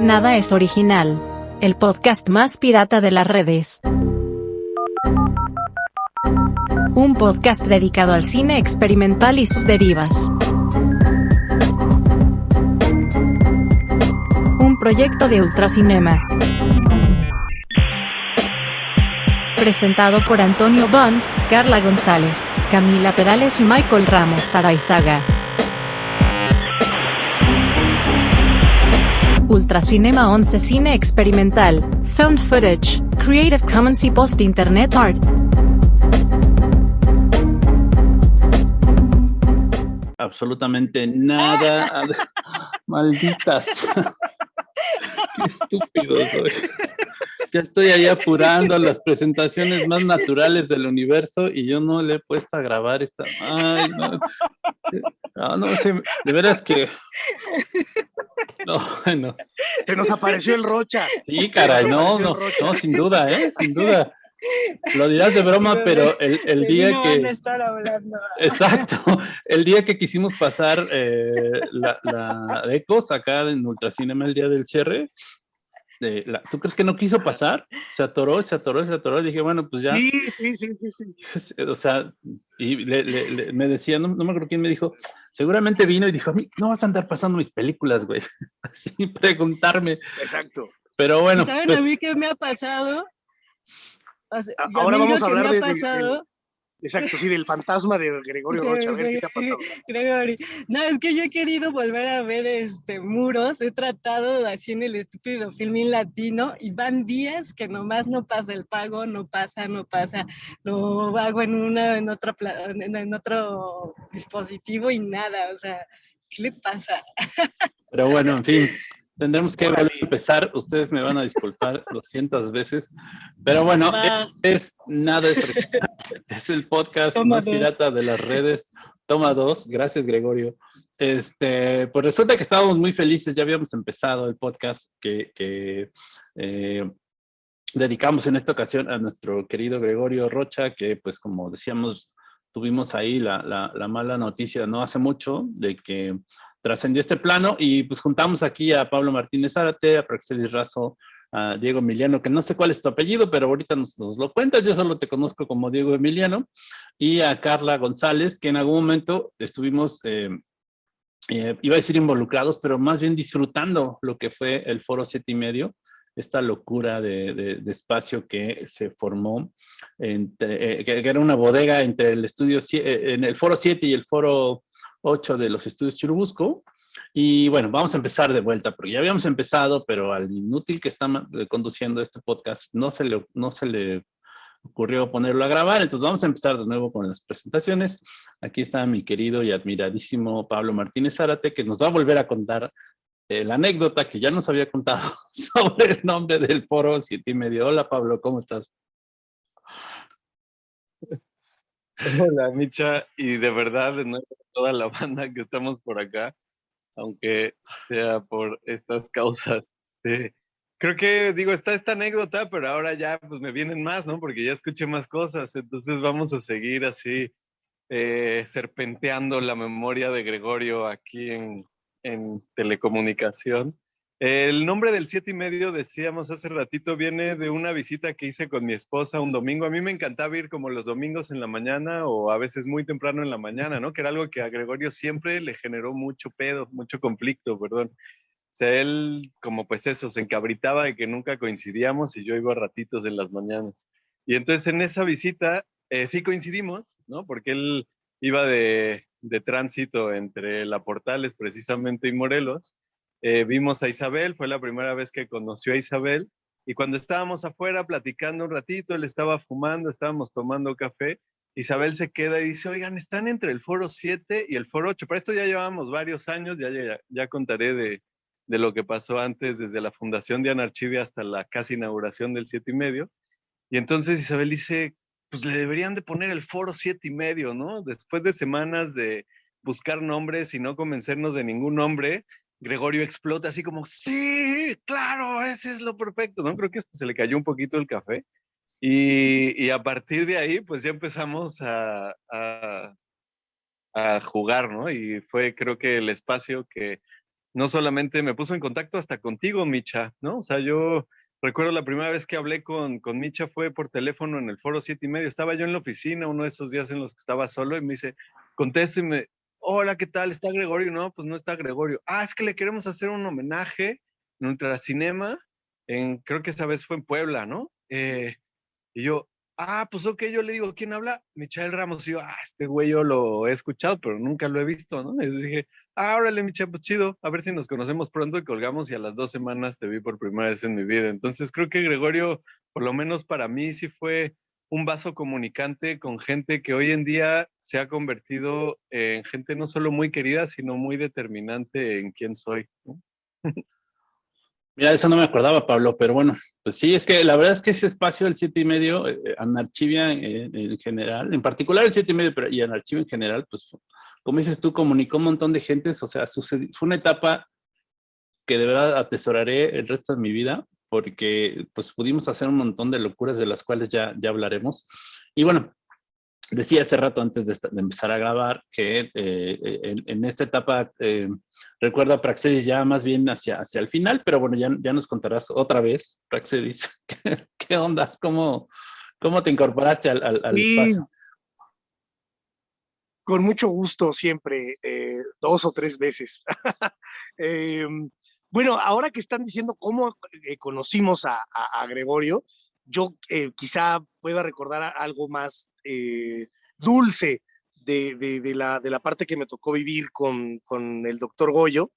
Nada es original. El podcast más pirata de las redes. Un podcast dedicado al cine experimental y sus derivas. Un proyecto de Ultracinema. Presentado por Antonio Bond, Carla González, Camila Perales y Michael Ramos Araizaga. Ultracinema 11 Cine Experimental, Found Footage, Creative Commons y Post Internet Art. Absolutamente nada. Malditas. Qué estúpido soy. Ya estoy ahí apurando las presentaciones más naturales del universo y yo no le he puesto a grabar esta. Ay, no. No, no sé, de veras que. No, bueno. Se nos apareció el Rocha. Sí, caray, no, no, no, sin duda, ¿eh? Sin duda. Lo dirás de broma, pero el, el día que. Van a estar hablando. Exacto. El día que quisimos pasar eh, la, la Ecos acá en Ultracinema el día del cierre, de la- ¿tú crees que no quiso pasar? Se atoró, se atoró, se atoró. Dije, bueno, pues ya. Sí, sí, sí, sí, sí. O sea, y le- le- le- me decía, no, no me acuerdo quién me dijo, seguramente vino y dijo, a mí no vas a andar pasando mis películas, güey. Así preguntarme. Exacto. Pero bueno, ¿Y ¿Saben pues, a mí qué me ha pasado? O sea, A- y a ahora mí vamos lo a que hablar me de- ha pasado, Exacto, sí, del fantasma de Gregorio Rocha. A ver qué te ha pasado. Gregory. No, es que yo he querido volver a ver este muros, he tratado así en el estúpido filmín latino y van días que nomás no pasa el pago, no pasa, no pasa, lo hago en una, en otra, en otro dispositivo y nada, o sea, ¿qué le pasa? pero bueno, en fin, tendremos que volver a empezar. Ustedes me van a disculpar 200 veces. Pero bueno, Va. es nada es, es el podcast Toma más dos. pirata de las redes. Toma dos, gracias Gregorio. Este, pues resulta que estábamos muy felices, ya habíamos empezado el podcast que, que, eh, dedicamos en esta ocasión a nuestro querido Gregorio Rocha, que pues como decíamos, tuvimos ahí la, la- la mala noticia no hace mucho de que trascendió este plano y pues juntamos aquí a Pablo Martínez Zárate, a Praxelis Razo, a Diego Emiliano, que no sé cuál es tu apellido, pero ahorita nos, lo cuentas, yo solo te conozco como Diego Emiliano, y a Carla González, que en algún momento estuvimos, eh, eh, iba a decir involucrados, pero más bien disfrutando lo que fue el Foro Siete y Medio, esta locura de, de- de espacio que se formó, entre, eh, que, era una bodega entre el estudio, en el Foro 7 y el Foro 8 de los estudios Churubusco, y bueno, vamos a empezar de vuelta, porque ya habíamos empezado, pero al inútil que está eh, conduciendo este podcast no se le, no se le ocurrió ponerlo a grabar, entonces vamos a empezar de nuevo con las presentaciones. Aquí está mi querido y admiradísimo Pablo Martínez Zárate, que nos va a volver a contar eh, la anécdota que ya nos había contado sobre el nombre del foro siete y medio. Hola Pablo, ¿cómo estás? Hola, Micha, y de verdad, de nuevo, toda la banda que estamos por acá, aunque sea por estas causas. este, creo que, digo, está esta anécdota, pero ahora ya pues me vienen más, ¿no? Porque ya escuché más cosas, entonces vamos a seguir así, eh, serpenteando la memoria de Gregorio aquí en, en telecomunicación. El nombre del siete y medio, decíamos hace ratito, viene de una visita que hice con mi esposa un domingo. A mí me encantaba ir como los domingos en la mañana o a veces muy temprano en la mañana, ¿no? Que era algo que a Gregorio siempre le generó mucho pedo, mucho conflicto, perdón. O sea, él como pues eso, se encabritaba de que nunca coincidíamos y yo iba a ratitos en las mañanas. Y entonces en esa visita eh, sí coincidimos, ¿no? Porque él iba de, de tránsito entre La Portales precisamente y Morelos eh, vimos a Isabel, fue la primera vez que conoció a Isabel, y cuando estábamos afuera platicando un ratito, él estaba fumando, estábamos tomando café, Isabel se queda y dice, oigan, están entre el foro 7 y el foro 8, para esto ya llevamos varios años, ya, ya, ya contaré de, de lo que pasó antes, desde la fundación de Anarchivia hasta la casi inauguración del 7 y medio, y entonces Isabel dice, pues le deberían de poner el foro 7 y medio, ¿no? Después de semanas de buscar nombres y no convencernos de ningún nombre, Gregorio explota así como, sí, claro, ese es lo perfecto, ¿no? Creo que se le cayó un poquito el café. Y, y a partir de ahí, pues ya empezamos a, a, a jugar, ¿no? Y fue creo que el espacio que no solamente me puso en contacto hasta contigo, Micha, ¿no? O sea, yo recuerdo la primera vez que hablé con, con Micha fue por teléfono en el foro siete y medio. Estaba yo en la oficina uno de esos días en los que estaba solo y me dice, contesto y me, hola, ¿qué tal? ¿Está Gregorio? No, pues no está Gregorio. Ah, es que le queremos hacer un homenaje en Ultracinema, en, creo que esa vez fue en Puebla, ¿no? Eh, y yo, ah, pues ok, yo le digo, ¿quién habla? Michael Ramos. Y yo, ah, este güey yo lo he escuchado, pero nunca lo he visto, ¿no? Y dije, ah, órale, Michael, pues chido, a ver si nos conocemos pronto y colgamos y a las dos semanas te vi por primera vez en mi vida. Entonces creo que Gregorio, por lo menos para mí, sí fue un vaso comunicante con gente que hoy en día se ha convertido en gente no solo muy querida, sino muy determinante en quién soy. Mira, eso no me acordaba, Pablo, pero bueno, pues sí, es que la verdad es que ese espacio, el siete y medio, eh, Anarchivia en, general, en particular el siete y medio pero, y Anarchivia en general, pues como dices tú, comunicó un montón de gentes, o sea, fue una etapa que de verdad atesoraré el resto de mi vida, porque pues pudimos hacer un montón de locuras de las cuales ya, ya hablaremos. Y bueno, decía hace rato antes de, empezar a grabar que eh, en, esta etapa eh, recuerdo a Praxedis ya más bien hacia, hacia el final, pero bueno, ya, ya nos contarás otra vez, Praxedis, ¿qué, onda? ¿Cómo, ¿Cómo te incorporaste al, al, espacio? Con mucho gusto siempre, eh, dos o tres veces. Em, bueno, ahora que están diciendo cómo conocimos a, Gregorio, yo eh, quizá pueda recordar algo más eh, dulce de, la, de, la, parte que me tocó vivir con, con el doctor Goyo,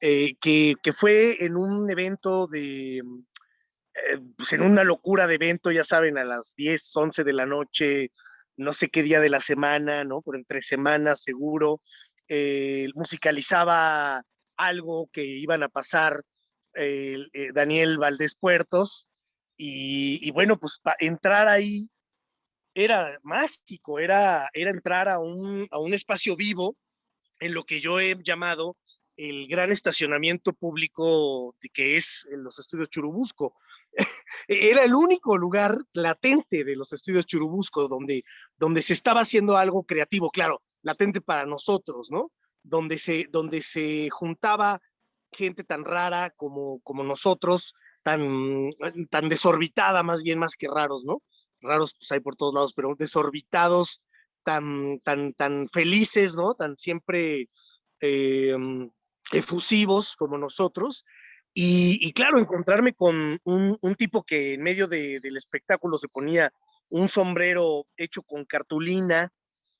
eh, que, que, fue en un evento de, pues en una locura de evento, ya saben, a las 10, 11 de la noche, no sé qué día de la semana, ¿no? Por entre semanas seguro, musicalizaba algo que iban a pasar Daniel Valdés Puertos, y, bueno, pues entrar ahí era mágico, era, era entrar a un, a un espacio vivo en lo que yo he llamado el gran estacionamiento público que es los estudios Churubusco. Era el único lugar latente de los estudios Churubusco donde, donde se estaba haciendo algo creativo, claro, latente para nosotros, ¿no? Donde se, donde se juntaba gente tan rara como, como nosotros, tan, tan desorbitada, más bien más que raros, ¿no? Raros pues hay por todos lados, pero desorbitados, tan, tan, tan felices, ¿no? Tan siempre em, efusivos como nosotros. Y, claro, encontrarme con un, un, tipo que en medio de, del espectáculo se ponía un sombrero hecho con cartulina,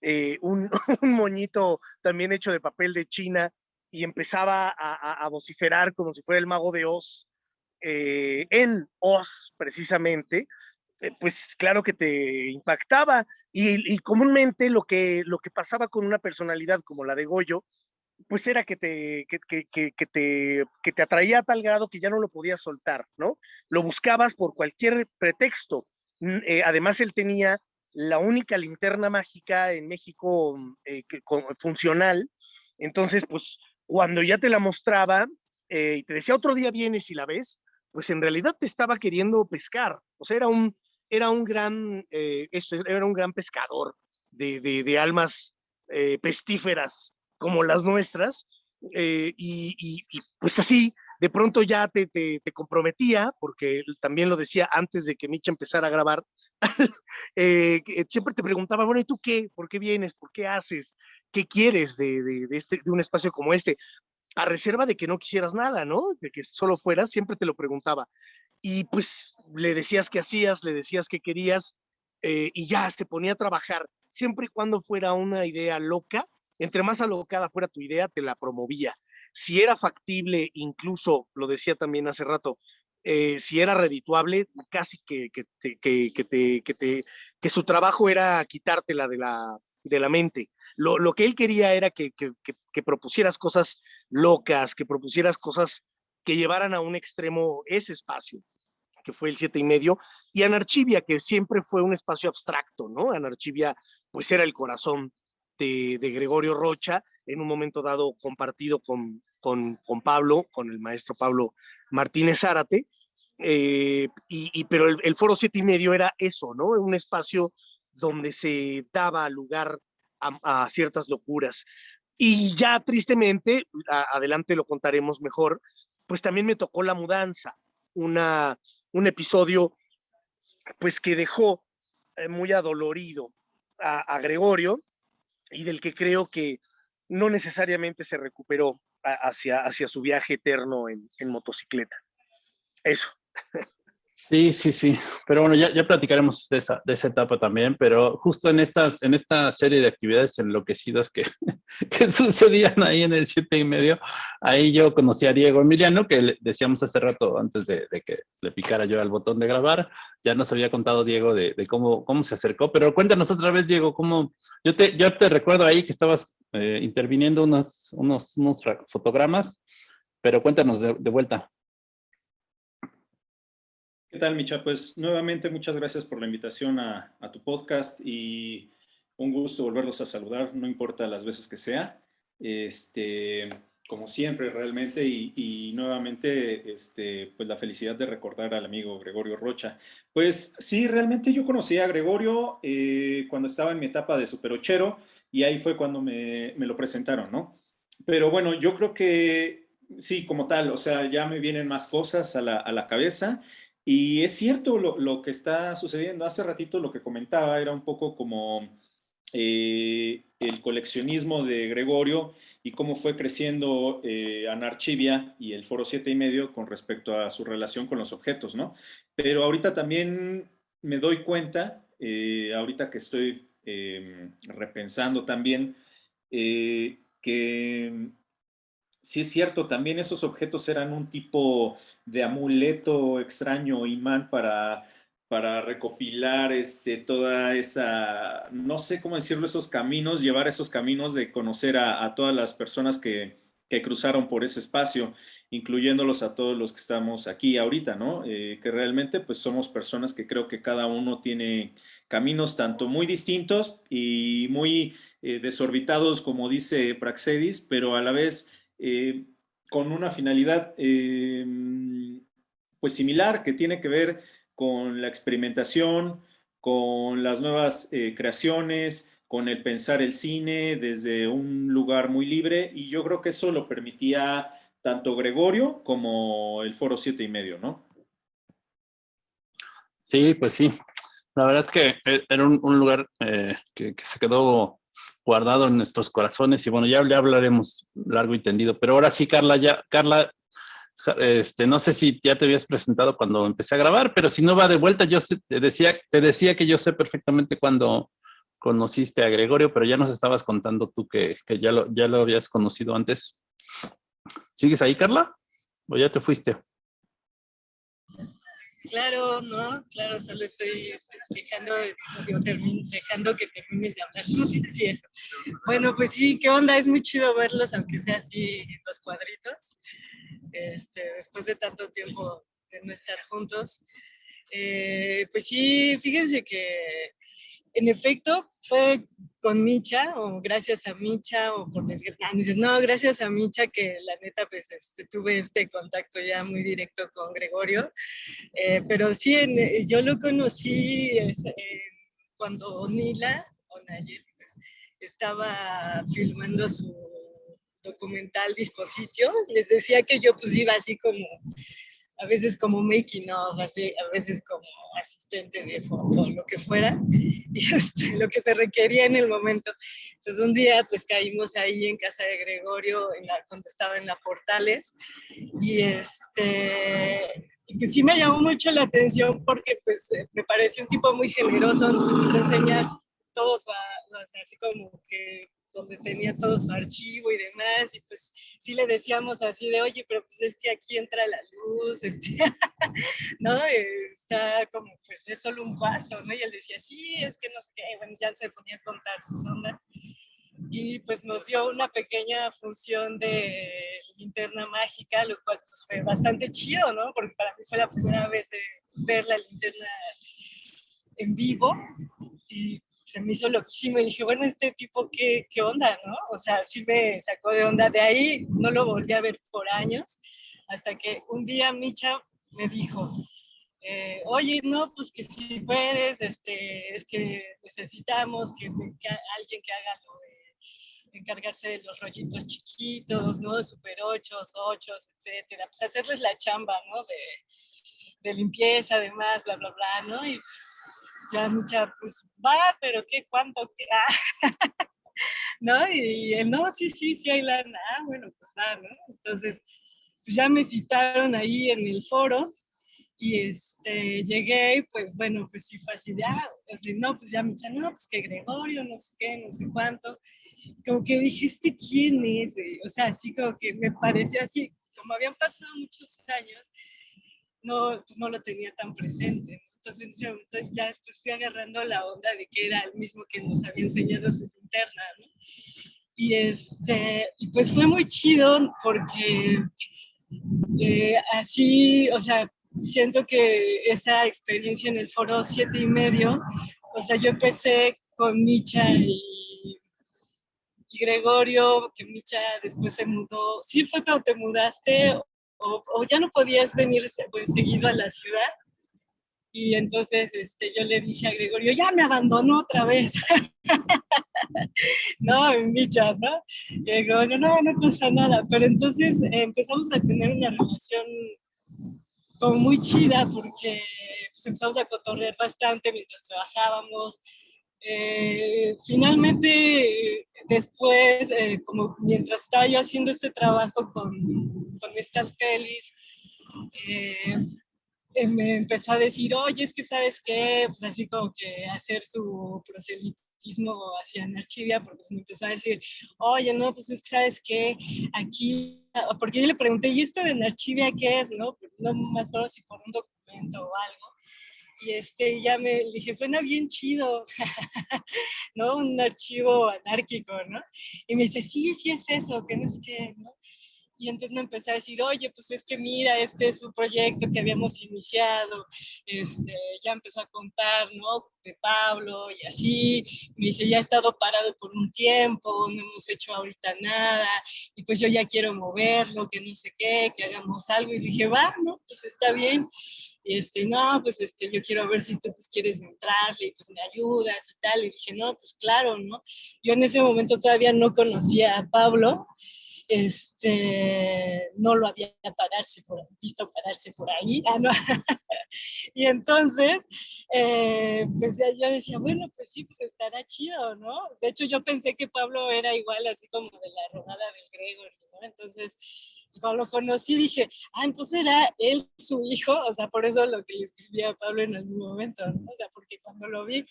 eh, un, moñito también hecho de papel de China y empezaba a, vociferar como si fuera el mago de Oz eh, en Oz precisamente, eh, pues claro que te impactaba y, comúnmente lo que, lo que pasaba con una personalidad como la de Goyo, pues era que te, que, que, te, que te atraía a tal grado que ya no lo podías soltar, ¿no? Lo buscabas por cualquier pretexto. Eh, además, él tenía la única linterna mágica en México funcional. Entonces, pues cuando ya te la mostraba y te decía otro día vienes y la ves, pues en realidad te estaba queriendo pescar. O sea, era un, era un, gran, eh, era un gran pescador de, de, almas eh, pestíferas como las nuestras. Eh, y, pues así, de pronto ya te, te, comprometía, porque también lo decía antes de que Micha empezara a grabar, siempre te preguntaba, bueno, ¿y tú qué? ¿Por qué vienes? ¿Por qué haces? ¿Qué quieres de, de, este, de un espacio como este? a reserva de que no quisieras nada, ¿no? De que solo fueras, siempre te lo preguntaba. Y pues le decías qué hacías, le decías qué querías eh, y ya se ponía a trabajar. Siempre y cuando fuera una idea loca, entre más alocada fuera tu idea, te la promovía. Si era factible, incluso, lo decía también hace rato, eh, si era redituable, casi que, que, que, que, te, que, te, que su trabajo era quitártela de la, de la mente. Lo, lo que él quería era que, que, propusieras cosas locas, que propusieras cosas que llevaran a un extremo ese espacio, que fue el siete y medio, y Anarchivia, que siempre fue un espacio abstracto, ¿no? Anarchivia, pues era el corazón de, de Gregorio Rocha, en un momento dado compartido con, con, con Pablo, con el maestro Pablo Martínez Zárate, eh, y, pero el, el, foro siete y medio era eso, ¿no? Un espacio donde se daba lugar a, ciertas locuras. Y ya tristemente, adelante lo contaremos mejor, pues también me tocó la mudanza, una, un episodio pues que dejó eh, muy adolorido a, Gregorio y del que creo que no necesariamente se recuperó hacia, hacia su viaje eterno en, en motocicleta. Eso. Sí, sí, sí. Pero bueno, ya, ya platicaremos de esa, de esa etapa también, pero justo en, estas, en esta serie de actividades enloquecidas que, que sucedían ahí en el siete y medio, ahí yo conocí a Diego Emiliano, que decíamos hace rato antes de, de, que le picara yo al botón de grabar, ya nos había contado Diego de, de, cómo, cómo se acercó, pero cuéntanos otra vez, Diego, cómo, yo te, yo te recuerdo ahí que estabas eh, interviniendo unos, unos, unos fotogramas, pero cuéntanos de, de vuelta. ¿Qué tal, Micha? Pues nuevamente muchas gracias por la invitación a, tu podcast y un gusto volverlos a saludar, no importa las veces que sea. Este, como siempre, realmente, y, nuevamente, este, pues la felicidad de recordar al amigo Gregorio Rocha. Pues sí, realmente yo conocí a Gregorio eh, cuando estaba en mi etapa de superochero y ahí fue cuando me, me lo presentaron, ¿no? Pero bueno, yo creo que sí, como tal, o sea, ya me vienen más cosas a la, a la cabeza y es cierto lo, que está sucediendo. Hace ratito lo que comentaba era un poco como eh, el coleccionismo de Gregorio y cómo fue creciendo eh, Anarchivia y el Foro 7 y medio con respecto a su relación con los objetos, ¿no? Pero ahorita también me doy cuenta, eh, ahorita que estoy em, repensando también, que sí es cierto, también esos objetos eran un tipo de amuleto extraño, imán para, para recopilar este, toda esa, no sé cómo decirlo, esos caminos, llevar esos caminos de conocer a, todas las personas que, que, cruzaron por ese espacio, incluyéndolos a todos los que estamos aquí ahorita, ¿no? Eh, que realmente pues somos personas que creo que cada uno tiene caminos tanto muy distintos y muy eh, desorbitados, como dice Praxedis, pero a la vez eh, con una finalidad eh, pues similar que tiene que ver con la experimentación, con las nuevas eh, creaciones, con el pensar el cine desde un lugar muy libre y yo creo que eso lo permitía tanto Gregorio como el Foro 7 y medio, ¿no? Sí, pues sí. La verdad es que era un, lugar que, se quedó guardado en nuestros corazones y bueno, ya le hablaremos largo y tendido, pero ahora sí, Carla, ya, Carla, este, no sé si ya te habías presentado cuando empecé a grabar, pero si no va de vuelta, yo te decía, te decía que yo sé perfectamente cuando conociste a Gregorio, pero ya nos estabas contando tú que, que ya, lo, ya lo habías conocido antes. ¿Sigues ahí, Carla? ¿O ya te fuiste? Claro, no, claro, solo estoy dejando, dejando que termines de hablar. No eso. Bueno, pues sí, qué onda, es muy chido verlos, aunque sea así los cuadritos, este, después de tanto tiempo de no estar juntos. Eh, pues sí, fíjense que en efecto fue con Micha o gracias a Micha o por desgracia, no, gracias a Micha que la neta pues este, tuve este contacto ya muy directo con Gregorio, eh, pero sí, yo lo conocí cuando Nila o Nayeli pues, estaba filmando su documental Dispositio, les decía que yo pues iba así como a veces como making of, así, a veces como asistente de foto, lo que fuera, y este, lo que se requería en el momento. Entonces un día pues caímos ahí en casa de Gregorio, en la, cuando estaba en la Portales, y este, pues sí me llamó mucho la atención porque pues me pareció un tipo muy generoso, nos empezó a enseñar todo su, así como que donde tenía todo su archivo y demás, y pues sí le decíamos así de, oye, pero pues es que aquí entra la luz, este, ¿no? Está como, pues es solo un cuarto, ¿no? Y él decía, sí, es que no sé qué, bueno, ya se ponía a contar sus ondas. Y pues nos dio una pequeña función de linterna mágica, lo cual pues, fue bastante chido, ¿no? Porque para mí fue la primera vez ver la linterna en vivo y se me hizo loquísimo y dije, bueno, este tipo, ¿qué, ¿qué onda, no? O sea, sí me sacó de onda. De ahí no lo volví a ver por años, hasta que un día Micha me dijo, eh, oye, no, pues que si puedes, este, es que necesitamos que, alguien que haga lo encargarse de los rollitos chiquitos, ¿no? De super 8, 8, etcétera. Pues hacerles la chamba, ¿no? De, de limpieza, además, bla, bla, bla, ¿no? Y ya mucha, pues va, pero ¿qué? ¿Cuánto? ¿Qué? Ah. ¿No? Y, él, no, sí, sí, sí hay lana. Ah, bueno, pues va, ¿no? Entonces, pues ya me citaron ahí en el foro y este, llegué y pues bueno, pues sí fue así de, ah, así, no, pues ya me no, pues que Gregorio, no sé qué, no sé cuánto. Como que dije, ¿este quién es? O sea, así como que me pareció así, como habían pasado muchos años, no, pues no lo tenía tan presente. Entonces ya después fui agarrando la onda de que era el mismo que nos había enseñado su interna, ¿no? Y, este, y pues fue muy chido porque eh, así, o sea, siento que esa experiencia en el foro siete y medio, o sea, yo empecé con Micha y, Gregorio, que Micha después se mudó. ¿Sí fue cuando te mudaste o, o ya no podías venir seguido a la ciudad? Y entonces este, yo le dije a Gregorio, ya me abandonó otra vez. no, Micha, ¿no? Y Gregorio, no, no pasa nada. Pero entonces empezamos a tener una relación como muy chida porque pues, empezamos a cotorrear bastante mientras trabajábamos. Eh, finalmente, después, eh, como mientras estaba yo haciendo este trabajo con, con estas pelis, eh, me empezó a decir, oye, es que sabes qué, pues así como que hacer su proselitismo hacia Archivia, porque me empezó a decir, oye, no, pues es que sabes qué, aquí, porque yo le pregunté, ¿y esto de Archivia qué es? No, no me acuerdo si por un documento o algo. Y este, ya me dije, suena bien chido, ¿no? Un archivo anárquico, ¿no? Y me dice, sí, sí es eso, que no es que, ¿no? Y entonces me empecé a decir, oye, pues es que mira, este es un proyecto que habíamos iniciado, este, ya empezó a contar, ¿no? De Pablo y así. Me dice, ya ha estado parado por un tiempo, no hemos hecho ahorita nada, y pues yo ya quiero moverlo, que no sé qué, que hagamos algo. Y dije, va, ¿no? Pues está bien. Y este, no, pues este, yo quiero ver si tú pues, quieres entrarle y pues me ayudas y tal. Y dije, no, pues claro, ¿no? Yo en ese momento todavía no conocía a Pablo este, no lo había pararse por, visto pararse por ahí. Ah, y entonces, eh, pues yo decía, bueno, pues sí, pues estará chido, ¿no? De hecho, yo pensé que Pablo era igual, así como de la rodada del Gregor, ¿no? Entonces, cuando lo conocí dije, ah, entonces era él su hijo, o sea, por eso lo que le escribí a Pablo en algún momento, ¿no? O sea, porque cuando lo vi,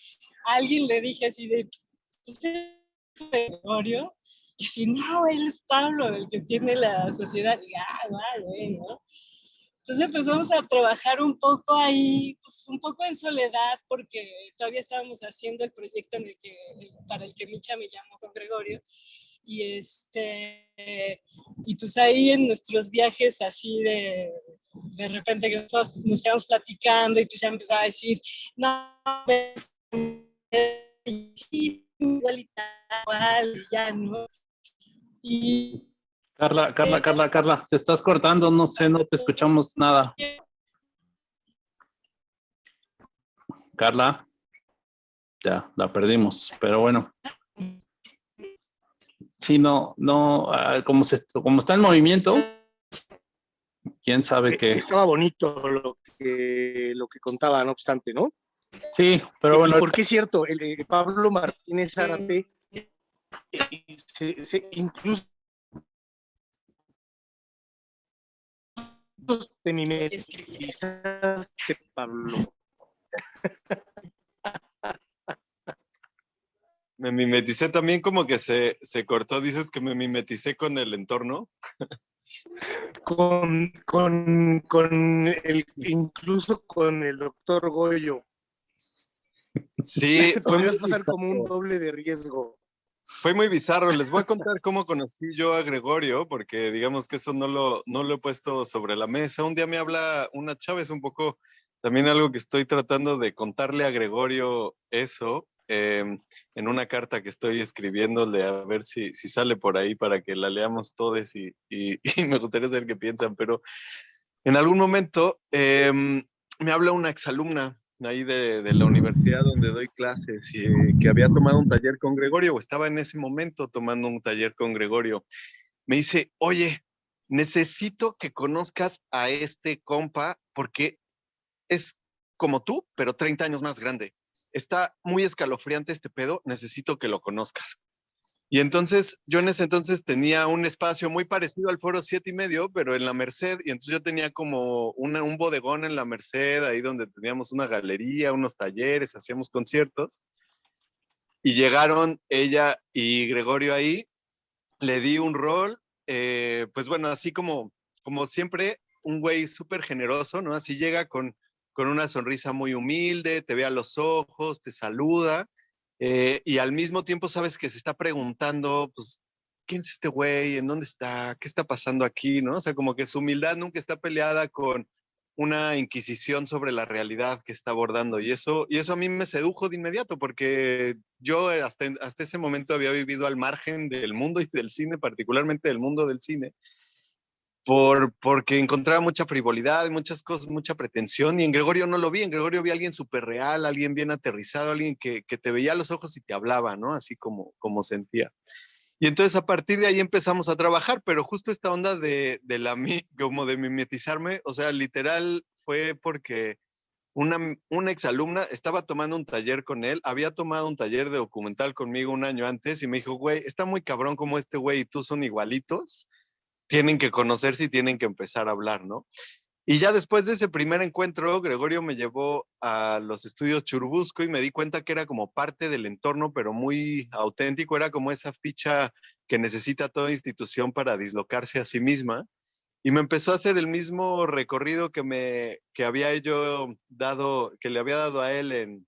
a alguien le dije así de, ¿usted Gregorio? Y así, no, él es Pablo, el que tiene la sociedad. Y, ah, vale, ¿no? Entonces empezamos a trabajar un poco ahí, pues un poco en soledad, porque todavía estábamos haciendo el proyecto en el que, para el que Micha me llamó con Gregorio. Y, este, y pues ahí en nuestros viajes así de, de repente que nos quedamos platicando y pues ya empezaba a decir, no, igual y tal, ya, ¿no? Y, Carla, Carla, Carla, Carla, te estás cortando, no sé, no te escuchamos nada. Carla, ya, la perdimos, pero bueno. Sí, no, no, ah, como, se, como está en movimiento, quién sabe qué. Estaba bonito lo que, lo que contaba, no obstante, ¿no? Sí, pero bueno. porque es cierto, el, el Pablo Martínez Árate se, se, incluso te mimetizaste, Pablo. Me mimeticé también como que se, se cortó, dices que me mimeticé con el entorno. Con, con, con el, incluso con el doctor Goyo. Sí, podrías pasar como un doble de riesgo. Fue muy bizarro. Les voy a contar cómo conocí yo a Gregorio, porque digamos que eso no lo, no lo he puesto sobre la mesa. Un día me habla una chava, es un poco también algo que estoy tratando de contarle a Gregorio eso, em, en una carta que estoy escribiéndole a ver si, si sale por ahí para que la leamos todos y, y, y me gustaría saber qué piensan, pero en algún momento em, me habla una exalumna ahí de, de, la universidad donde doy clases y que había tomado un taller con Gregorio o estaba en ese momento tomando un taller con Gregorio. Me dice, oye, necesito que conozcas a este compa porque es como tú, pero 30 años más grande. Está muy escalofriante este pedo, necesito que lo conozcas. Y entonces yo en ese entonces tenía un espacio muy parecido al Foro Siete y medio, pero en la Merced, y entonces yo tenía como un bodegón en la Merced, ahí donde teníamos una galería, unos talleres, hacíamos conciertos. Y llegaron ella y Gregorio ahí, le di un rol, eh, pues bueno, así como, como siempre, un güey súper generoso, ¿no? Así llega con, con una sonrisa muy humilde, te ve a los ojos, te saluda eh, y al mismo tiempo sabes que se está preguntando, pues, ¿quién es este güey? ¿En dónde está? ¿Qué está pasando aquí? ¿No? O sea, como que su humildad nunca está peleada con una inquisición sobre la realidad que está abordando. Y eso, y eso a mí me sedujo de inmediato, porque yo hasta, hasta ese momento había vivido al margen del mundo y del cine, particularmente del mundo del cine por, porque encontraba mucha frivolidad, muchas cosas, mucha pretensión, y en Gregorio no lo vi, en Gregorio vi a alguien súper real, alguien bien aterrizado, alguien que, que, te veía a los ojos y te hablaba, ¿no? Así como, como sentía. Y entonces a partir de ahí empezamos a trabajar, pero justo esta onda de, de la, como de mimetizarme, o sea, literal fue porque una, una exalumna estaba tomando un taller con él, había tomado un taller de documental conmigo un año antes y me dijo, güey, está muy cabrón como este güey y tú son igualitos tienen que conocerse y tienen que empezar a hablar, ¿no? Y ya después de ese primer encuentro, Gregorio me llevó a los estudios Churubusco y me di cuenta que era como parte del entorno, pero muy auténtico, era como esa ficha que necesita toda institución para dislocarse a sí misma. Y me empezó a hacer el mismo recorrido que, me, que había yo dado, que le había dado a él en,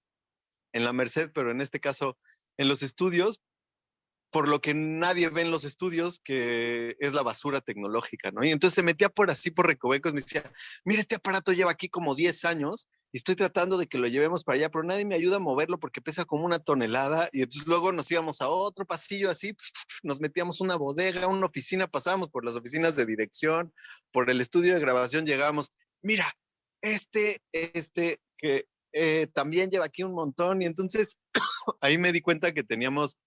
en la Merced, pero en este caso en los estudios, por lo que nadie ve en los estudios, que es la basura tecnológica, ¿no? Y entonces se metía por así, por recovecos, me decía, mira, este aparato lleva aquí como 10 años y estoy tratando de que lo llevemos para allá, pero nadie me ayuda a moverlo porque pesa como una tonelada. Y entonces luego nos íbamos a otro pasillo así, nos metíamos una bodega, una oficina, pasábamos por las oficinas de dirección, por el estudio de grabación, llegábamos, mira, este, este, que eh, también lleva aquí un montón. Y entonces ahí me di cuenta que teníamos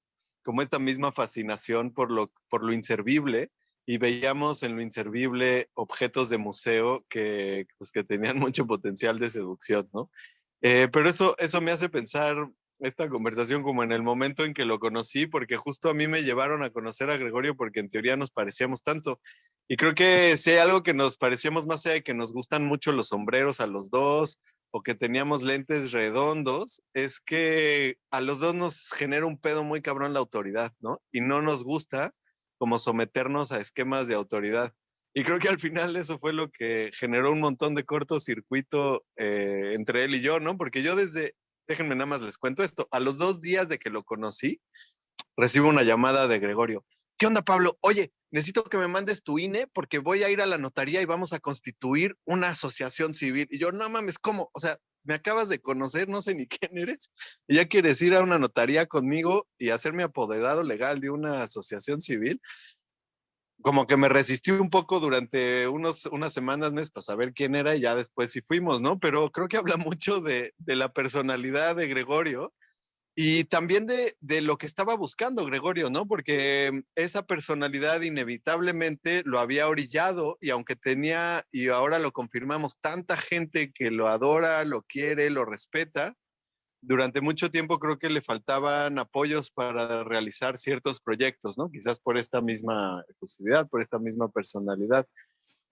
como esta misma fascinación por lo, por lo inservible y veíamos en lo inservible objetos de museo que, pues, que tenían mucho potencial de seducción, ¿no? Eh, pero eso, eso me hace pensar esta conversación como en el momento en que lo conocí, porque justo a mí me llevaron a conocer a Gregorio porque en teoría nos parecíamos tanto. Y creo que si hay algo que nos parecíamos más de que nos gustan mucho los sombreros a los dos, o que teníamos lentes redondos, es que a los dos nos genera un pedo muy cabrón la autoridad, ¿no? Y no nos gusta como someternos a esquemas de autoridad. Y creo que al final eso fue lo que generó un montón de cortocircuito eh, entre él y yo, ¿no? Porque yo desde, déjenme nada más les cuento esto, a los dos días de que lo conocí, recibo una llamada de Gregorio. ¿Qué onda, Pablo? Oye, necesito que me mandes tu INE porque voy a ir a la notaría y vamos a constituir una asociación civil. Y yo, no mames, ¿cómo? O sea, me acabas de conocer, no sé ni quién eres, y ya quieres ir a una notaría conmigo y hacerme apoderado legal de una asociación civil. Como que me resistí un poco durante unos, unas semanas, meses para saber quién era y ya después sí fuimos, ¿no? Pero creo que habla mucho de, de la personalidad de Gregorio y también de, de, lo que estaba buscando Gregorio, ¿no? Porque esa personalidad inevitablemente lo había orillado y aunque tenía, y ahora lo confirmamos, tanta gente que lo adora, lo quiere, lo respeta, durante mucho tiempo creo que le faltaban apoyos para realizar ciertos proyectos, ¿no? Quizás por esta misma efusividad, por esta misma personalidad.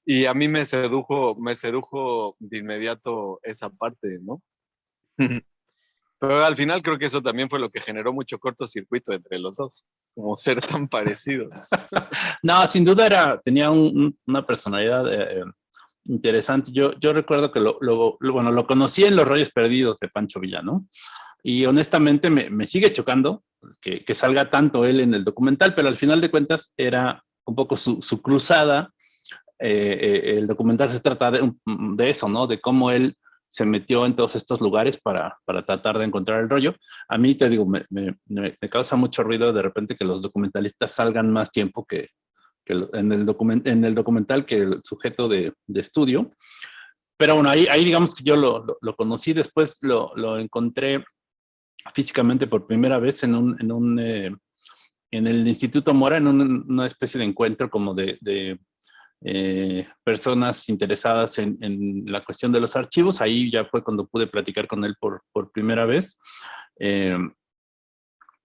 Y a mí me sedujo, me sedujo de inmediato esa parte, ¿no? Pero al final creo que eso también fue lo que generó mucho cortocircuito entre los dos, como ser tan parecidos. no, sin duda era, tenía una personalidad eh, interesante. Yo, yo recuerdo que lo, lo, bueno, lo conocí en Los Rollos Perdidos de Pancho Villano y honestamente me, me sigue chocando que, que, salga tanto él en el documental, pero al final de cuentas era un poco su, su cruzada. Eh, eh, el documental se trata de, de eso, ¿no? De cómo él se metió en todos estos lugares para, para tratar de encontrar el rollo. A mí, te digo, me, me, causa mucho ruido de repente que los documentalistas salgan más tiempo que, en, el document, en el documental que el sujeto de, de estudio. pero bueno, ahí, ahí digamos que yo lo, lo, conocí, después lo, lo, encontré físicamente por primera vez en un, en un eh, en el Instituto Mora, en una especie de encuentro como de eh, personas interesadas en, en, la cuestión de los archivos. Ahí ya fue cuando pude platicar con él por, por primera vez. Eh,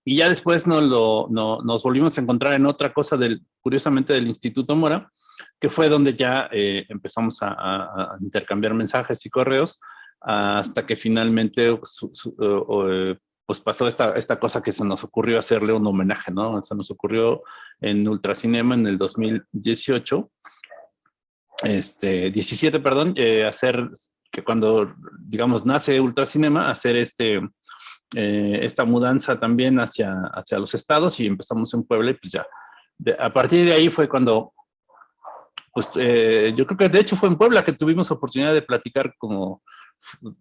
y ya después nos, lo, no, nos volvimos a encontrar en otra cosa, del, curiosamente del Instituto Mora, que fue donde ya eh, empezamos a, a, intercambiar mensajes y correos, hasta que finalmente su, su, pues pasó esta, esta cosa que se nos ocurrió hacerle un homenaje, ¿no? Se nos ocurrió en Ultracinema en el 2018, este, 17, perdón, eh, hacer que cuando, digamos, nace Ultracinema, hacer este, eh, esta mudanza también hacia, hacia los estados y empezamos en Puebla y pues ya, a partir de ahí fue cuando, pues eh, yo creo que de hecho fue en Puebla que tuvimos oportunidad de platicar como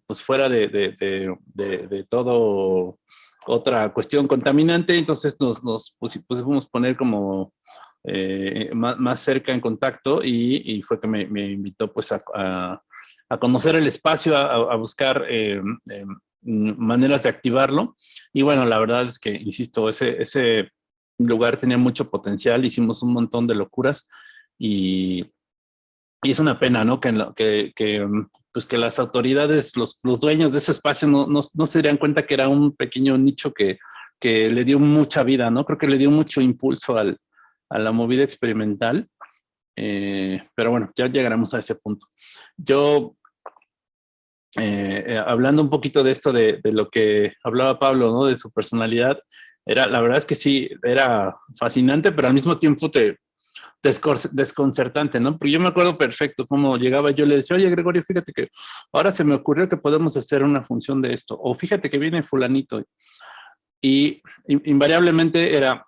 pues fuera de, de, de, de, todo otra cuestión contaminante, entonces nos, nos pusimos poner como eh, más, más, cerca en contacto y, fue que me, invitó pues a, a, conocer el espacio, a, buscar eh, eh, maneras de activarlo y bueno, la verdad es que, insisto, ese, ese lugar tenía mucho potencial, hicimos un montón de locuras y, es una pena, ¿no? Que, que, que pues que las autoridades, los, los dueños de ese espacio no, no, no, se darían cuenta que era un pequeño nicho que, que le dio mucha vida, ¿no? Creo que le dio mucho impulso al, a la movida experimental. Eh, pero bueno, ya llegaremos a ese punto. Yo, eh, eh, hablando un poquito de esto, de, de, lo que hablaba Pablo, ¿no? De su personalidad, era, la verdad es que sí, era fascinante, pero al mismo tiempo te, desconcertante, ¿no? Porque yo me acuerdo perfecto cómo llegaba yo le decía, oye Gregorio, fíjate que ahora se me ocurrió que podemos hacer una función de esto, o fíjate que viene fulanito. Y invariablemente era,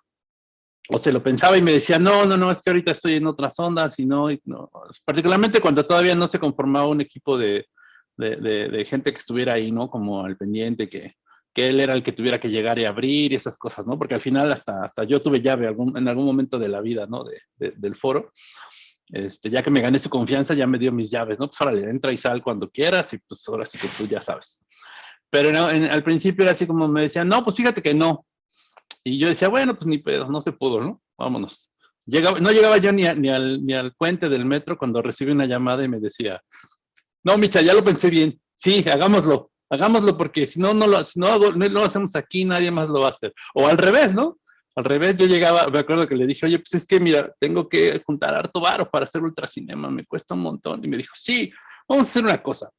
o se lo pensaba y me decía, no, no, no, es que ahorita estoy en otras ondas y no, y no. particularmente cuando todavía no se conformaba un equipo de, de, de, de gente que estuviera ahí, ¿no? Como al pendiente, que, que él era el que tuviera que llegar y abrir y esas cosas, ¿no? Porque al final hasta, hasta yo tuve llave algún, en algún momento de la vida, ¿no? De, de, del foro. Este, ya que me gané su confianza, ya me dio mis llaves, ¿no? Pues órale, entra y sal cuando quieras y pues ahora sí que tú ya sabes. Pero no, en, al principio era así como me decían, no, pues fíjate que no. Y yo decía, bueno, pues ni pedo, no se pudo, ¿no? Vámonos. Llegaba, no llegaba yo ni, ni, al, ni al puente del metro cuando recibí una llamada y me decía, no, Micha, ya lo pensé bien, sí, hagámoslo hagámoslo porque si no, no lo, si no, hago, no lo hacemos aquí, nadie más lo va a hacer. O al revés, ¿no? Al revés, yo llegaba, me acuerdo que le dije, oye, pues es que mira, tengo que juntar harto varo para hacer ultracinema, me cuesta un montón. Y me dijo, sí, vamos a hacer una cosa,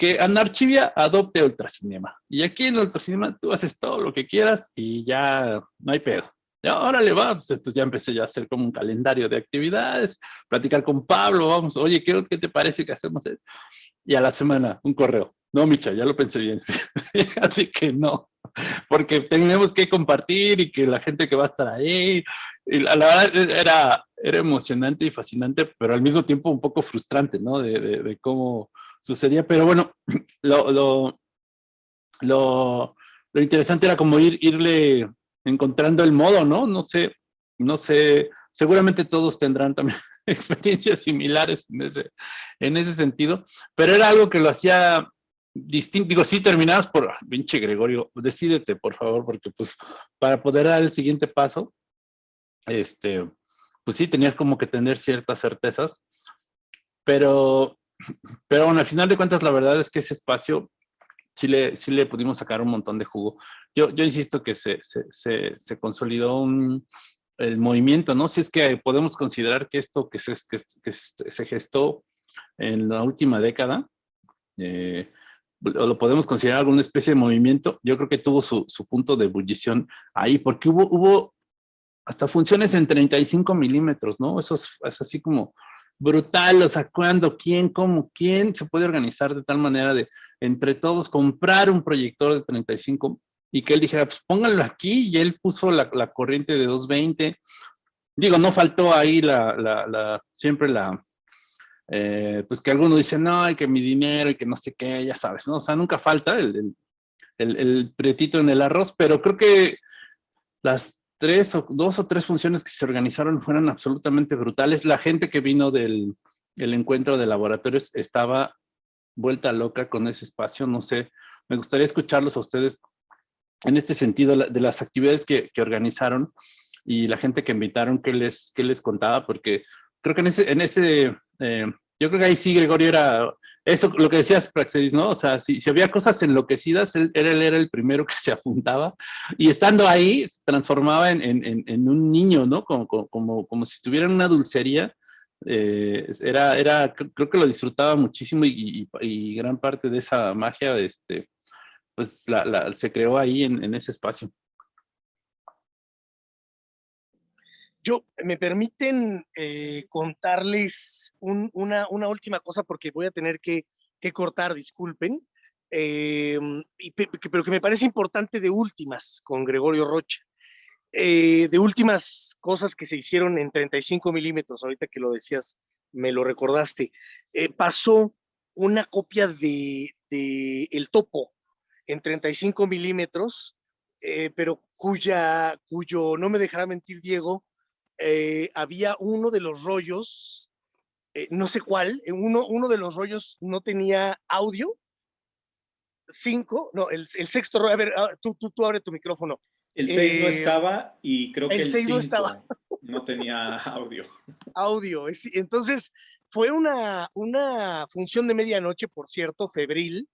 que Anarchivia adopte ultracinema. Y aquí en ultracinema tú haces todo lo que quieras y ya no hay pedo. Ya, ahora le va, pues ya empecé ya a hacer como un calendario de actividades, platicar con Pablo, vamos, oye, ¿qué, qué te parece que hacemos? Y a la semana, un correo. No, Micha, ya lo pensé bien. Así que no, porque tenemos que compartir y que la gente que va a estar ahí. Y la, la verdad era, era emocionante y fascinante, pero al mismo tiempo un poco frustrante, ¿no? De, de, de cómo sucedía. Pero bueno, lo, lo, lo, interesante era como ir, irle encontrando el modo, ¿no? No sé, no sé, seguramente todos tendrán también experiencias similares en ese, en ese sentido, pero era algo que lo hacía distinto, digo, sí terminadas por, pinche Gregorio, decídete por favor, porque pues para poder dar el siguiente paso, este, pues sí tenías como que tener ciertas certezas, pero, pero bueno, al final de cuentas la verdad es que ese espacio sí le, sí le pudimos sacar un montón de jugo. Yo, yo insisto que se, se, se, se consolidó un, el movimiento, ¿no? Si es que podemos considerar que esto que se, que, se gestó en la última década, eh, lo podemos considerar alguna especie de movimiento, yo creo que tuvo su, su punto de ebullición ahí, porque hubo, hubo hasta funciones en 35 milímetros, ¿no? Eso es, es, así como brutal, o sea, cuándo, quién, cómo, quién se puede organizar de tal manera de entre todos comprar un proyector de 35 y que él dijera, pues pónganlo aquí, y él puso la, corriente de 220. Digo, no faltó ahí la, la, la siempre la, eh, pues que algunos dicen, no, hay que mi dinero y que no sé qué, ya sabes, ¿no? O sea, nunca falta el, el, el, pretito en el arroz, pero creo que las tres o dos o tres funciones que se organizaron fueron absolutamente brutales. La gente que vino del el encuentro de laboratorios estaba vuelta loca con ese espacio, no sé, me gustaría escucharlos a ustedes en este sentido de las actividades que, que organizaron y la gente que invitaron, ¿qué les, qué les contaba? Porque creo que en ese, en ese eh, yo creo que ahí sí Gregorio era, eso lo que decías Praxedis, ¿no? O sea, si, si había cosas enloquecidas, él, él, era el primero que se apuntaba y estando ahí se transformaba en, en, en un niño, ¿no? Como, como, como si estuviera en una dulcería. Eh, era, era, creo que lo disfrutaba muchísimo y, y, y, gran parte de esa magia, este, pues la, la, se creó ahí en, en ese espacio. Yo, me permiten eh, contarles un, una, última cosa porque voy a tener que, cortar, disculpen, eh, pero que me parece importante de últimas con Gregorio Rocha. Eh, de últimas cosas que se hicieron en 35 milímetros, ahorita que lo decías, me lo recordaste, eh, pasó una copia de, de, El Topo en 35 milímetros, pero cuya, cuyo, no me dejará mentir Diego, eh, había uno de los rollos, eh, no sé cuál, eh, uno, uno de los rollos no tenía audio. Cinco, no, el, el sexto rollo, a ver, ah, tú, tú, tú abre tu micrófono. El seis no estaba y creo que el, el seis no estaba. No tenía audio. Audio, entonces fue una, una función de medianoche, por cierto, febril,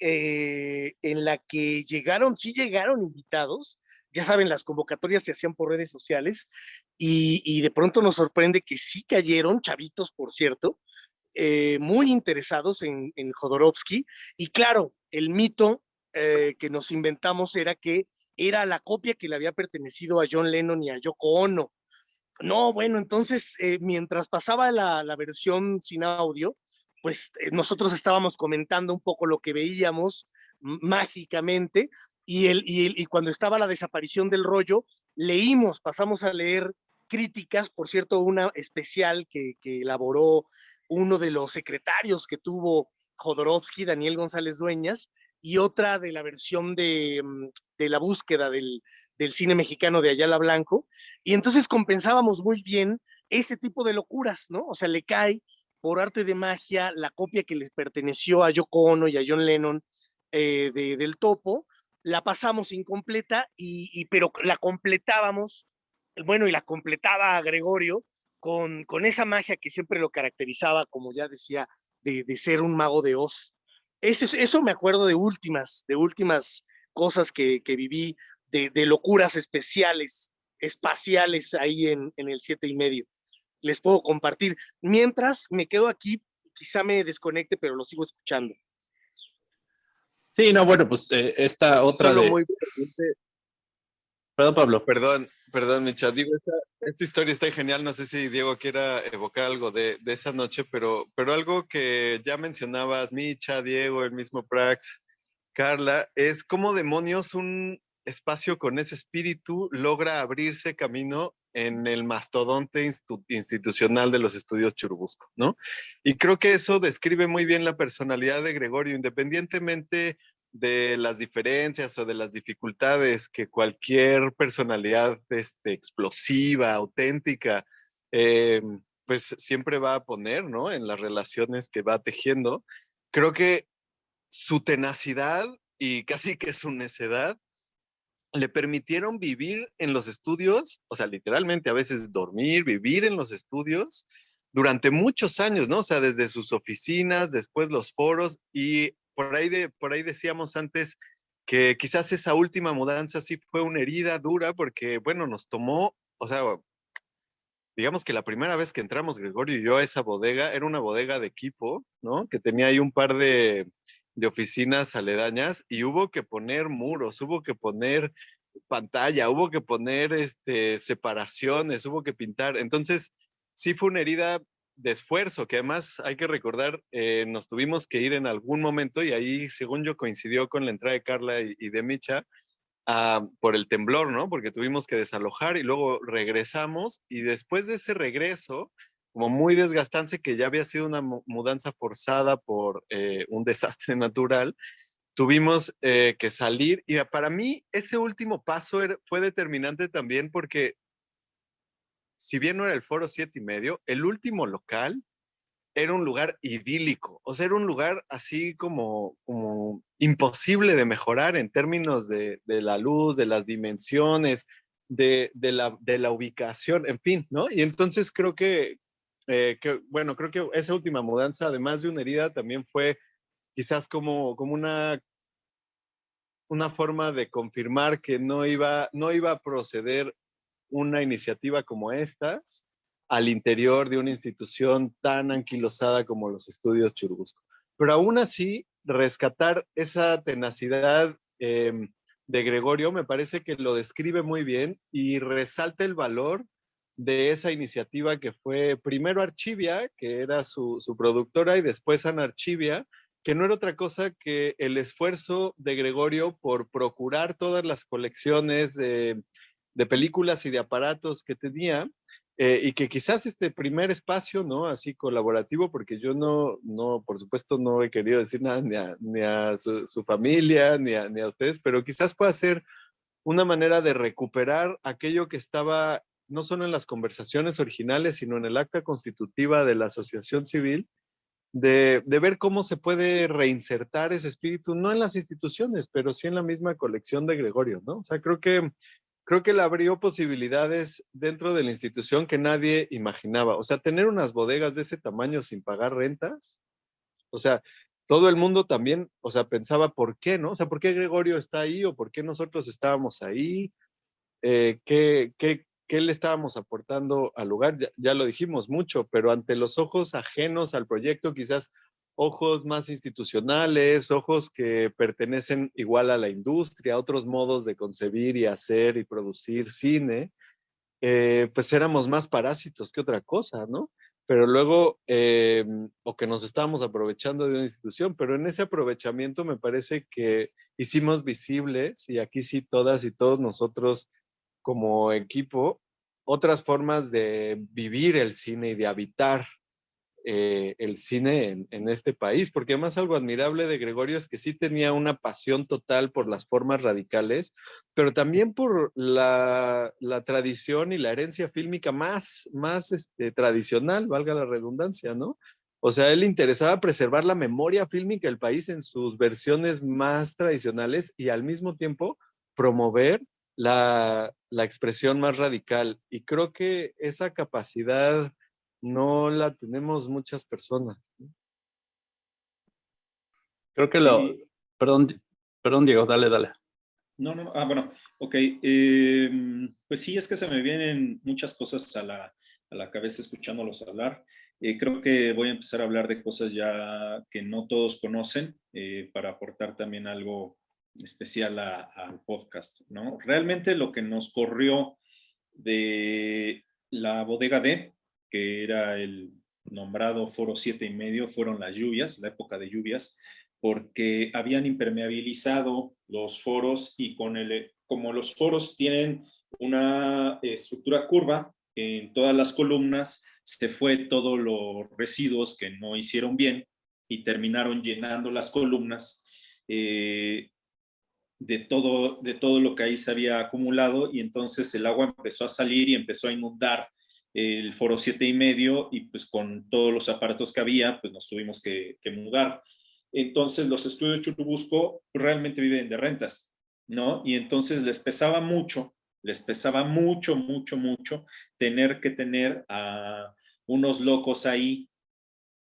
eh, en la que llegaron, sí llegaron invitados, ya saben, las convocatorias se hacían por redes sociales y, de pronto nos sorprende que sí cayeron, chavitos, por cierto, eh, muy interesados en, Jodorowsky. Y claro, el mito eh, que nos inventamos era que era la copia que le había pertenecido a John Lennon y a Yoko Ono. No, bueno, entonces, eh, mientras pasaba la, la, versión sin audio, pues nosotros estábamos comentando un poco lo que veíamos mágicamente y, el, y, el, y cuando estaba la desaparición del rollo, leímos, pasamos a leer críticas, por cierto, una especial que, elaboró uno de los secretarios que tuvo Jodorowsky, Daniel González Dueñas, y otra de la versión de, mm, de la búsqueda del, del, cine mexicano de Ayala Blanco, y entonces compensábamos muy bien ese tipo de locuras, ¿no? O sea, le cae por arte de magia la copia que les perteneció a Yoko Ono y a John Lennon eh, de, del topo, la pasamos incompleta, y, pero la completábamos, bueno, y la completaba Gregorio con, con esa magia que siempre lo caracterizaba, como ya decía, de, de ser un mago de Oz. Eso, eso, me acuerdo de últimas, de últimas cosas que, que viví, de, de, locuras especiales, espaciales ahí en, en el siete y medio. Les puedo compartir. Mientras me quedo aquí, quizá me desconecte, pero lo sigo escuchando. Sí, no, bueno, pues eh, esta otra Solo de... muy Perdón, Pablo. Perdón, perdón, Micha. Digo, esta, historia está genial. No sé si Diego quiera evocar algo de, de, esa noche, pero, pero algo que ya mencionabas, Micha, Diego, el mismo Prax, Carla, es cómo demonios un espacio con ese espíritu logra abrirse camino en el mastodonte institucional de los estudios Churubusco, ¿no? Y creo que eso describe muy bien la personalidad de Gregorio, independientemente de las diferencias o de las dificultades que cualquier personalidad este, explosiva, auténtica, eh, pues siempre va a poner, ¿no? En las relaciones que va tejiendo. Creo que su tenacidad y casi que su necedad le permitieron vivir en los estudios, o sea, literalmente a veces dormir, vivir en los estudios durante muchos años, ¿no? O sea, desde sus oficinas, después los foros y por ahí, de, por ahí decíamos antes que quizás esa última mudanza sí fue una herida dura porque, bueno, nos tomó, o sea, digamos que la primera vez que entramos Gregorio y yo a esa bodega era una bodega de equipo, ¿no? Que tenía ahí un par de, de oficinas aledañas y hubo que poner muros, hubo que poner pantalla, hubo que poner este, separaciones, hubo que pintar. Entonces, sí fue una herida de esfuerzo, que además hay que recordar, eh, nos tuvimos que ir en algún momento y ahí, según yo, coincidió con la entrada de Carla y, de Micha uh, por el temblor, ¿no? Porque tuvimos que desalojar y luego regresamos y después de ese regreso, como muy desgastante, que ya había sido una mudanza forzada por eh, un desastre natural, tuvimos eh, que salir y para mí ese último paso fue determinante también porque si bien no era el foro siete y medio, el último local era un lugar idílico, o sea, era un lugar así como, imposible de mejorar en términos de, la luz, de las dimensiones, de, la, ubicación, en fin, ¿no? Y entonces creo que, eh, que, bueno, creo que esa última mudanza, además de una herida, también fue quizás como, como una, una forma de confirmar que no iba, no iba a proceder una iniciativa como estas al interior de una institución tan anquilosada como los estudios Churubusco. Pero aún así, rescatar esa tenacidad em, de Gregorio me parece que lo describe muy bien y resalta el valor de esa iniciativa que fue primero Archivia, que era su, su productora, y después Anarchivia, que no era otra cosa que el esfuerzo de Gregorio por procurar todas las colecciones de, de películas y de aparatos que tenía, eh, y que quizás este primer espacio, ¿no? Así colaborativo, porque yo no, no por supuesto, no he querido decir nada ni a, ni su, su, familia, ni a, ni a ustedes, pero quizás pueda ser una manera de recuperar aquello que estaba no solo en las conversaciones originales, sino en el acta constitutiva de la asociación civil, de, de, ver cómo se puede reinsertar ese espíritu, no en las instituciones, pero sí en la misma colección de Gregorio, ¿no? O sea, creo que creo que le abrió posibilidades dentro de la institución que nadie imaginaba. O sea, tener unas bodegas de ese tamaño sin pagar rentas, o sea, todo el mundo también, o sea, pensaba, ¿por qué, no? O sea, ¿por qué Gregorio está ahí o por qué nosotros estábamos ahí? Eh, ¿qué, qué, ¿Qué le estábamos aportando al lugar? Ya, ya lo dijimos mucho, pero ante los ojos ajenos al proyecto, quizás ojos más institucionales, ojos que pertenecen igual a la industria, otros modos de concebir y hacer y producir cine, eh, pues éramos más parásitos que otra cosa, ¿no? Pero luego, eh, o que nos estábamos aprovechando de una institución, pero en ese aprovechamiento me parece que hicimos visibles, y aquí sí todas y todos nosotros como equipo, otras formas de vivir el cine y de habitar eh, el cine en, este país, porque además algo admirable de Gregorio es que sí tenía una pasión total por las formas radicales, pero también por la, la tradición y la herencia fílmica más, más este, tradicional, valga la redundancia, ¿no? O sea, él interesaba preservar la memoria fílmica del país en sus versiones más tradicionales y al mismo tiempo promover la, la expresión más radical. Y creo que esa capacidad no la tenemos muchas personas. Creo que sí. lo... Perdón, perdón, Diego, dale, dale. No, no, ah, bueno, ok. Eh, pues sí, es que se me vienen muchas cosas a la, a la cabeza escuchándolos hablar. Eh, creo que voy a empezar a hablar de cosas ya que no todos conocen eh, para aportar también algo especial al podcast, ¿no? Realmente lo que nos corrió de la bodega D que era el nombrado Foro siete y medio, fueron las lluvias, la época de lluvias, porque habían impermeabilizado los foros y con el, como los foros tienen una estructura curva en todas las columnas, se fue todos los residuos que no hicieron bien y terminaron llenando las columnas eh, de, todo, de todo lo que ahí se había acumulado y entonces el agua empezó a salir y empezó a inundar el foro siete y medio y pues con todos los aparatos que había, pues nos tuvimos que, mudar. Entonces los estudios Churubusco realmente viven de rentas, ¿no? Y entonces les pesaba mucho, les pesaba mucho, mucho, mucho tener que tener a unos locos ahí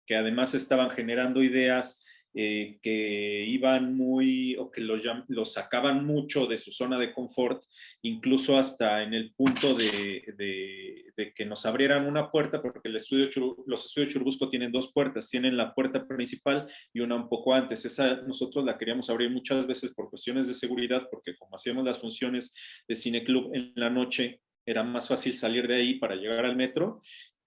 que además estaban generando ideas eh, que iban muy o que los, sacaban mucho de su zona de confort, incluso hasta en el punto de, de, que nos abrieran una puerta, porque el estudio los estudios Churubusco tienen dos puertas, tienen la puerta principal y una un poco antes. Esa nosotros la queríamos abrir muchas veces por cuestiones de seguridad, porque como hacíamos las funciones de Cine Club en la noche, era más fácil salir de ahí para llegar al metro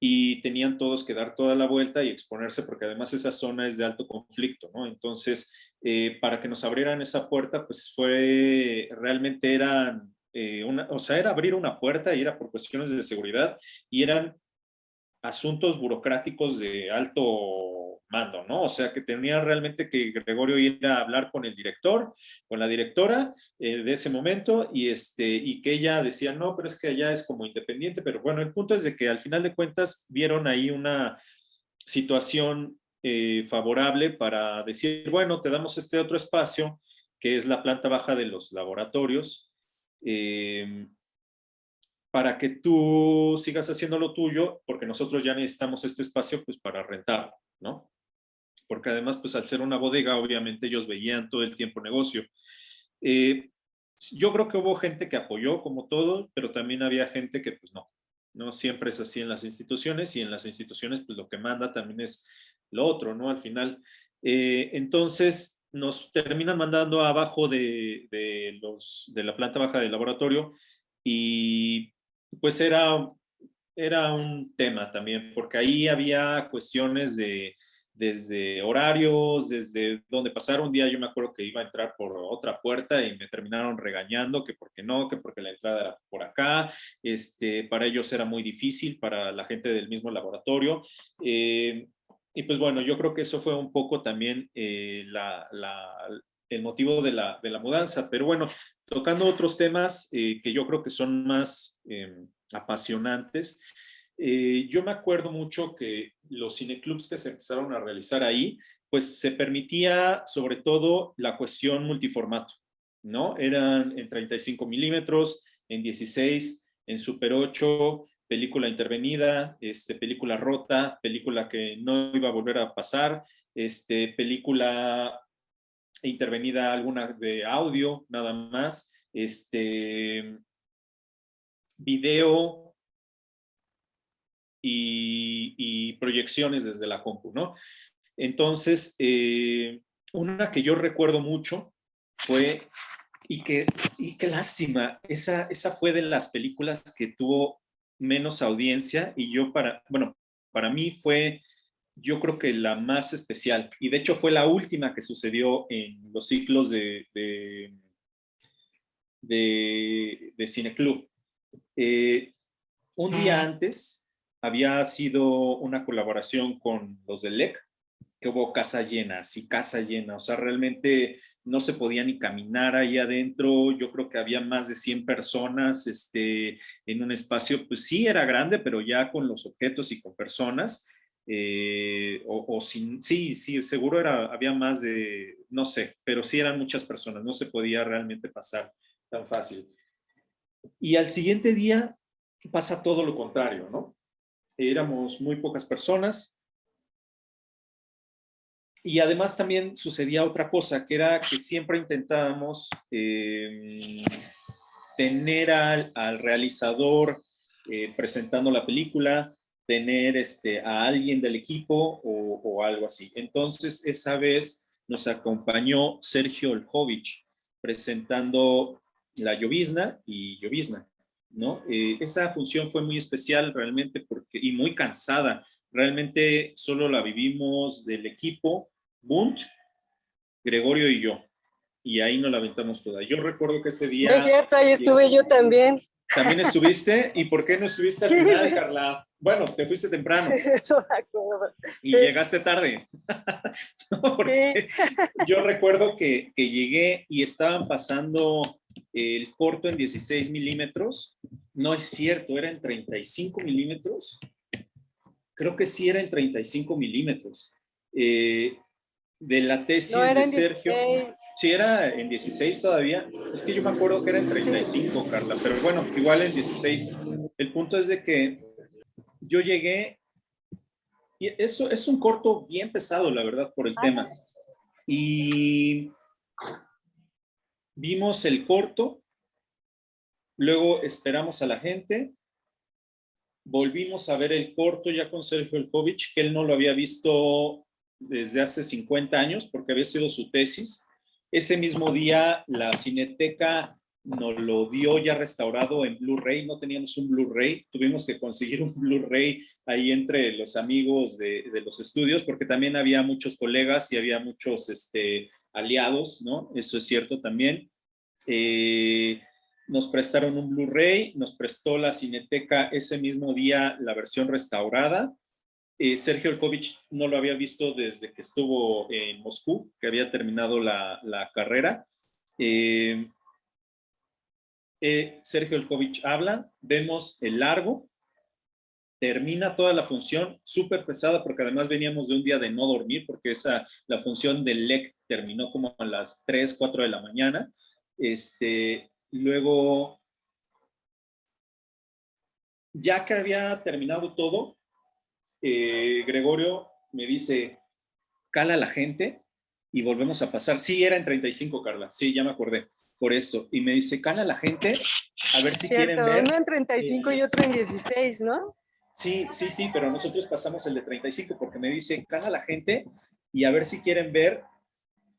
y tenían todos que dar toda la vuelta y exponerse porque además esa zona es de alto conflicto, ¿no? Entonces, eh, para que nos abrieran esa puerta, pues fue, realmente eran, eh, una, o sea, era abrir una puerta y era por cuestiones de seguridad y eran asuntos burocráticos de alto mando, ¿no? O sea, que tenía realmente que Gregorio ir a hablar con el director, con la directora eh, de ese momento y, este, y que ella decía, no, pero es que allá es como independiente, pero bueno, el punto es de que al final de cuentas vieron ahí una, situación eh, favorable para decir, bueno, te damos este otro espacio, que es la planta baja de los laboratorios, eh, para que tú sigas haciendo lo tuyo, porque nosotros ya necesitamos este espacio pues para rentarlo, ¿no? Porque además, pues al ser una bodega, obviamente ellos veían todo el tiempo negocio. Eh, yo creo que hubo gente que apoyó como todo, pero también había gente que pues no, no siempre es así en las instituciones y en las instituciones pues lo que manda también es lo otro, ¿no? Al final. Eh, entonces nos terminan mandando abajo de, de, los, de la planta baja del laboratorio y pues era, era un tema también, porque ahí había cuestiones de desde horarios, desde donde pasar un día yo me acuerdo que iba a entrar por otra puerta y me terminaron regañando que porque no, que porque la entrada era por acá, este, para ellos era muy difícil, para la gente del mismo laboratorio. Eh, y pues bueno, yo creo que eso fue un poco también eh, la, la, el motivo de la, de la, mudanza. Pero bueno, tocando otros temas eh, que yo creo que son más apasionantes, eh, yo me acuerdo mucho que los cineclubs que se empezaron a realizar ahí, pues se permitía sobre todo la cuestión multiformato, ¿no? Eran en 35 milímetros, en 16, en Super 8, película intervenida, este, película rota, película que no iba a volver a pasar, este, película intervenida alguna de audio, nada más, este, video, y, proyecciones desde la compu, ¿no? Entonces, eh, una que yo recuerdo mucho fue, y que, y qué lástima, esa, esa fue de las películas que tuvo menos audiencia y yo para, bueno, para mí fue, yo creo que la más especial y de hecho fue la última que sucedió en los ciclos de, de, de, de Cineclub. Eh, un día antes, había sido una colaboración con los del LEC, que hubo casa llena, sí, casa llena, o sea, realmente no se podía ni caminar ahí adentro, yo creo que había más de 100 personas este, en un espacio, pues sí era grande, pero ya con los objetos y con personas, eh, o, sin, sí, sí, seguro era, había más de, no sé, pero sí eran muchas personas, no se podía realmente pasar tan fácil. Y al siguiente día pasa todo lo contrario, ¿no? éramos muy pocas personas. Y además también sucedía otra cosa, que era que siempre intentábamos em, tener al, realizador eh, presentando la película, tener este, a alguien del equipo o, algo así. Entonces, esa vez nos acompañó Sergio Olhovich presentando La Llovizna y Llovizna. ¿no? Eh, esa función fue muy especial realmente porque, y muy cansada. Realmente solo la vivimos del equipo, Bunt, Gregorio y yo. Y ahí nos la aventamos toda. Yo recuerdo que ese día... es cierto, ahí estuve yo también. ¿También estuviste? ¿Y por qué no estuviste al final, Carla? Bueno, te fuiste temprano. y llegaste tarde. Yo recuerdo que, que llegué y estaban pasando el corto en 16 milímetros. No es cierto, era en 35 milímetros. Creo que sí era en 35 milímetros. Eh, de la tesis de Sergio. Sí, era en 16 todavía. Es que yo me acuerdo que era en 35, Carla, pero bueno, igual en 16. El punto es de que yo llegué, y eso es un corto bien pesado, la verdad, por el tema. Y vimos el corto, luego esperamos a la gente, volvimos a ver el corto ya con Sergio Elkovich, que él no lo había visto desde hace 50 años porque había sido su tesis. Ese mismo día la Cineteca nos lo dio ya restaurado en Blu-ray, no teníamos un Blu-ray, tuvimos que conseguir un Blu-ray ahí entre los amigos de, los estudios porque también había muchos colegas y había muchos este, aliados, ¿no? Eso es cierto también. Eh, nos prestaron un Blu-ray, nos prestó la Cineteca ese mismo día la versión restaurada. Eh, Sergio Elkovich no lo había visto desde que estuvo en Moscú, que había terminado la, carrera. Eh, Sergio Elkovich habla, vemos el largo, termina toda la función, súper pesada, porque además veníamos de un día de no dormir, porque esa, la función del LEC terminó como a las 3, 4 de la mañana. Este, luego, ya que había terminado todo, eh, Gregorio me dice, cala a la gente y volvemos a pasar. Sí, era en 35, Carla. Sí, ya me acordé por esto. Y me dice, cala a la gente, a ver si quieren ver. Uno en 35 y otro en 16, ¿no? Sí, sí, sí, pero nosotros pasamos el de 35 porque me dice, cala a la gente y a ver si quieren ver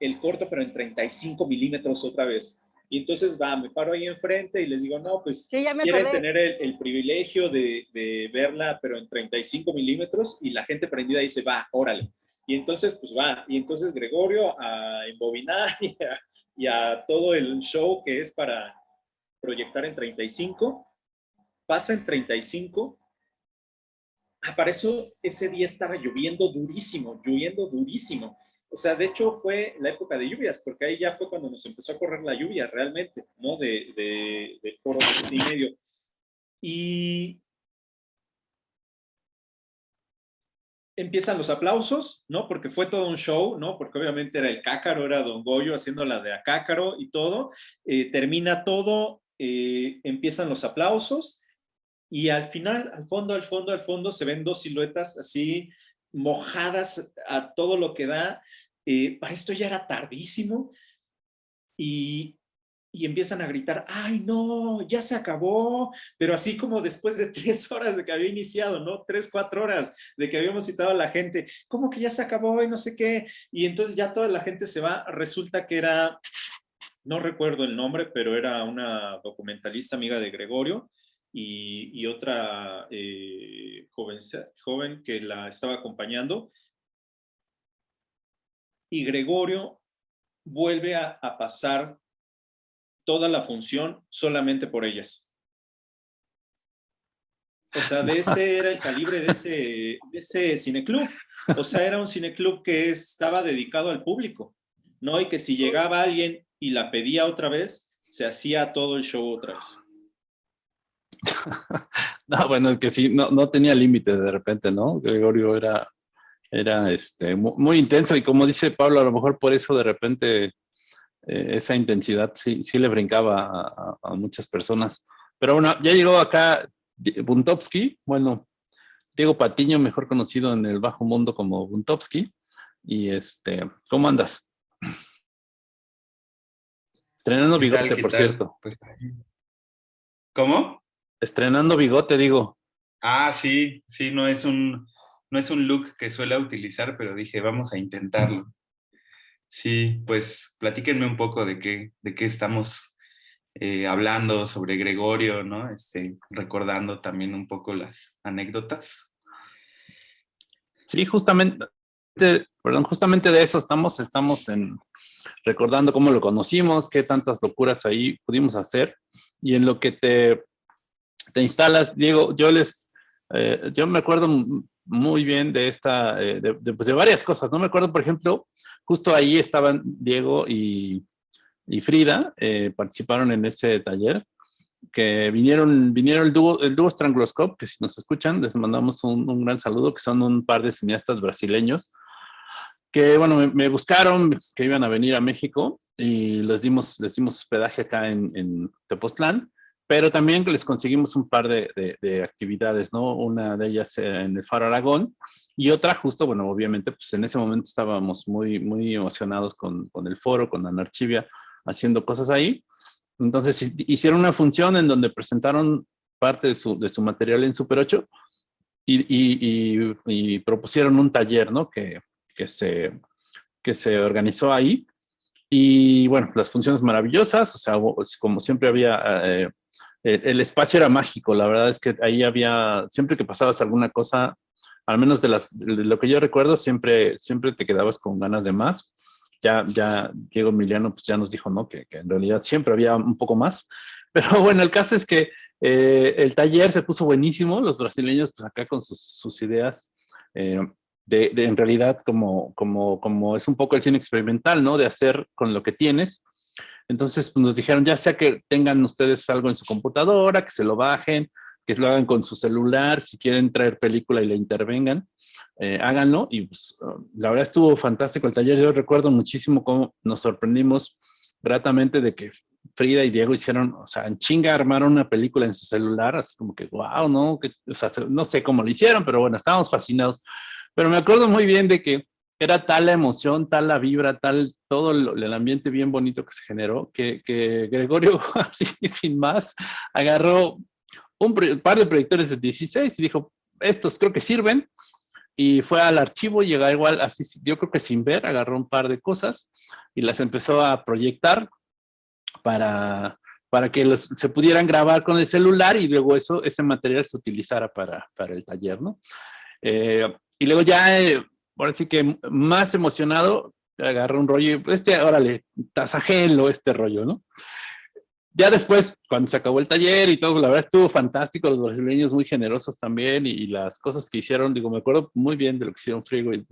el corto, pero en 35 milímetros otra vez. Y entonces va, me paro ahí enfrente y les digo, no, pues quieren tener el, privilegio de, de, verla, pero en 35 milímetros y la gente prendida dice, va, órale. Y entonces, pues va, y entonces Gregorio a embobinar y a, y a todo el show que es para proyectar en 35, pasa en 35 Ah, para eso ese día estaba lloviendo durísimo, lloviendo durísimo. O sea, de hecho fue la época de lluvias, porque ahí ya fue cuando nos empezó a correr la lluvia realmente, ¿no? De, de, de foro y medio. Y empiezan los aplausos, ¿no? Porque fue todo un show, ¿no? Porque obviamente era el cácaro, era Don Goyo haciendo la de Acácaro y todo. Eh, termina todo, eh, empiezan los aplausos y al final, al fondo, al fondo, al fondo, se ven dos siluetas así mojadas a todo lo que da. Eh, para esto ya era tardísimo y, y empiezan a gritar, ¡ay no! Ya se acabó, pero así como después de tres horas de que había iniciado, ¿no? Tres, cuatro horas de que habíamos citado a la gente, ¿cómo que ya se acabó y no sé qué? Y entonces ya toda la gente se va, resulta que era, no recuerdo el nombre, pero era una documentalista amiga de Gregorio, y, otra eh, joven, joven que la estaba acompañando. Y Gregorio vuelve a, pasar toda la función solamente por ellas. O sea, de ese era el calibre de ese, de ese cineclub. O sea, era un cineclub que estaba dedicado al público, ¿no? Y que si llegaba alguien y la pedía otra vez, se hacía todo el show otra vez. no, bueno, es que sí, no, no tenía límites de repente, ¿no? Gregorio era, era este, muy, intenso y como dice Pablo, a lo mejor por eso de repente eh, esa intensidad sí, sí le brincaba a, muchas personas. Pero bueno, ya llegó acá Buntovsky, bueno, Diego Patiño, mejor conocido en el bajo mundo como Buntovsky. Y este, ¿cómo andas? Estrenando bigote, por cierto. Pues, ¿Cómo? Estrenando bigote, digo. Ah, sí, sí, no es un, no es un look que suele utilizar, pero dije, vamos a intentarlo. Sí, pues platíquenme un poco de qué, de qué estamos eh, hablando sobre Gregorio, ¿no? Este, recordando también un poco las anécdotas. Sí, justamente, perdón, justamente de eso estamos, estamos en, recordando cómo lo conocimos, qué tantas locuras ahí pudimos hacer, y en lo que te te instalas, Diego, yo les, eh, yo me acuerdo muy bien de esta, eh, pues, de, varias cosas, ¿no? Me acuerdo, por ejemplo, justo ahí estaban Diego y, Frida, eh, participaron en ese taller, que vinieron, vinieron el dúo, el dúo Strangloscope, que si nos escuchan, les mandamos un, gran saludo, que son un par de cineastas brasileños, que bueno, me, buscaron, que iban a venir a México, y les dimos, les dimos hospedaje acá en, en Tepoztlán, pero también les conseguimos un par de, actividades, ¿no? Una de ellas en el Faro Aragón y otra justo, bueno, obviamente, pues en ese momento estábamos muy, muy emocionados con, el foro, con Anarchivia, haciendo cosas ahí. Entonces hicieron una función en donde presentaron parte de su, de su material en Super 8 y, propusieron un taller, ¿no? Que, que, se, que se organizó ahí. Y bueno, las funciones maravillosas, o sea, como siempre había eh, el espacio era mágico, la verdad es que ahí había, siempre que pasabas alguna cosa, al menos de, las, lo que yo recuerdo, siempre, siempre te quedabas con ganas de más. Ya, ya Diego Emiliano pues ya nos dijo, ¿no? Que, en realidad siempre había un poco más. Pero bueno, el caso es que eh, el taller se puso buenísimo, los brasileños pues acá con sus, ideas eh, de, en realidad como, como, como es un poco el cine experimental, ¿no? De hacer con lo que tienes, entonces pues, nos dijeron, ya sea que tengan ustedes algo en su computadora, que se lo bajen, que lo hagan con su celular, si quieren traer película y le intervengan, eh, háganlo. Y pues, la verdad estuvo fantástico el taller. Yo recuerdo muchísimo cómo nos sorprendimos gratamente de que Frida y Diego hicieron, o sea, en chinga armaron una película en su celular, así como que, wow, ¿no? Que, o sea, no sé cómo lo hicieron, pero bueno, estábamos fascinados. Pero me acuerdo muy bien de que era tal la emoción, tal la vibra, tal todo el, ambiente bien bonito que se generó, que, Gregorio, así sin más, agarró un par de proyectores de 16 y dijo, estos creo que sirven, y fue al archivo y llegó igual, así, yo creo que sin ver, agarró un par de cosas y las empezó a proyectar para, para que se pudieran grabar con el celular y luego eso, ese material se utilizara para, para el taller, ¿no? Eh, y luego ya, eh, ahora sí que más emocionado, agarró un rollo, este, órale, tasajelo este rollo, ¿no? ya después, cuando se acabó el taller y todo, la verdad estuvo fantástico, los brasileños muy generosos también y, las cosas que hicieron, digo, me acuerdo muy bien de lo que hicieron Friego y,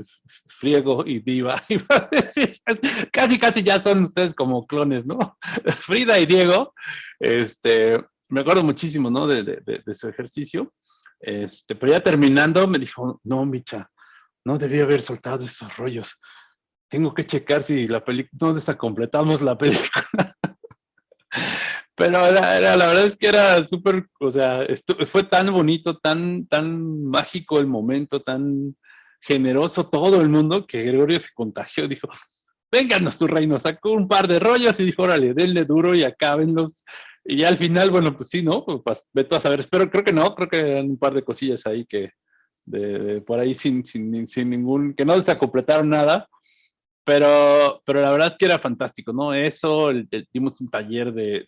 Friego y Diva, casi casi ya son ustedes como clones, ¿no? Frida y Diego, este, me acuerdo muchísimo, ¿no? De, de, de, su ejercicio, este, pero ya terminando me dijo, no, Micha, no debía haber soltado esos rollos, tengo que checar si la película, no desacompletamos la película. Pero la verdad es que era súper, o sea, fue tan bonito, tan, tan mágico el momento, tan generoso todo el mundo que Gregorio se contagió, dijo, vénganos tu reino, sacó un par de rollos y dijo, órale, denle duro y acábenlos. Y al final, bueno, pues sí, ¿no? Pues, pues vete a saber, espero, creo que no, creo que eran un par de cosillas ahí que, de, por ahí sin, sin, sin ningún, que no desacopletaron nada, pero, pero la verdad es que era fantástico, ¿no? Eso, dimos un taller de,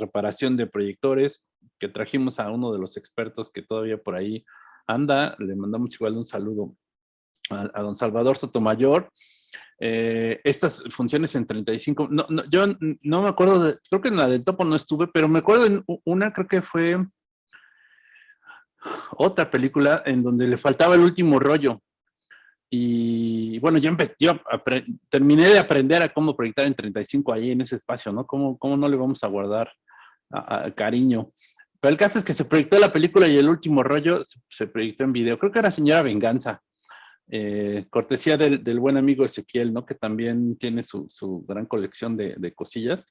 reparación de proyectores que trajimos a uno de los expertos que todavía por ahí anda. Le mandamos igual un saludo a, don Salvador Sotomayor. Eh, estas funciones en 35, no, no, yo no me acuerdo, de, creo que en la del topo no estuve, pero me acuerdo en una, creo que fue otra película en donde le faltaba el último rollo y bueno, yo, yo terminé de aprender a cómo proyectar en 35 ahí en ese espacio, ¿no? ¿Cómo, cómo no le vamos a guardar cariño? Pero el caso es que se proyectó la película y el último rollo se, proyectó en video. Creo que era Señora Venganza, eh, cortesía del, buen amigo Ezequiel, ¿no? Que también tiene su, su gran colección de, de, cosillas.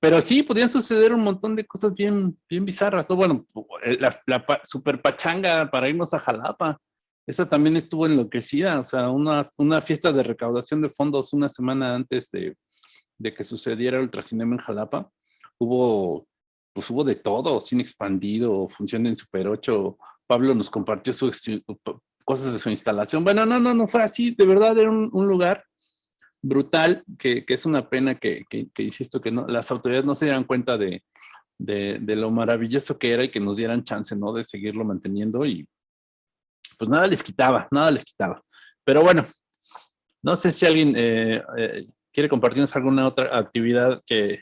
Pero sí, podían suceder un montón de cosas bien, bien bizarras, ¿no? Bueno, la, la super pachanga para irnos a Jalapa esa también estuvo enloquecida, o sea, una, una fiesta de recaudación de fondos una semana antes de, de que sucediera el Ultracinema en Jalapa. Hubo, pues hubo de todo, cine expandido, función en Super 8, Pablo nos compartió sus cosas de su instalación. Bueno, no, no, no fue así, de verdad era un, un lugar brutal, que, que, es una pena que, que, que, insisto, que no, las autoridades no se dieran cuenta de, de, de, lo maravilloso que era y que nos dieran chance, ¿no? De seguirlo manteniendo y pues nada les quitaba, nada les quitaba. Pero bueno, no sé si alguien eh, eh, quiere compartirnos alguna otra actividad que,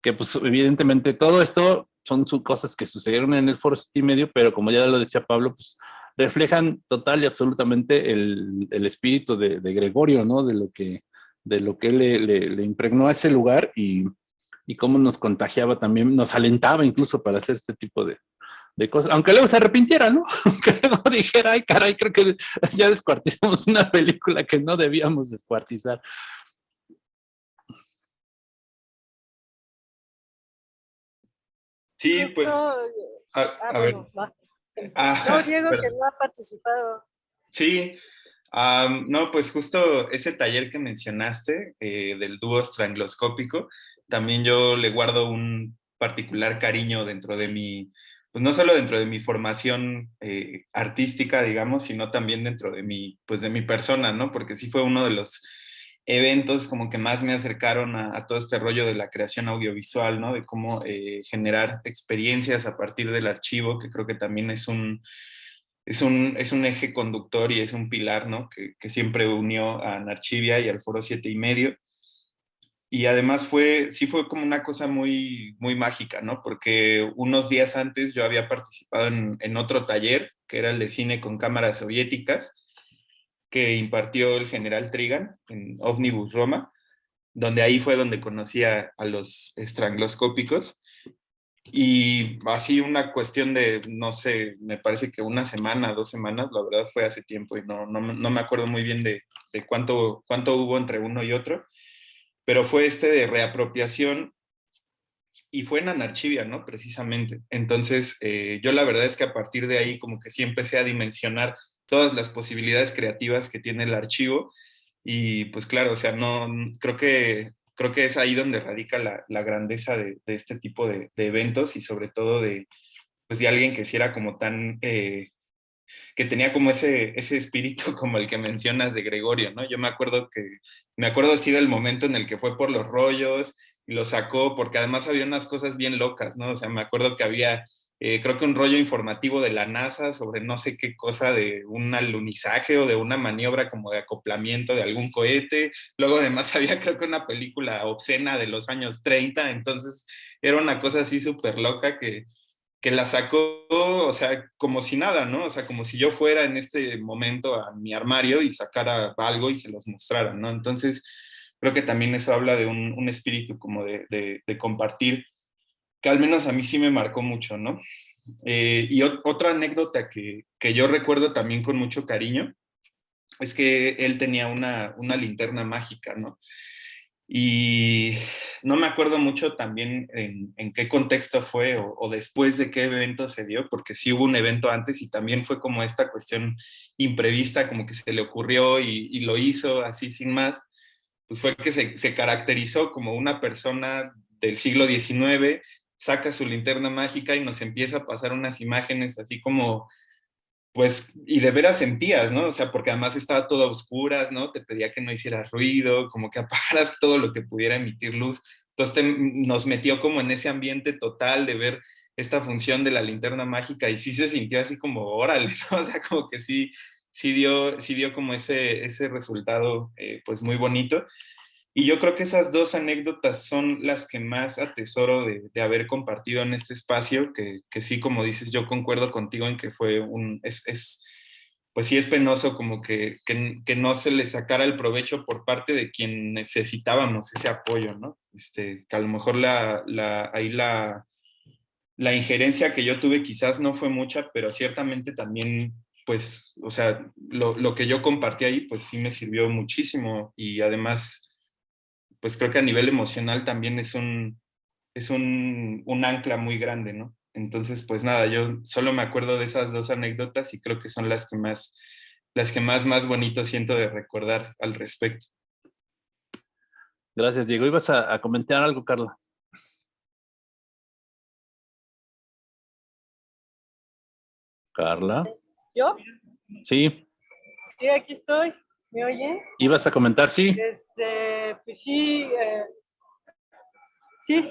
que, pues evidentemente todo esto son cosas que sucedieron en el Foro City Medio, pero como ya lo decía Pablo, pues reflejan total y absolutamente el, el espíritu de, de, Gregorio, ¿no? De lo que, de lo que le, le, le impregnó a ese lugar y, y cómo nos contagiaba también, nos alentaba incluso para hacer este tipo de, de cosas, aunque luego se arrepintiera, ¿no? Aunque luego dijera, ay, caray, creo que ya descuartizamos una película que no debíamos descuartizar. Sí, pues. A, ah, ver. Ah, no, Diego, que no ha participado. Sí, no, pues justo ese taller que mencionaste eh, del dúo estrangloscópico, también yo le guardo un particular cariño dentro de mi pues no solo dentro de mi formación eh, artística, digamos, sino también dentro de mi, pues de mi persona, ¿no? Porque sí fue uno de los eventos como que más me acercaron a, todo este rollo de la creación audiovisual, ¿no? De cómo eh, generar experiencias a partir del archivo, que creo que también es un, es un, es un eje conductor y es un pilar, ¿no? Que, que siempre unió a Narchivia y al Foro 7 y medio y además fue, sí fue como una cosa muy, muy mágica, ¿no? Porque unos días antes yo había participado en, en, otro taller, que era el de cine con cámaras soviéticas, que impartió el general Trigan en Omnibus Roma, donde ahí fue donde conocí a, los estranguloscópicos. Y así una cuestión de, no sé, me parece que una semana, dos semanas, la verdad fue hace tiempo y no, no, no me acuerdo muy bien de, de, cuánto, cuánto hubo entre uno y otro, pero fue este de reapropiación y fue en Anarchivia, ¿no? Precisamente. Entonces, eh, yo la verdad es que a partir de ahí como que sí empecé a dimensionar todas las posibilidades creativas que tiene el archivo y pues claro, o sea, no, creo que creo que es ahí donde radica la, la grandeza de, este tipo de, de, eventos y sobre todo de, pues de alguien que si era como tan, eh, que tenía como ese, ese espíritu como el que mencionas de Gregorio, ¿no? Yo me acuerdo que, me acuerdo así del momento en el que fue por los rollos y lo sacó, porque además había unas cosas bien locas, ¿no? O sea, me acuerdo que había eh, creo que un rollo informativo de la NASA sobre no sé qué cosa de un alunizaje o de una maniobra como de acoplamiento de algún cohete. Luego además había creo que una película obscena de los años 30, entonces era una cosa así súper loca que, que la sacó, o sea, como si nada, ¿no? O sea, como si yo fuera en este momento a mi armario y sacara algo y se los mostrara, ¿no? Entonces, creo que también eso habla de un, un espíritu como de, de, de compartir que al menos a mí sí me marcó mucho, ¿no? Eh, y otra anécdota que, que, yo recuerdo también con mucho cariño es que él tenía una, una linterna mágica, ¿no? Y no me acuerdo mucho también en, en qué contexto fue o, o, después de qué evento se dio, porque sí hubo un evento antes y también fue como esta cuestión imprevista, como que se le ocurrió y, y lo hizo así sin más, pues fue que se, se caracterizó como una persona del siglo XIX saca su linterna mágica y nos empieza a pasar unas imágenes así como, pues, y de veras sentías, ¿no? O sea, porque además estaba todo a oscuras, ¿no? Te pedía que no hicieras ruido, como que apagaras todo lo que pudiera emitir luz. Entonces te, nos metió como en ese ambiente total de ver esta función de la linterna mágica y sí se sintió así como, órale, ¿no? O sea, como que sí, sí dio, sí dio como ese, ese resultado, eh, pues, muy bonito. Y yo creo que esas dos anécdotas son las que más atesoro de, de haber compartido en este espacio, que, que, sí, como dices, yo concuerdo contigo en que fue un, es, es pues sí es penoso como que, que, que, no se le sacara el provecho por parte de quien necesitábamos ese apoyo, ¿no? Este, que a lo mejor la, la, ahí la, la injerencia que yo tuve quizás no fue mucha, pero ciertamente también pues, o sea, lo, lo que yo compartí ahí, pues sí me sirvió muchísimo y además pues creo que a nivel emocional también es un, es un, un ancla muy grande, ¿no? Entonces, pues nada, yo solo me acuerdo de esas dos anécdotas y creo que son las que más, las que más, más bonito siento de recordar al respecto. Gracias, Diego. ¿Ibas a, a comentar algo, Carla? Carla. ¿Yo? Sí. Sí, aquí estoy. ¿Me oye? ¿Ibas a comentar? Sí. Este, pues sí. Eh, sí.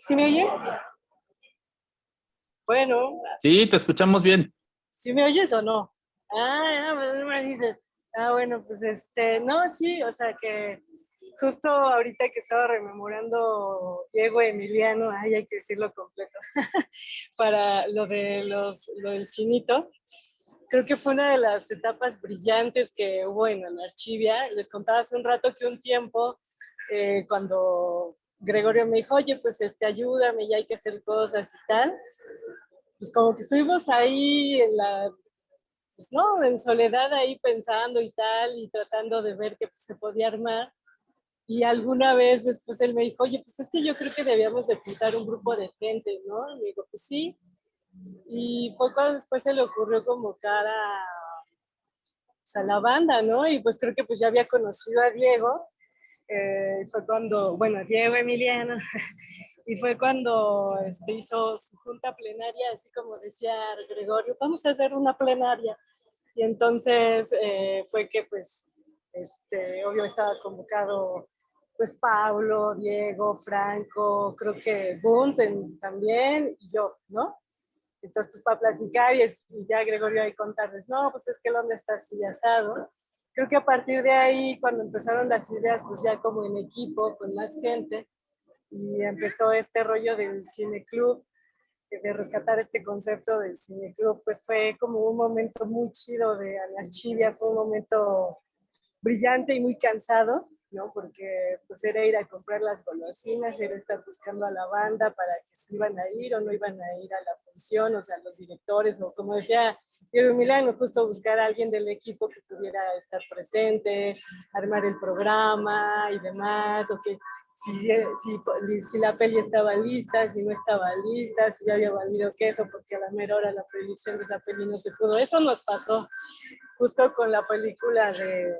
¿Sí me oye? Bueno. Sí, te escuchamos bien. ¿Sí me oyes o no? Ah, me dices. Ah, bueno, pues este, no, sí, o sea que justo ahorita que estaba rememorando Diego Emiliano, ay, hay que decirlo completo, para lo de los, lo del cinito, creo que fue una de las etapas brillantes que hubo en Anarchivia. Les contaba hace un rato que un tiempo, eh, cuando Gregorio me dijo, oye, pues este, ayúdame, ya hay que hacer cosas y tal, pues como que estuvimos ahí en la, pues no, en soledad ahí pensando y tal, y tratando de ver qué se podía armar. Y alguna vez después él me dijo, oye, pues es que yo creo que debíamos de juntar un grupo de gente, ¿no? Y me digo, pues sí, y fue cuando después se le ocurrió convocar a, pues a la banda, ¿no? Y pues creo que pues ya había conocido a Diego, eh, fue cuando, bueno, Diego Emiliano, y fue cuando este, hizo su junta plenaria, así como decía Gregorio, vamos a hacer una plenaria. Y entonces eh, fue que pues, este, obvio estaba convocado pues Pablo, Diego, Franco, creo que Bunt también, y yo, ¿no? Entonces, pues para platicar y, es, y ya Gregorio ahí contarles, no, pues es que hombre está así asado. Creo que a partir de ahí, cuando empezaron las ideas, pues ya como en equipo, con más gente, y empezó este rollo del cine club, de rescatar este concepto del cine club, pues fue como un momento muy chido de Anarchivia, fue un momento brillante y muy cansado, ¿no? Porque pues era ir a comprar las golosinas, era estar buscando a la banda para que se iban a ir o no iban a ir a la función, o sea, los directores, o como decía Diego Milano, justo buscar a alguien del equipo que pudiera estar presente, armar el programa y demás, o que si, si, si, la peli estaba lista, si no estaba lista, si ya había valido queso, porque a la mera hora la proyección de esa peli no se pudo. Eso nos pasó justo con la película de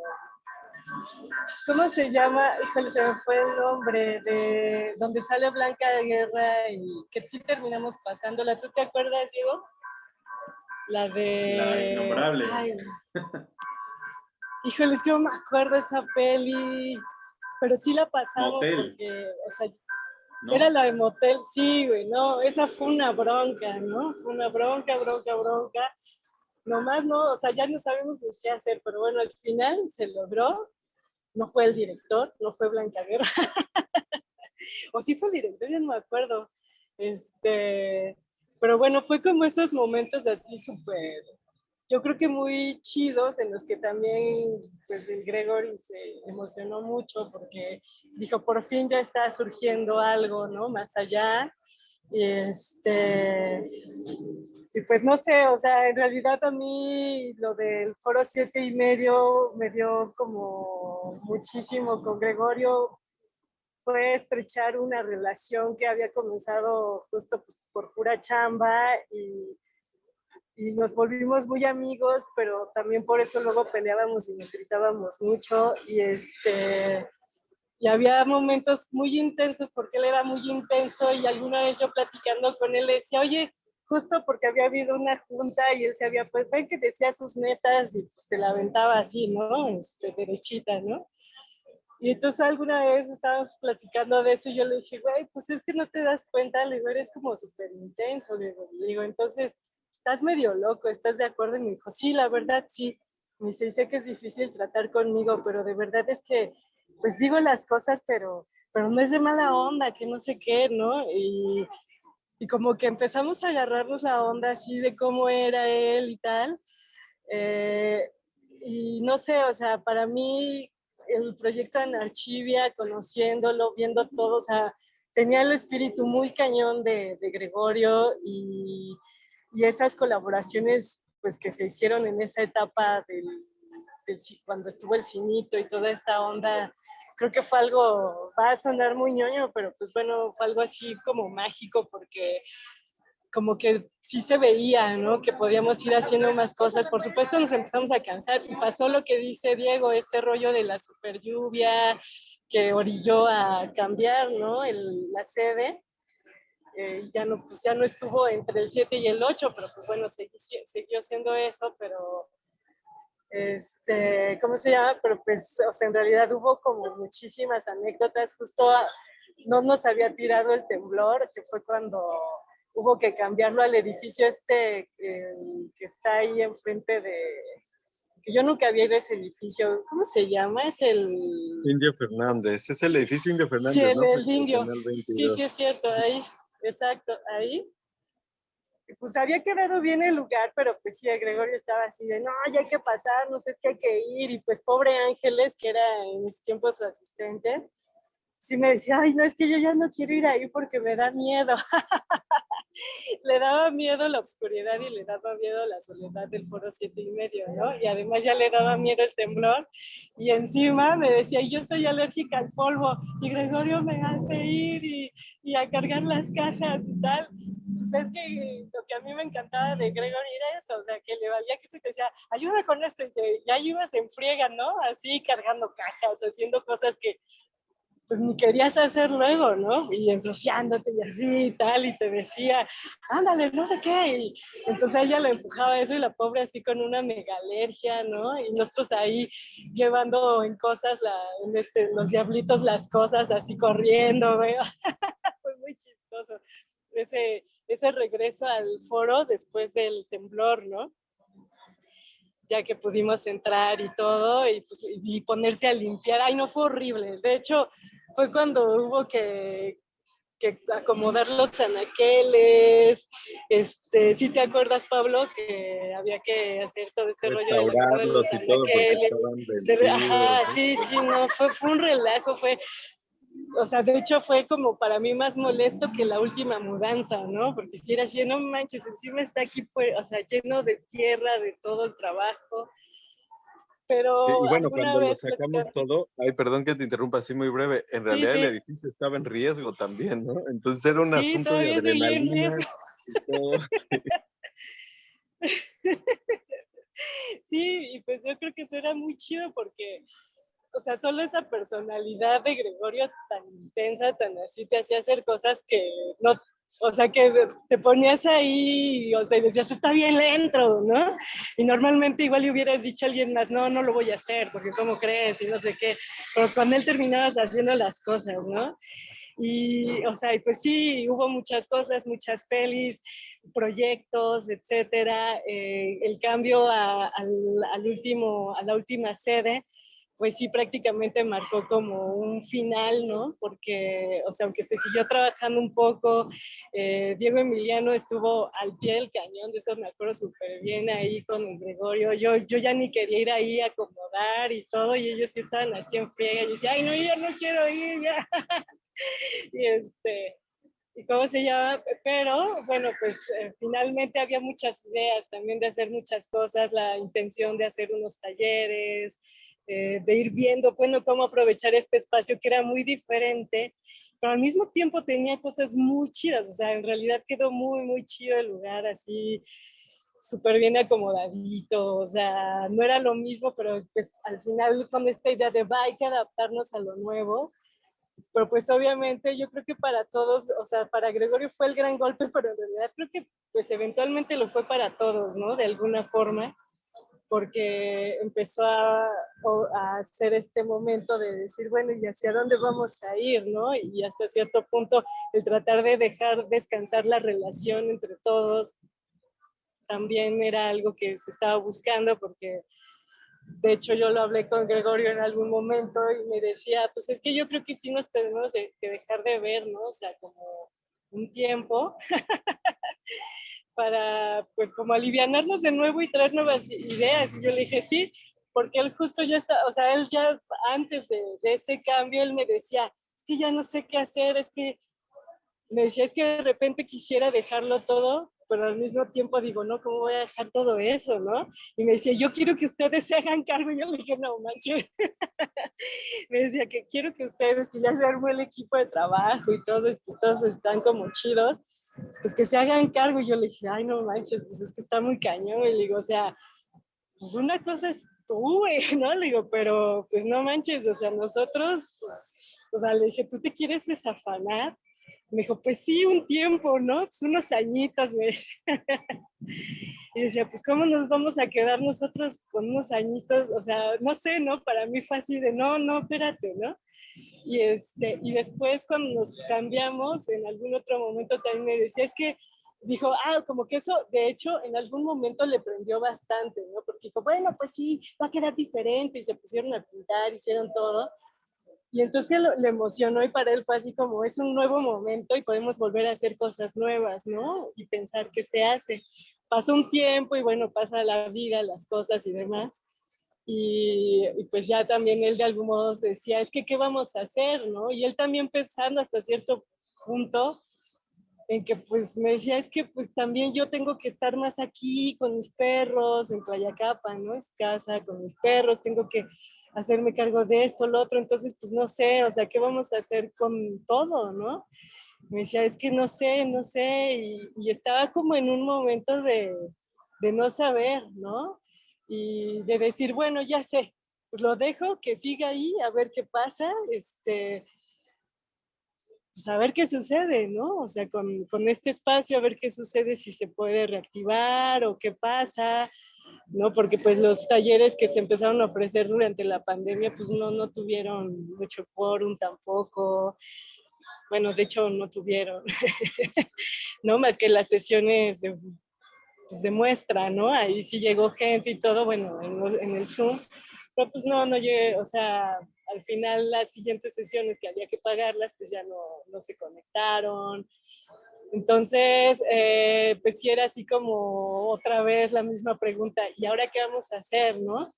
¿Cómo se llama? Híjole, se me fue el nombre de donde sale Blanca de Guerra y que sí terminamos pasándola. ¿Tú te acuerdas, Diego? La de. La innombrable. Híjole, es que no me acuerdo esa peli. Pero sí la pasamos porque, o sea, era la de motel, sí, güey, no, esa fue una bronca, ¿no? Fue una bronca, bronca, bronca. Nomás no, o sea, ya no sabemos qué hacer, pero bueno, al final se logró no fue el director, no fue Blanca Guerra. o sí fue el director, ya no me acuerdo. Este, pero bueno, fue como esos momentos así súper, yo creo que muy chidos en los que también pues el Gregory se emocionó mucho porque dijo, por fin ya está surgiendo algo, ¿no? Más allá. Y este, y pues no sé, o sea, en realidad a mí lo del foro siete y medio me dio como muchísimo con Gregorio, fue estrechar una relación que había comenzado justo pues, por pura chamba y, y nos volvimos muy amigos, pero también por eso luego peleábamos y nos gritábamos mucho y este y había momentos muy intensos porque él era muy intenso y alguna vez yo platicando con él le decía, oye, justo porque había habido una junta y él se había, pues ven que decía sus metas y pues te la aventaba así, ¿no? Este, derechita, ¿no? Y entonces alguna vez estábamos platicando de eso y yo le dije, güey, pues es que no te das cuenta, le digo, eres como súper intenso, le digo, entonces estás medio loco, ¿estás de acuerdo? Y me dijo, sí, la verdad, sí. Me dice, sé que es difícil tratar conmigo, pero de verdad es que, pues digo las cosas, pero, pero no es de mala onda, que no sé qué, ¿no? Y, y como que empezamos a agarrarnos la onda así de cómo era él y tal. Eh, y no sé, o sea, para mí el proyecto de Archivia, conociéndolo, viendo todo, o sea, tenía el espíritu muy cañón de, de Gregorio y, y, esas colaboraciones pues que se hicieron en esa etapa del, cuando estuvo el cinito y toda esta onda creo que fue algo, va a sonar muy ñoño, pero pues bueno, fue algo así como mágico porque como que sí se veía, ¿no? Que podíamos ir haciendo más cosas. Por supuesto nos empezamos a cansar y pasó lo que dice Diego, este rollo de la super lluvia que orilló a cambiar, ¿no? El, la sede. Eh, ya, no, pues ya no estuvo entre el 7 y el 8, pero pues bueno, seguí, siguió siendo eso, pero este, ¿cómo se llama? Pero pues, o sea, en realidad hubo como muchísimas anécdotas, justo no nos había tirado el temblor, que fue cuando hubo que cambiarlo al edificio este que está ahí enfrente de, que yo nunca había ido a ese edificio, ¿cómo se llama? Es el... Indio Fernández, es el edificio Indio Fernández, Sí, el, el Indio, sí, sí es cierto, ahí, exacto, ahí pues había quedado bien el lugar, pero pues sí, Gregorio estaba así de, no, ya hay que pasar, no sé, es que hay que ir, y pues pobre Ángeles, que era en mis tiempos su asistente, sí me decía, ay, no, es que yo ya no quiero ir ahí porque me da miedo. le daba miedo la oscuridad y le daba miedo la soledad del foro siete y medio, ¿no? Y además ya le daba miedo el temblor y encima me decía, yo soy alérgica al polvo y Gregorio me hace ir y, y a cargar las cajas y tal. Pues es que lo que a mí me encantaba de Gregorio era eso, o sea, que le valía que se te decía, ayuda con esto y que ya ibas en friega, ¿no? Así cargando cajas, haciendo cosas que pues ni querías hacer luego, ¿no? Y ensuciándote y así y tal, y te decía, ándale, no sé qué. Y entonces ella le empujaba eso y la pobre así con una mega alergia, ¿no? Y nosotros ahí llevando en cosas, la, en este, los diablitos las cosas así corriendo, ¿ve? Fue muy chistoso ese, ese regreso al foro después del temblor, ¿no? Ya que pudimos entrar y todo, y, pues, y ponerse a limpiar. Ay, no fue horrible. De hecho, fue cuando hubo que, que acomodar los anaqueles, este, si te acuerdas Pablo que había que hacer todo este rollo de, los y todo de, ajá, sí, sí, no, fue, fue un relajo, fue, o sea, de hecho fue como para mí más molesto que la última mudanza, ¿no? Porque si era así, no manches, encima está aquí, pues, o sea, lleno de tierra, de todo el trabajo. Pero y bueno, cuando lo sacamos todo, ay, perdón que te interrumpa así muy breve, en realidad el edificio estaba en riesgo también, ¿no? Entonces era un asunto de adrenalina y todo. sí, y pues yo creo que eso era muy chido porque o sea, solo esa personalidad de Gregorio tan intensa, tan así, te hacía hacer cosas que no, o sea, que te ponías ahí, o sea, y decías, está bien lento, ¿no? Y normalmente igual le hubieras dicho a alguien más, no, no lo voy a hacer, porque ¿cómo crees? Y no sé qué. Pero cuando él terminabas haciendo las cosas, ¿no? Y, o sea, y pues sí, hubo muchas cosas, muchas pelis, proyectos, etcétera. Eh, el cambio a, al, al, último, a la última sede, pues sí prácticamente marcó como un final, ¿no? Porque, o sea, aunque se siguió trabajando un poco, eh, Diego Emiliano estuvo al pie del cañón, de eso me acuerdo súper bien ahí con Gregorio, yo, yo ya ni quería ir ahí a acomodar y todo, y ellos sí estaban así en friega, y yo decía, ay, no, yo ya no quiero ir, ya. y este, y cómo se llama, pero bueno, pues eh, finalmente había muchas ideas también de hacer muchas cosas, la intención de hacer unos talleres, eh, de ir viendo, bueno, cómo aprovechar este espacio que era muy diferente, pero al mismo tiempo tenía cosas muy chidas, o sea, en realidad quedó muy, muy chido el lugar, así súper bien acomodadito, o sea, no era lo mismo, pero pues al final con esta idea de va, hay que adaptarnos a lo nuevo, pero pues obviamente yo creo que para todos, o sea, para Gregorio fue el gran golpe, pero en realidad creo que pues eventualmente lo fue para todos, ¿no? De alguna forma porque empezó a, hacer este momento de decir, bueno, ¿y hacia dónde vamos a ir? ¿no? Y hasta cierto punto el tratar de dejar descansar la relación entre todos también era algo que se estaba buscando porque de hecho yo lo hablé con Gregorio en algún momento y me decía, pues es que yo creo que sí nos tenemos que dejar de ver, ¿no? O sea, como un tiempo para pues como alivianarnos de nuevo y traer nuevas ideas. Y yo le dije, sí, porque él justo ya está, o sea, él ya antes de, ese cambio, él me decía, es que ya no sé qué hacer, es que me decía, es que de repente quisiera dejarlo todo, pero al mismo tiempo digo, no, ¿cómo voy a dejar todo eso, no? Y me decía, yo quiero que ustedes se hagan cargo. Y yo le dije, no, manches. me decía que quiero que ustedes, que ya se armó el equipo de trabajo y todos, pues todos están como chidos, pues que se hagan cargo. Y yo le dije, ay, no manches, pues es que está muy cañón. Y le digo, o sea, pues una cosa es tú, ¿no? Le digo, pero pues no manches, o sea, nosotros, pues, o sea, le dije, ¿tú te quieres desafanar? Me dijo, pues sí, un tiempo, ¿no? Pues unos añitos, güey. y decía, pues ¿cómo nos vamos a quedar nosotros con unos añitos? O sea, no sé, ¿no? Para mí fue así de, no, no, espérate, ¿no? Y, este, y después cuando nos cambiamos, en algún otro momento también me decía, es que dijo, ah, como que eso, de hecho, en algún momento le prendió bastante, ¿no? Porque dijo, bueno, pues sí, va a quedar diferente, y se pusieron a pintar, hicieron todo. Y entonces que le emocionó y para él fue así como, es un nuevo momento y podemos volver a hacer cosas nuevas, ¿no? Y pensar qué se hace. Pasó un tiempo y bueno, pasa la vida, las cosas y demás. Y, pues ya también él de algún modo decía, es que qué vamos a hacer, ¿no? Y él también pensando hasta cierto punto en que pues me decía, es que pues también yo tengo que estar más aquí con mis perros, en Playacapa, ¿no? Es casa, con mis perros, tengo que hacerme cargo de esto, lo otro, entonces pues no sé, o sea, ¿qué vamos a hacer con todo, ¿no? Me decía, es que no sé, no sé, y, y estaba como en un momento de, de no saber, ¿no? y de decir, bueno, ya sé, pues lo dejo, que siga ahí, a ver qué pasa, este, pues a ver qué sucede, ¿no? O sea, con, con, este espacio, a ver qué sucede, si se puede reactivar o qué pasa, ¿no? Porque pues los talleres que se empezaron a ofrecer durante la pandemia, pues no, no tuvieron mucho quórum tampoco. Bueno, de hecho no tuvieron, ¿no? Más que las sesiones de pues demuestra, ¿no? Ahí sí llegó gente y todo, bueno, en, el Zoom, pero pues no, no llegué, o sea, al final las siguientes sesiones que había que pagarlas, pues ya no, no se conectaron. Entonces, eh, pues sí era así como otra vez la misma pregunta, ¿y ahora qué vamos a hacer, no?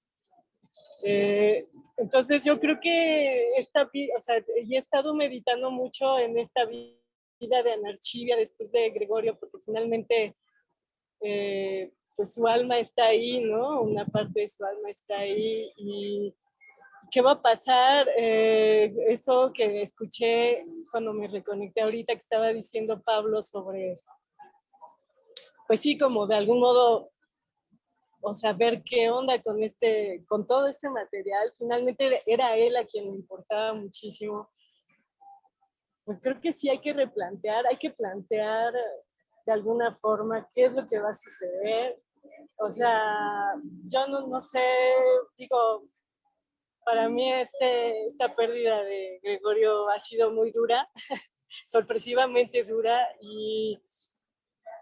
Eh, entonces yo creo que esta, o sea, y he estado meditando mucho en esta vida de Anarchivia después de Gregorio, porque finalmente eh, pues su alma está ahí, ¿no? Una parte de su alma está ahí y ¿qué va a pasar? Eh, eso que escuché cuando me reconecté ahorita que estaba diciendo Pablo sobre, pues sí, como de algún modo, o sea, ver qué onda con este, con todo este material. Finalmente era él a quien le importaba muchísimo. Pues creo que sí hay que replantear, hay que plantear de alguna forma qué es lo que va a suceder. O sea, yo no, no sé, digo, para mí este, esta pérdida de Gregorio ha sido muy dura, sorpresivamente dura y,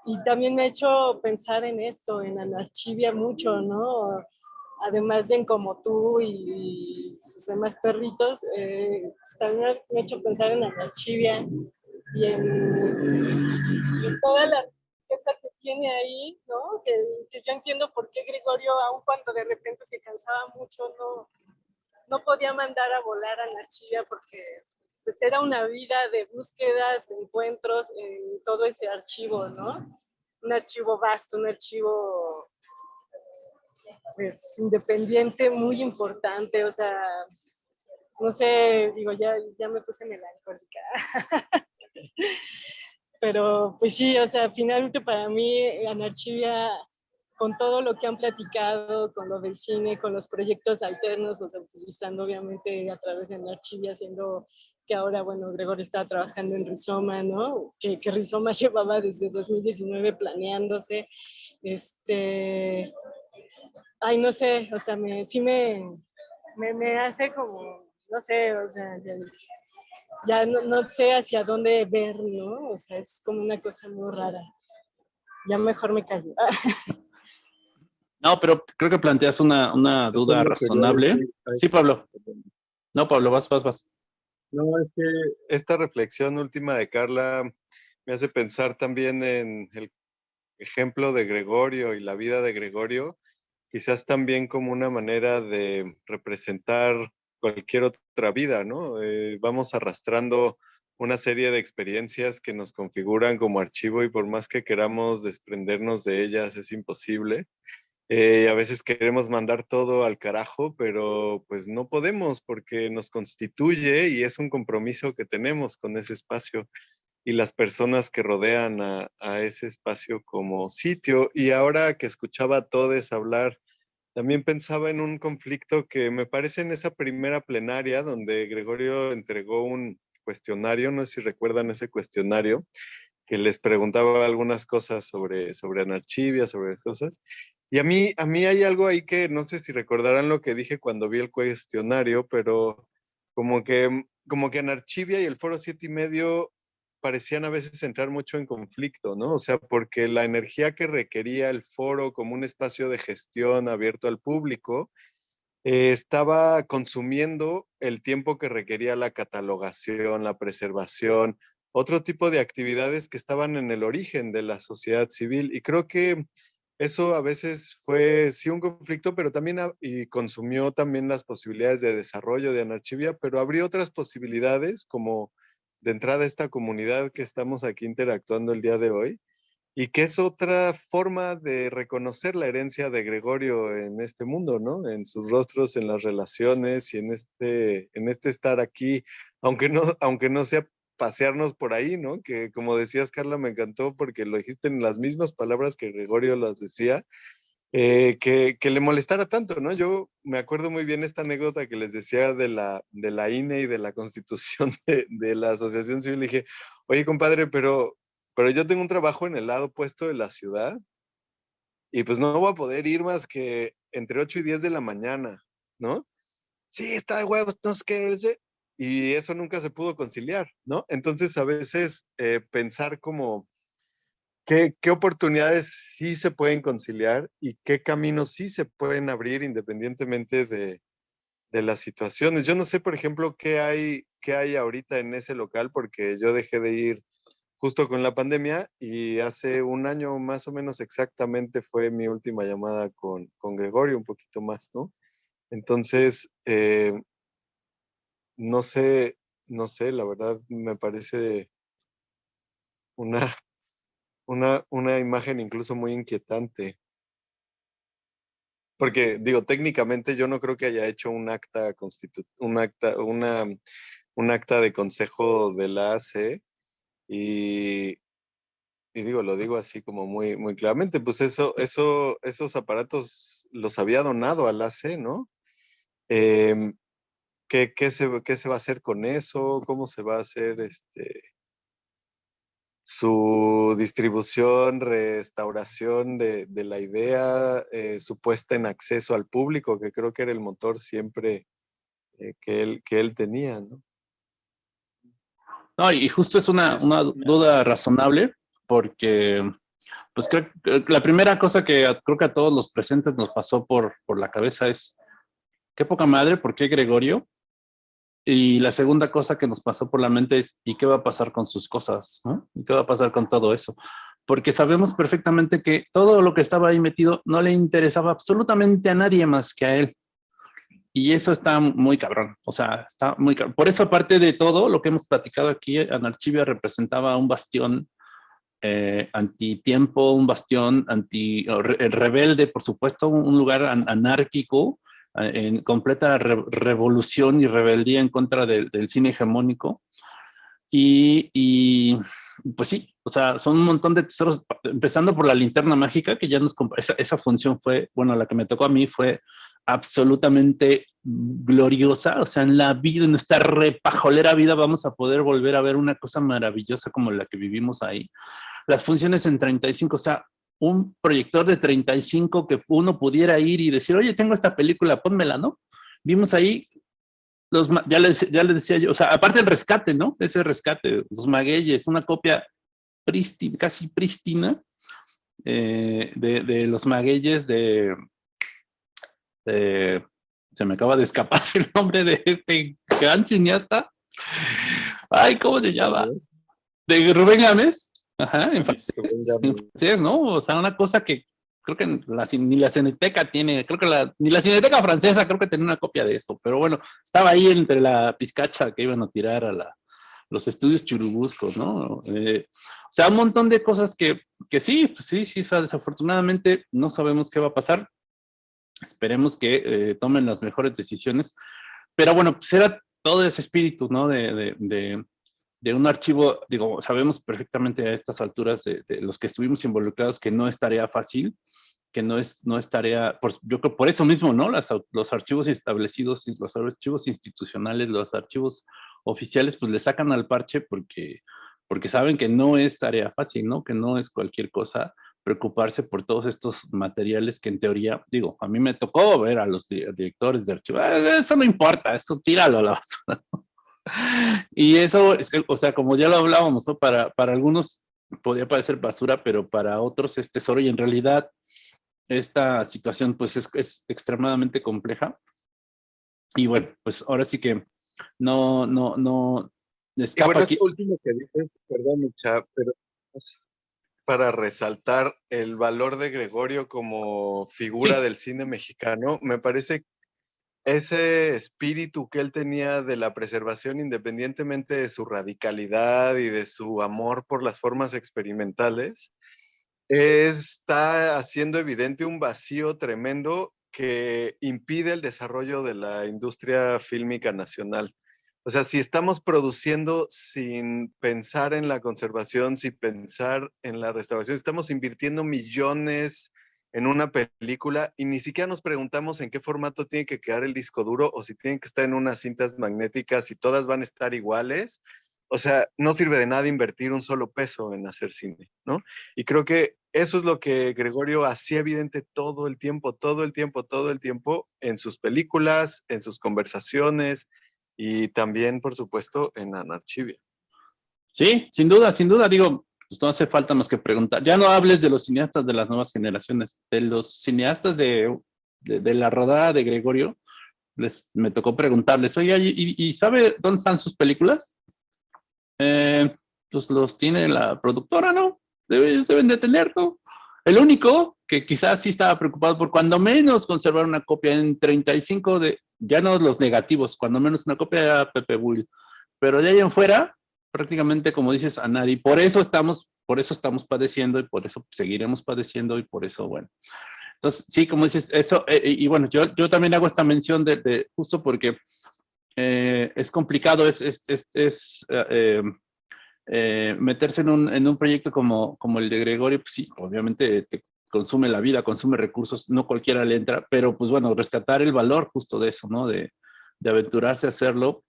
y también me ha hecho pensar en esto, en Anarchivia mucho, ¿no? Además de en como tú y, sus demás perritos, eh, pues también me ha hecho pensar en Anarchivia y en, en toda la riqueza que tiene ahí, ¿no? Que, yo entiendo por qué Gregorio, aun cuando de repente se cansaba mucho, no, no podía mandar a volar a Nachilla porque pues era una vida de búsquedas, de encuentros en todo ese archivo, ¿no? Un archivo vasto, un archivo pues independiente, muy importante, o sea, no sé, digo, ya, ya me puse melancólica. Pero pues sí, o sea, finalmente para mí Anarchivia con todo lo que han platicado, con lo del cine, con los proyectos alternos, o sea, utilizando obviamente a través de Archivia, haciendo que ahora, bueno, Gregor está trabajando en Rizoma, ¿no? Que, que Rizoma llevaba desde 2019 planeándose. Este, ay, no sé, o sea, me, sí me, me, me hace como, no sé, o sea, ya, no, no, sé hacia dónde ver, ¿no? O sea, es como una cosa muy rara. Ya mejor me callo. No, pero creo que planteas una, una duda razonable. Sí, Pablo. No, Pablo, vas, vas, vas. No, es que esta reflexión última de Carla me hace pensar también en el ejemplo de Gregorio y la vida de Gregorio, quizás también como una manera de representar cualquier otra vida, ¿no? Eh, vamos arrastrando una serie de experiencias que nos configuran como archivo y por más que queramos desprendernos de ellas es imposible. Eh, a veces queremos mandar todo al carajo, pero pues no podemos porque nos constituye y es un compromiso que tenemos con ese espacio y las personas que rodean a, a ese espacio como sitio. Y ahora que escuchaba a todos hablar, también pensaba en un conflicto que me parece en esa primera plenaria donde Gregorio entregó un cuestionario, no sé si recuerdan ese cuestionario, que les preguntaba algunas cosas sobre, sobre anarchivia, sobre cosas, y a mí, a mí hay algo ahí que no sé si recordarán lo que dije cuando vi el cuestionario, pero como que, como que Anarchivia y el Foro Siete y Medio parecían a veces entrar mucho en conflicto, ¿no? O sea, porque la energía que requería el foro como un espacio de gestión abierto al público eh, estaba consumiendo el tiempo que requería la catalogación, la preservación, otro tipo de actividades que estaban en el origen de la sociedad civil. Y creo que eso a veces fue sí un conflicto, pero también y consumió también las posibilidades de desarrollo de Anarchivia, pero abrió otras posibilidades como de entrada esta comunidad que estamos aquí interactuando el día de hoy y que es otra forma de reconocer la herencia de Gregorio en este mundo, ¿no? En sus rostros, en las relaciones y en este, en este estar aquí, aunque no, aunque no sea pasearnos por ahí, ¿no? Que como decías, Carla, me encantó porque lo dijiste en las mismas palabras que Gregorio las decía, eh, que, le molestara tanto, ¿no? Yo me acuerdo muy bien esta anécdota que les decía de la, de la INE y de la constitución de, la Asociación Civil. Le dije, oye, compadre, pero, pero yo tengo un trabajo en el lado opuesto de la ciudad y pues no voy a poder ir más que entre 8 y 10 de la mañana, ¿no? Sí, está de huevos, no sé qué, y eso nunca se pudo conciliar, ¿no? Entonces a veces eh, pensar como qué, qué, oportunidades sí se pueden conciliar y qué caminos sí se pueden abrir independientemente de, de las situaciones. Yo no sé, por ejemplo, qué hay, qué hay ahorita en ese local, porque yo dejé de ir justo con la pandemia y hace un año más o menos exactamente fue mi última llamada con, con Gregorio, un poquito más, ¿no? Entonces, eh, no sé, no sé, la verdad me parece una, una, una imagen incluso muy inquietante. Porque, digo, técnicamente yo no creo que haya hecho un acta constitu un acta, una, un acta de consejo de la AC y, y digo, lo digo así como muy, muy claramente, pues eso, eso, esos aparatos los había donado al AC, ¿no? Em, ¿qué, qué, se, ¿Qué se va a hacer con eso? ¿Cómo se va a hacer este, su distribución, restauración de, de la idea, eh, su puesta en acceso al público, que creo que era el motor siempre eh, que, él, que él tenía, ¿no? No, y justo es una, una duda razonable, porque pues creo que la primera cosa que creo que a todos los presentes nos pasó por, por la cabeza es, qué poca madre, ¿por qué Gregorio? Y la segunda cosa que nos pasó por la mente es, ¿y qué va a pasar con sus cosas? ¿no? ¿Y qué va a pasar con todo eso? Porque sabemos perfectamente que todo lo que estaba ahí metido no le interesaba absolutamente a nadie más que a él. Y eso está muy cabrón, o sea, está muy cabrón. Por eso, aparte de todo lo que hemos platicado aquí, Anarchivia representaba un bastión eh, antitiempo, un bastión anti rebelde, por supuesto, un lugar anárquico, en completa revolución y rebeldía en contra del cine hegemónico. Y, pues sí, o sea, son un montón de tesoros, empezando por la linterna mágica, que ya nos, esa, esa función fue, bueno, la que me tocó a mí fue absolutamente gloriosa, o sea, en la vida, en nuestra repajolera vida vamos a poder volver a ver una cosa maravillosa como la que vivimos ahí. Las funciones en 35, o sea, un proyector de 35 que uno pudiera ir y decir, oye, tengo esta película, pónmela, ¿no? Vimos ahí, los, ya, les, ya les decía yo, o sea, aparte el rescate, ¿no? Ese rescate, los magueyes, una copia casi prístina eh, de, de los magueyes de este, se me acaba de escapar el nombre de este gran cineasta. Ay, ¿cómo se llama? De Rubén Gámez. Ajá, en Sí, ¿no? O sea, una cosa que creo que ni la Cineteca tiene, creo que la, ni la Cineteca francesa creo que tenía una copia de eso, pero bueno, estaba ahí entre la pizcacha que iban a tirar a la, los estudios churubuscos, ¿no? Eh, o sea, un montón de cosas que, que sí, pues sí, sí, o sea, desafortunadamente no sabemos qué va a pasar. Esperemos que eh, tomen las mejores decisiones. Pero bueno, pues era todo ese espíritu, ¿no? De, de, de, un archivo, digo, sabemos perfectamente a estas alturas de, los que estuvimos involucrados que no es tarea fácil, que no es, no es tarea, por, yo creo por eso mismo, ¿no? Las, los archivos establecidos, los archivos institucionales, los archivos oficiales, pues le sacan al parche porque, porque saben que no es tarea fácil, ¿no? Que no es cualquier cosa preocuparse por todos estos materiales que en teoría, digo, a mí me tocó ver a los directores de archivo, ah, eso no importa, eso tíralo a la basura. y eso, o sea, como ya lo hablábamos, ¿no? para, para algunos podría parecer basura, pero para otros es tesoro y en realidad esta situación pues es, es extremadamente compleja. Y bueno, pues ahora sí que no, no, no, y bueno, aquí. último que dices, perdón, Micha, pero para resaltar el valor de Gregorio como figura del cine mexicano. Me parece ese espíritu que él tenía de la preservación, independientemente de su radicalidad y de su amor por las formas experimentales, está haciendo evidente un vacío tremendo que impide el desarrollo de la industria fílmica nacional. O sea, si estamos produciendo sin pensar en la conservación, sin pensar en la restauración, estamos invirtiendo millones en una película y ni siquiera nos preguntamos en qué formato tiene que quedar el disco duro o si tienen que estar en unas cintas magnéticas y todas van a estar iguales. O sea, no sirve de nada invertir un solo peso en hacer cine, ¿no? Y creo que eso es lo que Gregorio hacía evidente todo el tiempo, todo el tiempo, todo el tiempo en sus películas, en sus conversaciones, y también, por supuesto, en Anarchivia. Sí, sin duda, sin duda, digo, pues no hace falta más que preguntar. Ya no hables de los cineastas de las nuevas generaciones, de los cineastas de, de, la rodada de Gregorio, les, me tocó preguntarles, oye, ¿y, sabe dónde están sus películas? Eh, pues los tiene la productora, ¿no? ellos deben de tenerlo. El único que quizás sí estaba preocupado por cuando menos conservar una copia en 35 de, ya no los negativos, cuando menos una copia era Pepe Bull. Pero de ahí en fuera, prácticamente como dices, a nadie. Por eso estamos, por eso estamos padeciendo y por eso seguiremos padeciendo y por eso, bueno. Entonces, sí, como dices, eso, eh, y bueno, yo, yo también hago esta mención de, justo porque eh, es complicado, es, es, es, eh, meterse en un, en un, proyecto como, como el de Gregorio, pues sí, obviamente te consume la vida, consume recursos, no cualquiera le entra, pero pues bueno, rescatar el valor justo de eso, ¿no? De, de aventurarse a hacerlo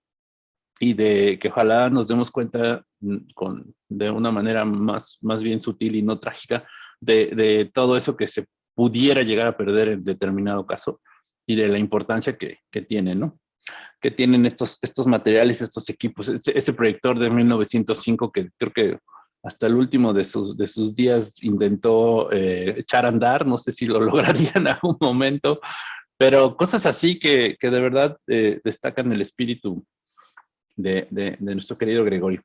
y de que ojalá nos demos cuenta mm, con, de una manera más, más bien sutil y no trágica de, de todo eso que se pudiera llegar a perder en determinado caso y de la importancia que, que tiene, ¿no? Que tienen estos, estos materiales, estos equipos, ese, proyector de 1905 que creo que hasta el último de sus, de sus días intentó eh, echar a andar, no sé si lo lograría en algún momento, pero cosas así que, que de verdad eh, destacan el espíritu de, de, nuestro querido Gregorio.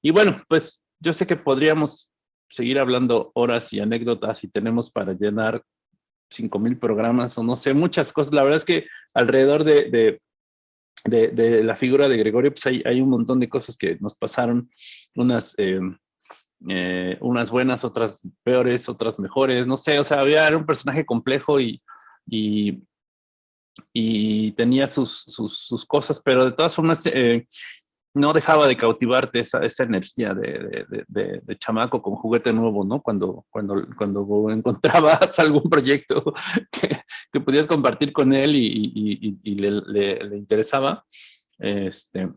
Y bueno, pues yo sé que podríamos seguir hablando horas y anécdotas y tenemos para llenar 5000 programas o no sé, muchas cosas. La verdad es que alrededor de, de, de, la figura de Gregorio, pues hay, hay, un montón de cosas que nos pasaron, unas, eh, eh, unas buenas, otras peores, otras mejores, no sé, o sea, había, era un personaje complejo y, y tenía sus, sus, sus, cosas, pero de todas formas, eh, no dejaba de cautivarte esa, esa energía de, de, de, chamaco con juguete nuevo, ¿no? Cuando, cuando, cuando encontrabas algún proyecto que, que podías compartir con él y, y, y le, le, interesaba. Este,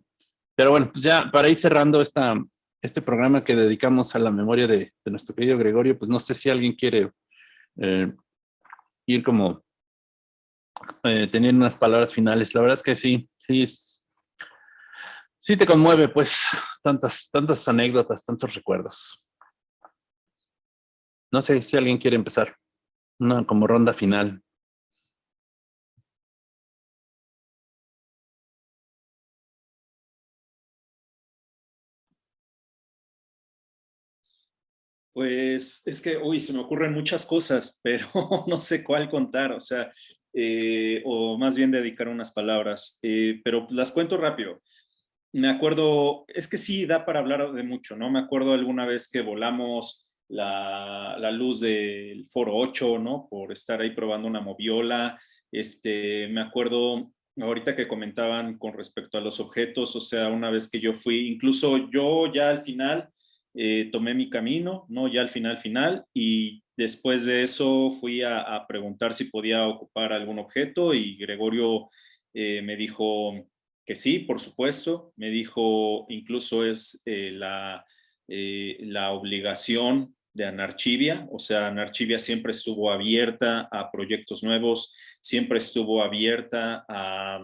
pero bueno, pues ya para ir cerrando esta, este programa que dedicamos a la memoria de, nuestro querido Gregorio, pues no sé si alguien quiere eh, ir como eh, teniendo unas palabras finales. La verdad es que sí, sí, sí te conmueve, pues, tantas, tantas anécdotas, tantos recuerdos. No sé si alguien quiere empezar, una como ronda final. Pues es que, uy, se me ocurren muchas cosas, pero no sé cuál contar, o sea, eh, o más bien dedicar unas palabras, eh, pero las cuento rápido me acuerdo, es que sí da para hablar de mucho, ¿no? Me acuerdo alguna vez que volamos la, la luz del Foro 8, ¿no? Por estar ahí probando una moviola. Este, me acuerdo ahorita que comentaban con respecto a los objetos, o sea, una vez que yo fui, incluso yo ya al final eh, tomé mi camino, ¿no? Ya al final, final, y después de eso fui a, preguntar si podía ocupar algún objeto y Gregorio eh, me dijo, que sí, por supuesto. Me dijo, incluso es eh, la, eh, la obligación de Anarchivia, o sea, Anarchivia siempre estuvo abierta a proyectos nuevos, siempre estuvo abierta a,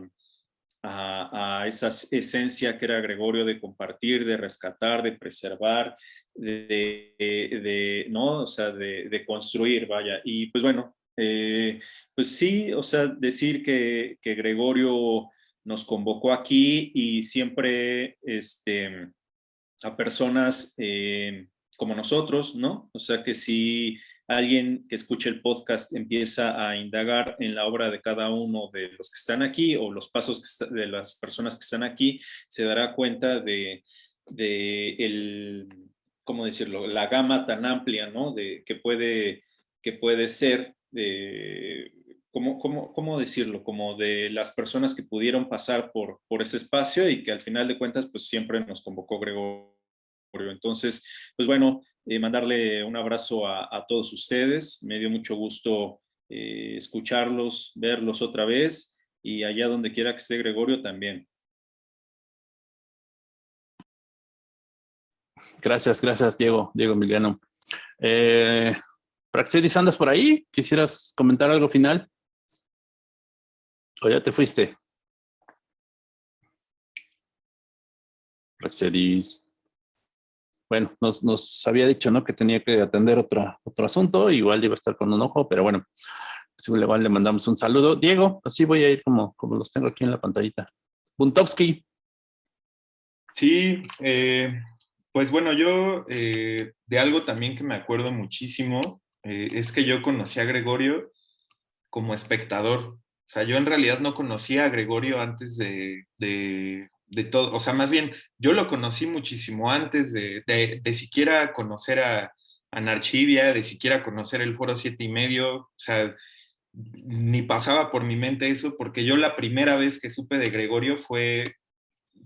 a, esa esencia que era Gregorio de compartir, de rescatar, de preservar, de, de, ¿no? O sea, de, de, construir, vaya. Y pues bueno, eh, pues sí, o sea, decir que, que Gregorio nos convocó aquí y siempre este, a personas eh, como nosotros, ¿no? O sea que si alguien que escuche el podcast empieza a indagar en la obra de cada uno de los que están aquí o los pasos de las personas que están aquí, se dará cuenta de, el, ¿cómo decirlo? La gama tan amplia, ¿no? De, que, puede, que puede ser de ¿cómo, cómo, cómo decirlo? Como de las personas que pudieron pasar por, por ese espacio y que al final de cuentas pues siempre nos convocó Gregorio. Entonces, pues bueno, eh, mandarle un abrazo a, todos ustedes. Me dio mucho gusto eh, escucharlos, verlos otra vez y allá donde quiera que esté Gregorio también. Gracias, gracias Diego, Diego Emiliano. Eh, Praxedis, ¿andas por ahí? ¿Quisieras comentar algo final? ¿O ya te fuiste? Bueno, nos, había dicho, ¿no? Que tenía que atender otra, otro asunto, igual iba a estar con un ojo, pero bueno. pues igual le mandamos un saludo. Diego, así voy a ir como, como los tengo aquí en la pantallita. Buntovsky. Sí, eh, pues bueno, yo eh, de algo también que me acuerdo muchísimo eh, es que yo conocí a Gregorio como espectador. O sea, yo en realidad no conocía a Gregorio antes de, de, todo. O sea, más bien, yo lo conocí muchísimo antes de, de siquiera conocer a, a Narchivia, de siquiera conocer el Foro Siete y medio. O sea, ni pasaba por mi mente eso, porque yo la primera vez que supe de Gregorio fue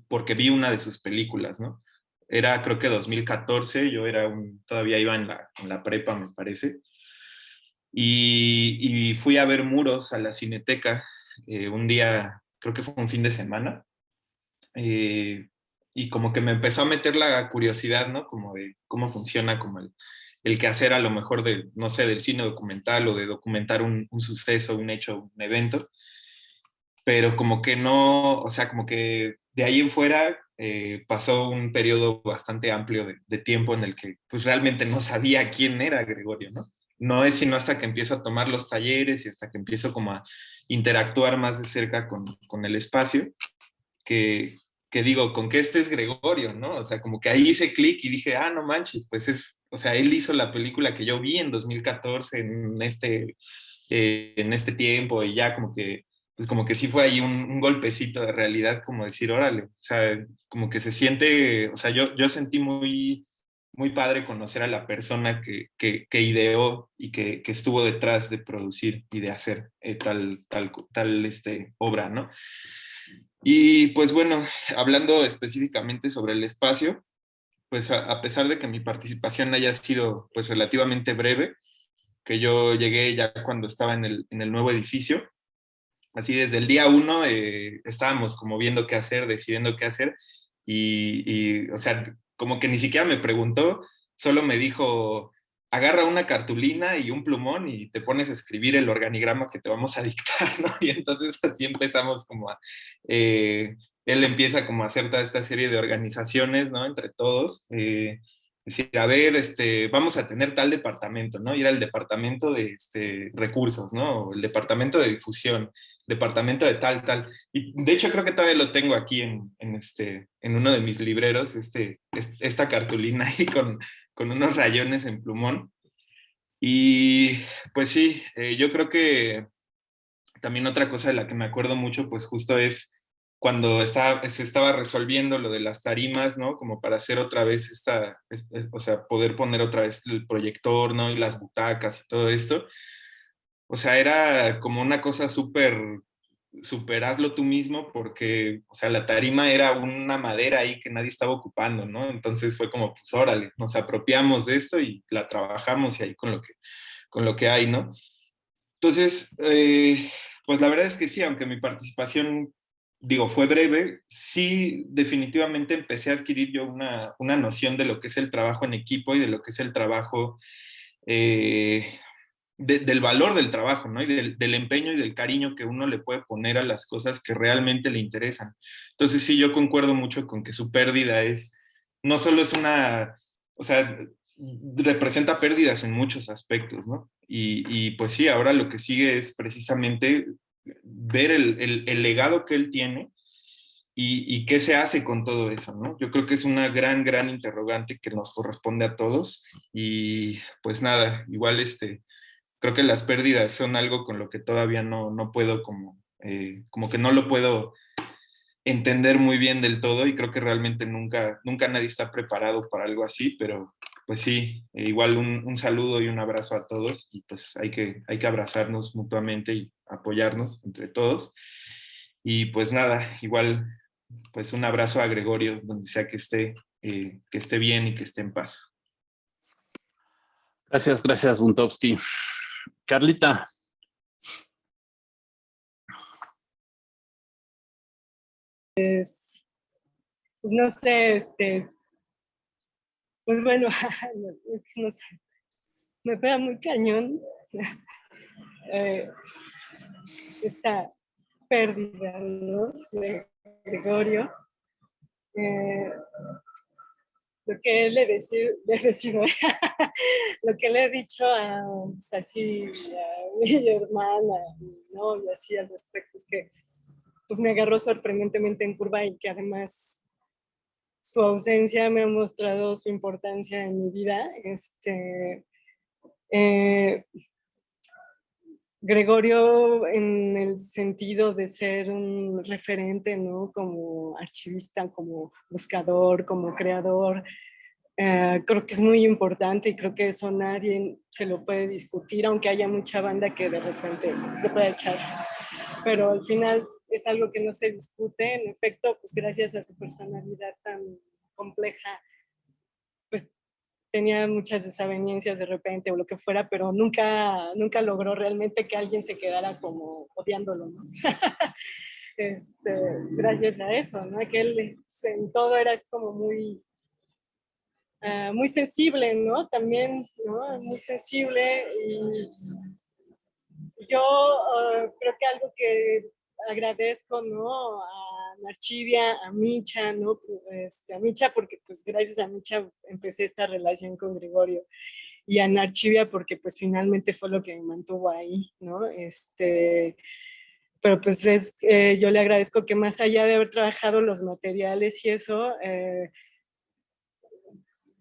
porque vi una de sus películas, ¿no? Era creo que 2014, yo era un, todavía iba en la, en la prepa, me parece, y, fui a ver Muros a la Cineteca eh, un día, creo que fue un fin de semana, eh, y como que me empezó a meter la curiosidad, ¿no? Como de cómo funciona como el, el quehacer a lo mejor de, no sé, del cine documental o de documentar un, suceso, un hecho, un evento, pero como que no, o sea, como que de ahí en fuera eh, pasó un periodo bastante amplio de, tiempo en el que pues realmente no sabía quién era Gregorio, ¿no? No es sino hasta que empiezo a tomar los talleres y hasta que empiezo como a interactuar más de cerca con, con el espacio, que, que digo, con que este es Gregorio, ¿no? O sea, como que ahí hice clic y dije, ah, no manches, pues es, o sea, él hizo la película que yo vi en 2014 en este, eh, en este tiempo y ya como que, pues como que sí fue ahí un, golpecito de realidad, como decir, órale, o sea, como que se siente, o sea, yo, yo sentí muy, muy padre conocer a la persona que, que, que ideó y que, que, estuvo detrás de producir y de hacer eh, tal, tal, tal este, obra, ¿no? Y pues bueno, hablando específicamente sobre el espacio, pues a, pesar de que mi participación haya sido pues relativamente breve, que yo llegué ya cuando estaba en el, en el nuevo edificio, así desde el día uno eh, estábamos como viendo qué hacer, decidiendo qué hacer, y, y, o sea, como que ni siquiera me preguntó, solo me dijo, agarra una cartulina y un plumón y te pones a escribir el organigrama que te vamos a dictar, ¿no? Y entonces así empezamos como a, eh, él empieza como a hacer toda esta serie de organizaciones, ¿no? Entre todos, eh, decir, a ver, este, vamos a tener tal departamento, ¿no? Ir al departamento de este, recursos, ¿no? El departamento de difusión, departamento de tal, tal. Y de hecho creo que todavía lo tengo aquí en, en este, en uno de mis libreros, este, esta cartulina ahí con, con unos rayones en plumón. Y pues sí, eh, yo creo que también otra cosa de la que me acuerdo mucho, pues justo es cuando estaba, se estaba resolviendo lo de las tarimas, ¿no? Como para hacer otra vez esta, o sea, poder poner otra vez el proyector, ¿no? Y las butacas y todo esto. O sea, era como una cosa súper superaslo tú mismo porque, o sea, la tarima era una madera ahí que nadie estaba ocupando, ¿no? Entonces fue como, pues órale, nos apropiamos de esto y la trabajamos y ahí con lo que, con lo que hay, ¿no? Entonces, eh, pues la verdad es que sí, aunque mi participación, digo, fue breve, sí definitivamente empecé a adquirir yo una, una noción de lo que es el trabajo en equipo y de lo que es el trabajo eh, del valor del trabajo, ¿no? Y del, empeño y del cariño que uno le puede poner a las cosas que realmente le interesan. Entonces sí, yo concuerdo mucho con que su pérdida es, no solo es una, o sea, representa pérdidas en muchos aspectos, ¿no? Y, pues sí, ahora lo que sigue es precisamente ver el, legado que él tiene y, y, qué se hace con todo eso, ¿no? Yo creo que es una gran, gran interrogante que nos corresponde a todos y pues nada, igual este, creo que las pérdidas son algo con lo que todavía no, no puedo como, eh, como que no lo puedo entender muy bien del todo y creo que realmente nunca, nunca nadie está preparado para algo así, pero pues sí, eh, igual un, un, saludo y un abrazo a todos y pues hay que, hay que abrazarnos mutuamente y apoyarnos entre todos. Y pues nada, igual pues un abrazo a Gregorio donde sea que esté, eh, que esté bien y que esté en paz. Gracias, gracias Buntovsky. Carlita. Pues, pues no sé, este, pues bueno, es que no sé, me pega muy cañón eh, esta pérdida ¿no? de Gregorio. Eh, lo que le, he decido, lo que le he dicho a, pues, a mi hermana, ¿no? y así al respecto, es que pues me agarró sorprendentemente en curva y que además su ausencia me ha mostrado su importancia en mi vida. Este, eh, Gregorio en el sentido de ser un referente, ¿no? Como archivista, como buscador, como creador, eh, creo que es muy importante y creo que eso nadie se lo puede discutir, aunque haya mucha banda que de repente lo pueda echar. Pero al final es algo que no se discute, en efecto, pues gracias a su personalidad tan compleja, tenía muchas desavenencias de repente o lo que fuera, pero nunca, nunca logró realmente que alguien se quedara como odiándolo, ¿no? este, gracias a eso, ¿no? Que él en todo era como muy, uh, muy sensible, ¿no? También, ¿no? Muy sensible y yo uh, creo que algo que agradezco, ¿no? Narchivia, a Micha, ¿no? Este, a Micha porque pues gracias a Micha empecé esta relación con Gregorio y a Narchivia porque pues finalmente fue lo que me mantuvo ahí, ¿no? Este, pero pues es, eh, yo le agradezco que más allá de haber trabajado los materiales y eso, eh,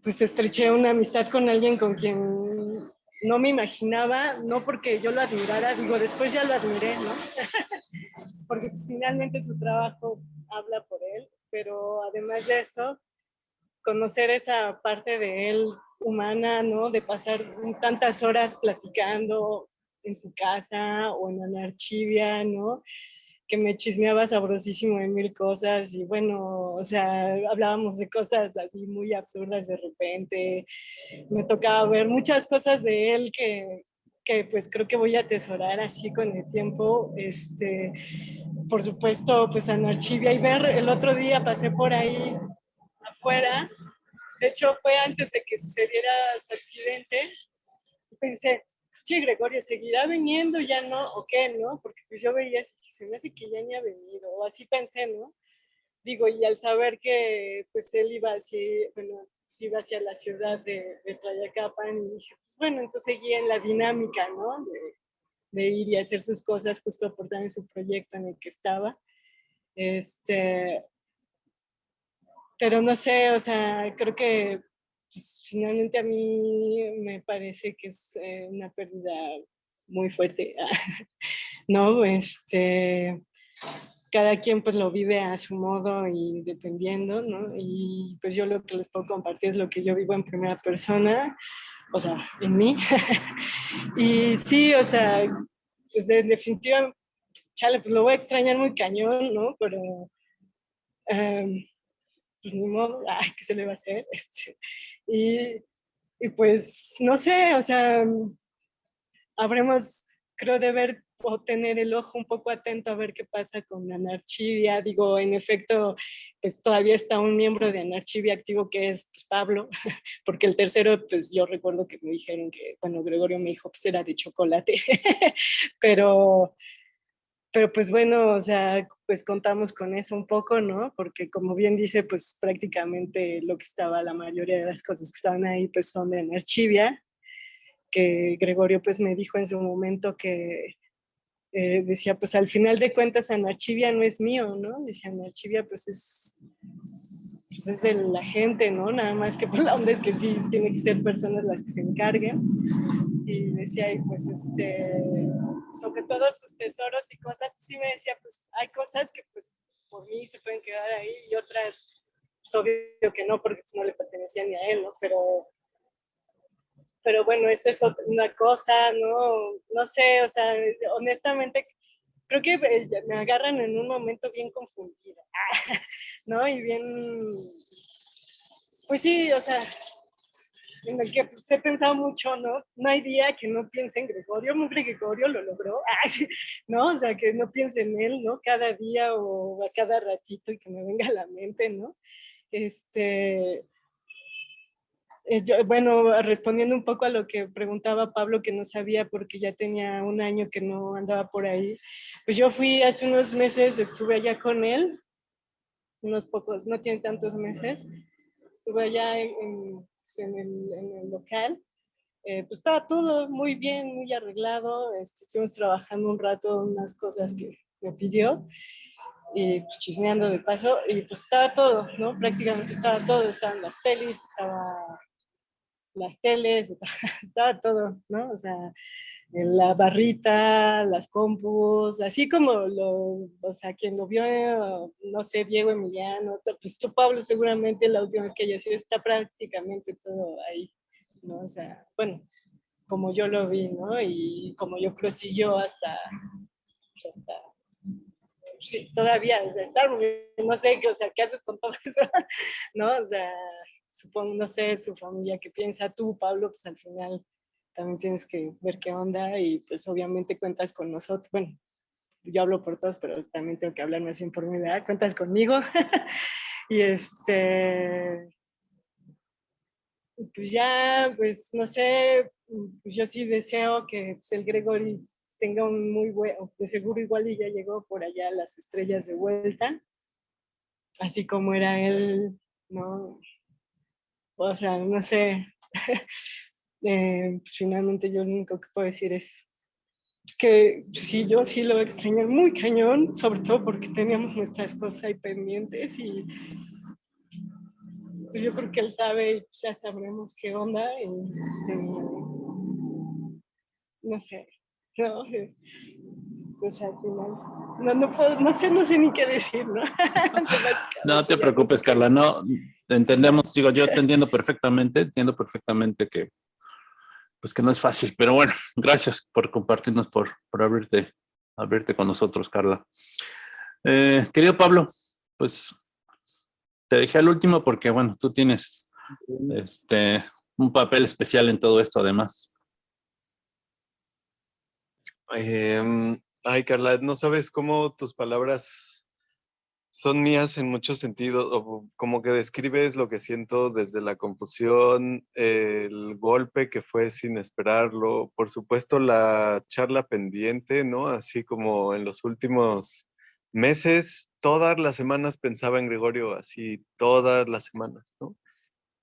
pues estreché una amistad con alguien con quien no me imaginaba, no porque yo lo admirara, digo, después ya lo admiré, ¿no? porque finalmente su trabajo habla por él, pero además de eso, conocer esa parte de él humana, ¿no? De pasar tantas horas platicando en su casa o en la archivia, ¿no? que me chismeaba sabrosísimo de mil cosas y bueno, o sea, hablábamos de cosas así muy absurdas de repente. Me tocaba ver muchas cosas de él que, que pues creo que voy a atesorar así con el tiempo. Este, por supuesto, pues en Archivia y ver, el otro día pasé por ahí afuera, de hecho fue antes de que sucediera su accidente, pensé, che, Gregorio, ¿seguirá viniendo ya no? ¿O qué, no? Porque pues yo veía, se me hace que ya ni ha venido, o así pensé, ¿no? Digo, y al saber que pues él iba así, bueno, pues iba hacia la ciudad de, de Tlayacapan, y dije, pues bueno, entonces seguía en la dinámica, ¿no? De, de ir y hacer sus cosas justo por en su proyecto en el que estaba. Este, pero no sé, o sea, creo que pues, finalmente a mí me parece que es eh, una pérdida muy fuerte, ¿no? Este, cada quien pues lo vive a su modo y dependiendo, ¿no? Y pues yo lo que les puedo compartir es lo que yo vivo en primera persona, o sea, en mí. y sí, o sea, pues en definitiva, chale, pues lo voy a extrañar muy cañón, ¿no? Pero... Um, pues ni modo, ay, ¿qué se le va a hacer? Este, y, y pues, no sé, o sea, habremos, creo, de ver o tener el ojo un poco atento a ver qué pasa con Anarchivia. Digo, en efecto, pues todavía está un miembro de Anarchivia activo que es pues, Pablo, porque el tercero, pues yo recuerdo que me dijeron que, bueno, Gregorio me dijo, pues era de chocolate, pero pero pues bueno, o sea, pues contamos con eso un poco, ¿no? Porque como bien dice, pues prácticamente lo que estaba, la mayoría de las cosas que estaban ahí, pues son de Anarchivia, que Gregorio pues me dijo en su momento que eh, decía, pues al final de cuentas Anarchivia no es mío, ¿no? Decía, Anarchivia pues es, pues es de la gente, ¿no? Nada más que pues la onda es que sí, tiene que ser personas las que se encarguen. Y decía, y pues este sobre todo sus tesoros y cosas, sí me decía, pues hay cosas que pues por mí se pueden quedar ahí y otras, pues obvio que no, porque pues, no le pertenecían ni a él, ¿no? Pero, pero bueno, esa es una cosa, ¿no? No sé, o sea, honestamente, creo que eh, me agarran en un momento bien confundida, ¿no? Y bien, pues sí, o sea, en el que pues, he pensado mucho, ¿no? No hay día que no piense en Gregorio, hombre, Gregorio lo logró, ¿no? O sea, que no piense en él, ¿no? Cada día o a cada ratito y que me venga a la mente, ¿no? Este, yo, bueno, respondiendo un poco a lo que preguntaba Pablo, que no sabía porque ya tenía un año que no andaba por ahí, pues yo fui hace unos meses, estuve allá con él, unos pocos, no tiene tantos meses, estuve allá en, pues, en, el, en el, local, eh, pues estaba todo muy bien, muy arreglado. Este, estuvimos trabajando un rato unas cosas que me pidió y pues chismeando de paso y pues estaba todo, ¿no? Prácticamente estaba todo, estaban las pelis, estaba las teles, estaba todo, ¿no? O sea, la barrita, las compus, así como lo, o sea, quien lo vio, no sé, Diego Emiliano, pues tú Pablo seguramente la última vez que haya sido está prácticamente todo ahí, ¿no? O sea, bueno, como yo lo vi, ¿no? Y como yo prosiguió hasta, pues, hasta sí, todavía, o sea, está, no sé, o sea, ¿qué haces con todo eso? ¿No? O sea, supongo, no sé, su familia, ¿qué piensa tú, Pablo? Pues al final también tienes que ver qué onda y pues obviamente cuentas con nosotros. Bueno, yo hablo por todos, pero también tengo que hablarme así por mi edad. Cuentas conmigo. y este, pues ya, pues no sé, pues yo sí deseo que pues, el Gregory tenga un muy buen, de seguro igual y ya llegó por allá las estrellas de vuelta, así como era él, ¿no? O sea, no sé, Eh, pues finalmente yo lo único que puedo decir es, que sí, yo sí lo extrañé muy cañón, sobre todo porque teníamos nuestras cosas ahí pendientes y pues yo creo que él sabe y ya sabremos qué onda. Este, no sé, no, pues al final, no, no, puedo, no sé, no sé ni qué decir, ¿no? no te preocupes, Carla, no, entendemos, digo, yo te entiendo perfectamente, entiendo perfectamente que pues que no es fácil, pero bueno, gracias por compartirnos, por, por abrirte, abrirte con nosotros, Carla. Eh, querido Pablo, pues te dejé al último porque, bueno, tú tienes este, un papel especial en todo esto, además. Em, ay, Carla, no sabes cómo tus palabras son mías en muchos sentidos, o como que describes lo que siento desde la confusión, el golpe que fue sin esperarlo, por supuesto la charla pendiente, ¿no? Así como en los últimos meses, todas las semanas pensaba en Gregorio, así todas las semanas, ¿no?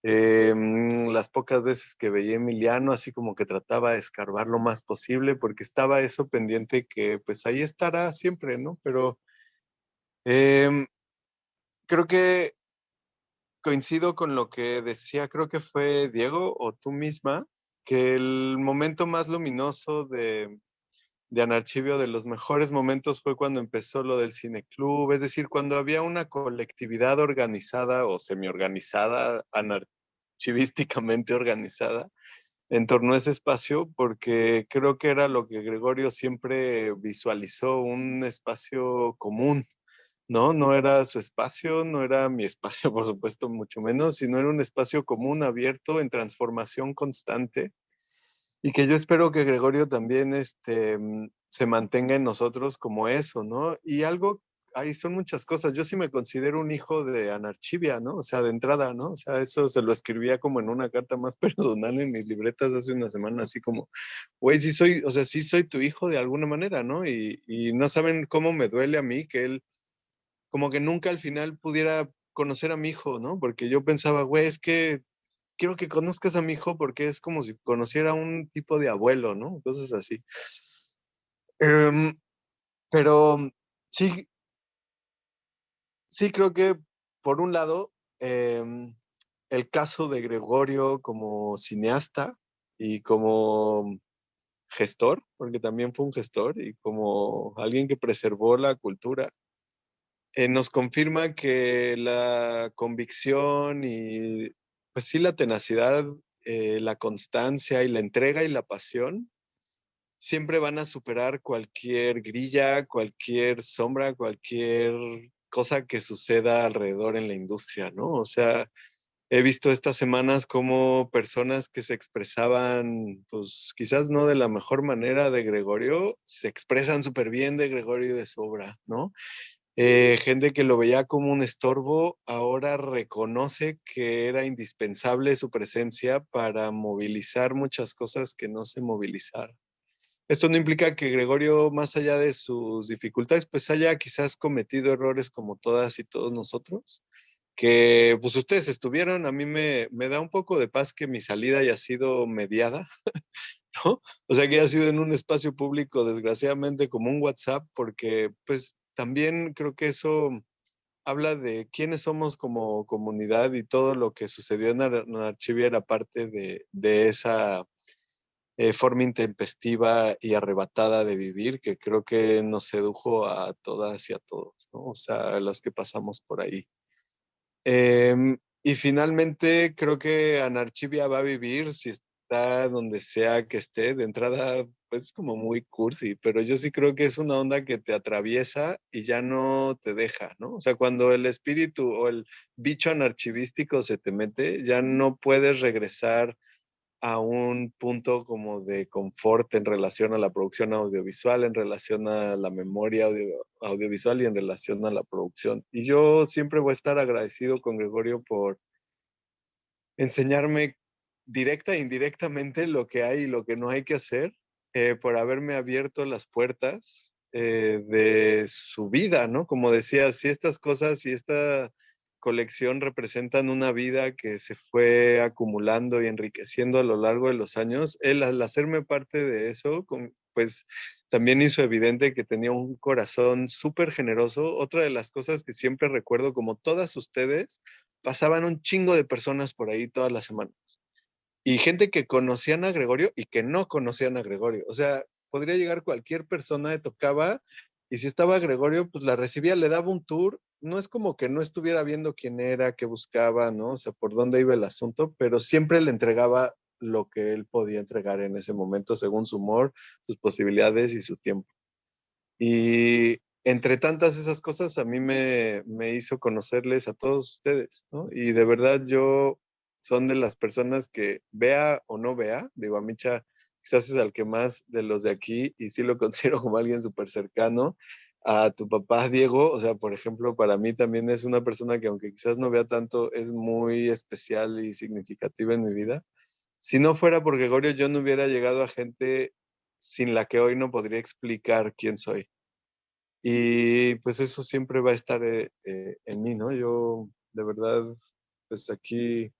Em, las pocas veces que veía Emiliano, así como que trataba de escarbar lo más posible, porque estaba eso pendiente que pues ahí estará siempre, ¿no? Pero Em, creo que coincido con lo que decía, creo que fue Diego o tú misma, que el momento más luminoso de, de Anarchivio, de los mejores momentos, fue cuando empezó lo del cineclub, es decir, cuando había una colectividad organizada o semi-organizada, anarchivísticamente organizada, en torno a ese espacio, porque creo que era lo que Gregorio siempre visualizó, un espacio común, ¿no? No era su espacio, no era mi espacio, por supuesto, mucho menos, sino era un espacio común, abierto, en transformación constante, y que yo espero que Gregorio también este, mm, se mantenga en nosotros como eso, ¿no? Y algo, ahí son muchas cosas, yo sí me considero un hijo de Anarchivia, ¿no? O sea, de entrada, ¿no? O sea, eso se lo escribía como en una carta más personal en mis libretas hace una semana, así como, güey, sí soy, o sea, sí soy tu hijo de alguna manera, ¿no? Y, y no saben cómo me duele a mí que él como que nunca al final pudiera conocer a mi hijo, ¿no? Porque yo pensaba, güey, es que quiero que conozcas a mi hijo porque es como si conociera un tipo de abuelo, ¿no? Cosas así. Em, pero sí, sí creo que por un lado, em, el caso de Gregorio como cineasta y como gestor, porque también fue un gestor y como alguien que preservó la cultura eh, nos confirma que la convicción y, pues sí, la tenacidad, eh, la constancia y la entrega y la pasión siempre van a superar cualquier grilla, cualquier sombra, cualquier cosa que suceda alrededor en la industria, ¿no? O sea, he visto estas semanas como personas que se expresaban, pues quizás no de la mejor manera de Gregorio, se expresan súper bien de Gregorio de su obra, ¿no? Eh, gente que lo veía como un estorbo, ahora reconoce que era indispensable su presencia para movilizar muchas cosas que no se movilizaron. Esto no implica que Gregorio, más allá de sus dificultades, pues haya quizás cometido errores como todas y todos nosotros, que pues ustedes estuvieron, a mí me, me da un poco de paz que mi salida haya sido mediada. O sea, que haya sido en un espacio público, desgraciadamente, como un WhatsApp, porque pues también creo que eso habla de quiénes somos como comunidad y todo lo que sucedió en, Ar Archivia era parte de, de esa eh, forma intempestiva y arrebatada de vivir que creo que nos sedujo a todas y a todos, ¿no? O sea, a los que pasamos por ahí. Em, y finalmente creo que Anarchivia va a vivir si está donde sea que esté. De entrada, pues es como muy cursi, pero yo sí creo que es una onda que te atraviesa y ya no te deja, ¿no? O sea, cuando el espíritu o el bicho anarchivístico se te mete, ya no puedes regresar a un punto como de confort en relación a la producción audiovisual, en relación a la memoria audiovisual y en relación a la producción. Y yo siempre voy a estar agradecido con Gregorio por enseñarme directa e indirectamente lo que hay y lo que no hay que hacer, eh, por haberme abierto las puertas eh, de su vida, ¿no? Como decía, si estas cosas, si esta colección representan una vida que se fue acumulando y enriqueciendo a lo largo de los años. Él al hacerme parte de eso, pues también hizo evidente que tenía un corazón súper generoso. Otra de las cosas que siempre recuerdo, como todas ustedes, pasaban un chingo de personas por ahí todas las semanas. Y gente que conocían a Gregorio y que no conocían a Gregorio. O sea, podría llegar cualquier persona, de tocaba y si estaba Gregorio, pues la recibía, le daba un tour. No es como que no estuviera viendo quién era, qué buscaba, ¿no? O sea, por dónde iba el asunto, pero siempre le entregaba lo que él podía entregar en ese momento, según su humor, sus posibilidades y su tiempo. Y entre tantas esas cosas, a mí me, me hizo conocerles a todos ustedes, ¿no? Y de verdad yo son de las personas que vea o no vea, digo, a Micha quizás es al que más de los de aquí, y sí lo considero como alguien súper cercano, a tu papá Diego, o sea, por ejemplo, para mí también es una persona que aunque quizás no vea tanto, es muy especial y significativa en mi vida. Si no fuera por Gregorio, yo no hubiera llegado a gente sin la que hoy no podría explicar quién soy. Y pues eso siempre va a estar eh, eh, en mí, ¿no? Yo de verdad, pues aquí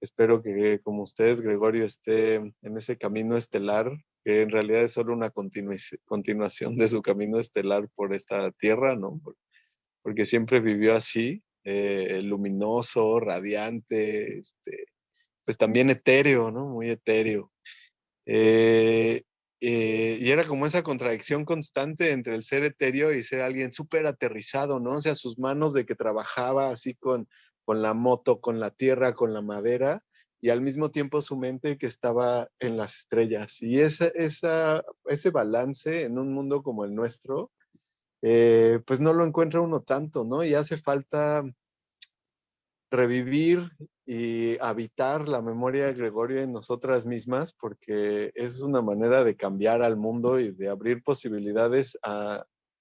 Espero que como ustedes, Gregorio, esté en ese camino estelar, que en realidad es solo una continuación de su camino estelar por esta tierra, ¿no? Porque siempre vivió así, eh, luminoso, radiante, este, pues también etéreo, ¿no? Muy etéreo. Eh, eh, y era como esa contradicción constante entre el ser etéreo y ser alguien súper aterrizado, ¿no? O sea, sus manos de que trabajaba así con con la moto, con la tierra, con la madera, y al mismo tiempo su mente que estaba en las estrellas. Y esa, esa, ese balance en un mundo como el nuestro, eh, pues no lo encuentra uno tanto, ¿no? Y hace falta revivir y habitar la memoria de Gregorio en nosotras mismas, porque es una manera de cambiar al mundo y de abrir posibilidades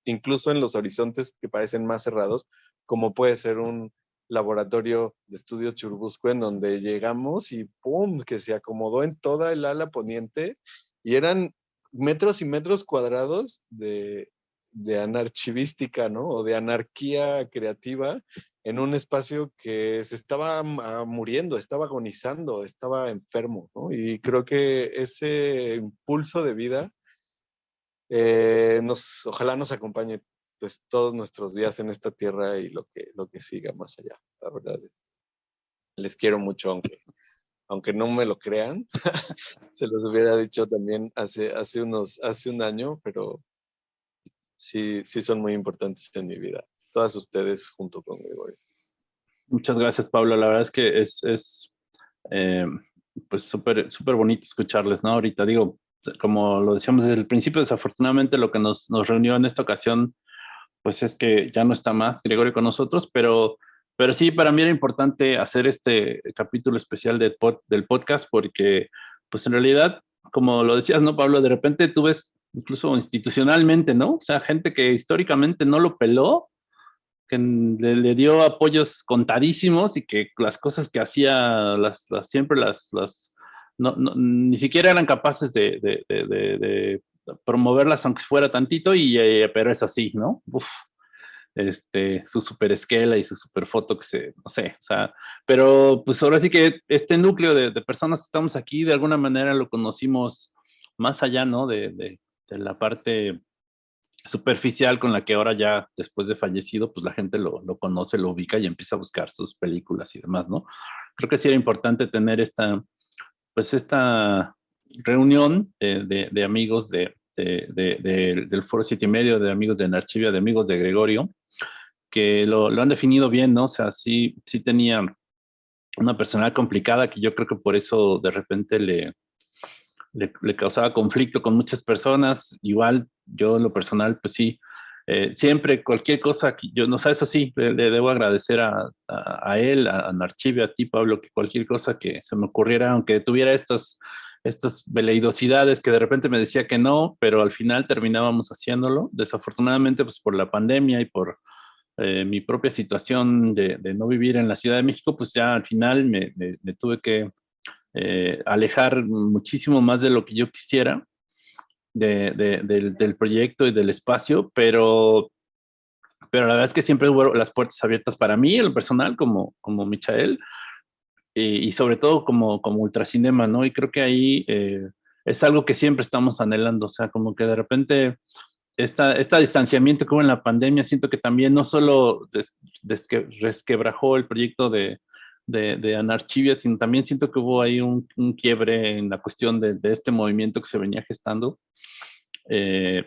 incluso en los horizontes que parecen más cerrados, como puede ser un laboratorio de estudios Churubusco en donde llegamos y ¡pum! que se acomodó en toda el ala poniente y eran metros y metros cuadrados de, de anarchivística, ¿no? O de anarquía creativa en un espacio que se estaba ah, muriendo, estaba agonizando, estaba enfermo, ¿no? Y creo que ese impulso de vida eh, nos, ojalá nos acompañe pues todos nuestros días en esta tierra y lo que, lo que siga más allá. La verdad es, les quiero mucho, aunque, aunque no me lo crean. Se los hubiera dicho también hace, hace, unos, hace un año, pero sí, sí son muy importantes en mi vida. Todas ustedes junto con Gregorio. Muchas gracias, Pablo. La verdad es que es, es eh, pues súper súper bonito escucharles, ¿no? Ahorita digo, como lo decíamos desde el principio, desafortunadamente lo que nos, nos reunió en esta ocasión pues es que ya no está más Gregorio con nosotros, pero, pero sí, para mí era importante hacer este capítulo especial del, podcast porque, pues en realidad, como lo decías, ¿no, Pablo? De repente tú ves, incluso institucionalmente, ¿no? O sea, gente que históricamente no lo peló, que le, dio apoyos contadísimos y que las cosas que hacía, las, siempre las, no, ni siquiera eran capaces de, promoverlas aunque fuera tantito, y, eh, pero es así, ¿no? este, su super esquela y su super foto que se, no sé, o sea, pero pues ahora sí que este núcleo de, personas que estamos aquí, de alguna manera lo conocimos más allá, ¿no? De, de, la parte superficial con la que ahora ya, después de fallecido, pues la gente lo, lo, conoce, lo ubica y empieza a buscar sus películas y demás, ¿no? Creo que sí era importante tener esta, pues esta reunión de, de amigos de, del Foro Siete y Medio, de amigos de Narchivia, de amigos de Gregorio, que lo, han definido bien, ¿no? O sea, sí, sí tenía una personalidad complicada que yo creo que por eso de repente le, le, causaba conflicto con muchas personas. Igual yo lo personal, pues sí, eh, siempre cualquier cosa que yo, no sé, eso sí, le, debo agradecer a, a, él, a, a a ti, Pablo, que cualquier cosa que se me ocurriera, aunque tuviera estas estas veleidosidades que de repente me decía que no, pero al final terminábamos haciéndolo. Desafortunadamente, pues por la pandemia y por eh, mi propia situación de, no vivir en la Ciudad de México, pues ya al final me, tuve que eh, alejar muchísimo más de lo que yo quisiera del, proyecto y del espacio, pero, pero la verdad es que siempre hubo las puertas abiertas para mí, el personal, como, como Michael, y, sobre todo como, como ultracinema, ¿no? Y creo que ahí eh, es algo que siempre estamos anhelando, o sea, como que de repente esta, este distanciamiento que hubo en la pandemia, siento que también no solo des, resquebrajó el proyecto de, de, de, Anarchivia, sino también siento que hubo ahí un, un quiebre en la cuestión de, de, este movimiento que se venía gestando. Eh,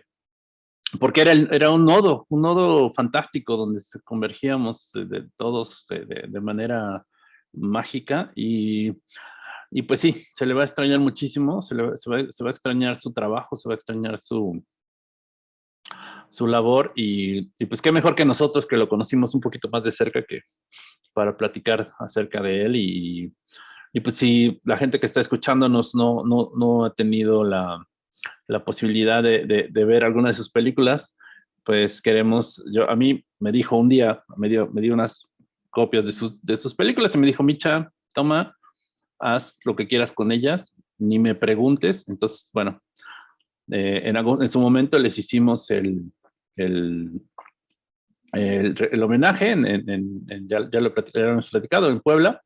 porque era, era un nodo, un nodo fantástico donde se convergíamos de, todos de, manera mágica y, y, pues sí, se le va a extrañar muchísimo, se, le, se, va, se, va, a extrañar su trabajo, se va a extrañar su, su labor y, y, pues qué mejor que nosotros que lo conocimos un poquito más de cerca que para platicar acerca de él y, y pues si la gente que está escuchándonos no, no, no ha tenido la, la posibilidad de, de, ver alguna de sus películas, pues queremos, yo a mí me dijo un día, me dio, me dio unas copias de sus, de sus películas y me dijo, Micha, toma, haz lo que quieras con ellas, ni me preguntes. Entonces, bueno, eh, en, en, su momento les hicimos el, el, el, homenaje, en, en, ya, ya, lo hemos platicado, en Puebla.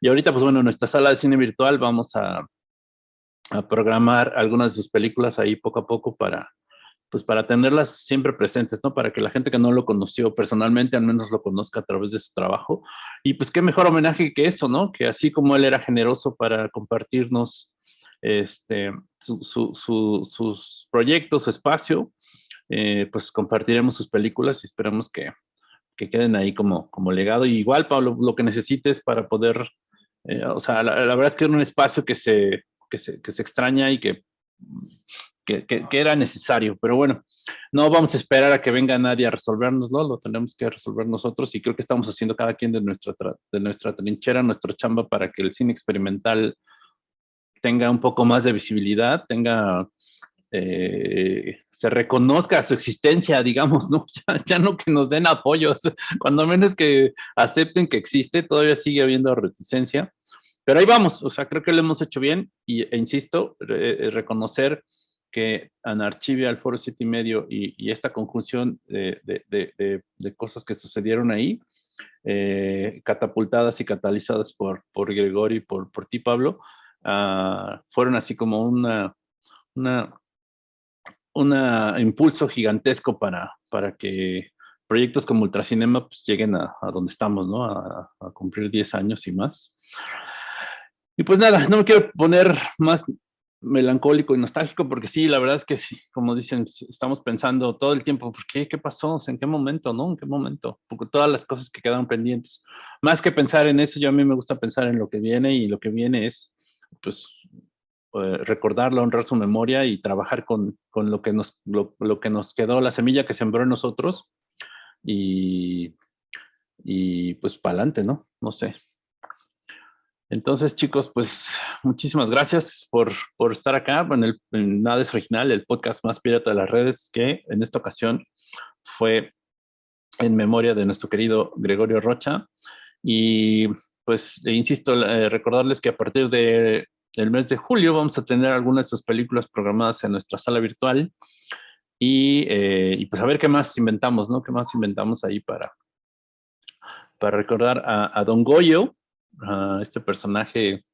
Y ahorita, pues bueno, en nuestra sala de cine virtual vamos a, a programar algunas de sus películas ahí poco a poco para, pues para tenerlas siempre presentes, ¿no? Para que la gente que no lo conoció personalmente al menos lo conozca a través de su trabajo. Y pues qué mejor homenaje que eso, ¿no? Que así como él era generoso para compartirnos este, sus proyectos, su espacio, eh, pues compartiremos sus películas y esperamos que, que, queden ahí como, como legado. Y igual, Pablo, lo que necesites para poder, eh, o sea, la, verdad es que es un espacio que se, que se, que se extraña y que que, era necesario, pero bueno, no vamos a esperar a que venga nadie a resolvernoslo, lo tenemos que resolver nosotros y creo que estamos haciendo cada quien de nuestra, de nuestra trinchera, nuestra chamba para que el cine experimental tenga un poco más de visibilidad, tenga, eh, se reconozca su existencia, digamos, ¿no? Ya, ya, no que nos den apoyos, cuando menos que acepten que existe, todavía sigue habiendo reticencia, pero ahí vamos, o sea, creo que lo hemos hecho bien y, e insisto, reconocer que Anarchivia, el Foro Siete y Medio y, esta conjunción de, cosas que sucedieron ahí, eh, catapultadas y catalizadas por, por Gregorio y por, ti, Pablo, uh, fueron así como una, una, una impulso gigantesco para, que proyectos como Ultracinema pues, lleguen a, donde estamos, a, cumplir 10 años y más. Y pues nada, no me quiero poner más melancólico y nostálgico, porque sí, la verdad es que sí, como dicen, estamos pensando todo el tiempo, ¿por qué? ¿Qué pasó? ¿En qué momento? ¿No? ¿En qué momento? Porque todas las cosas que quedaron pendientes. Más que pensar en eso, yo a mí me gusta pensar en lo que viene y lo que viene es, pues, eh, recordarlo, honrar su memoria y trabajar con, con lo, que nos, lo, lo, que nos quedó, la semilla que sembró en nosotros y, y pues para adelante, ¿no? No sé. Entonces, chicos, pues muchísimas gracias por, por estar acá en, el, Nada es Original, el podcast más pirata de las redes, que en esta ocasión fue en memoria de nuestro querido Gregorio Rocha. Y pues, e insisto, eh, recordarles que a partir de, del mes de julio vamos a tener algunas de sus películas programadas en nuestra sala virtual. Y, eh, pues a ver qué más inventamos, ¿no? ¿Qué más inventamos ahí para, para recordar a, Don Goyo, a este personaje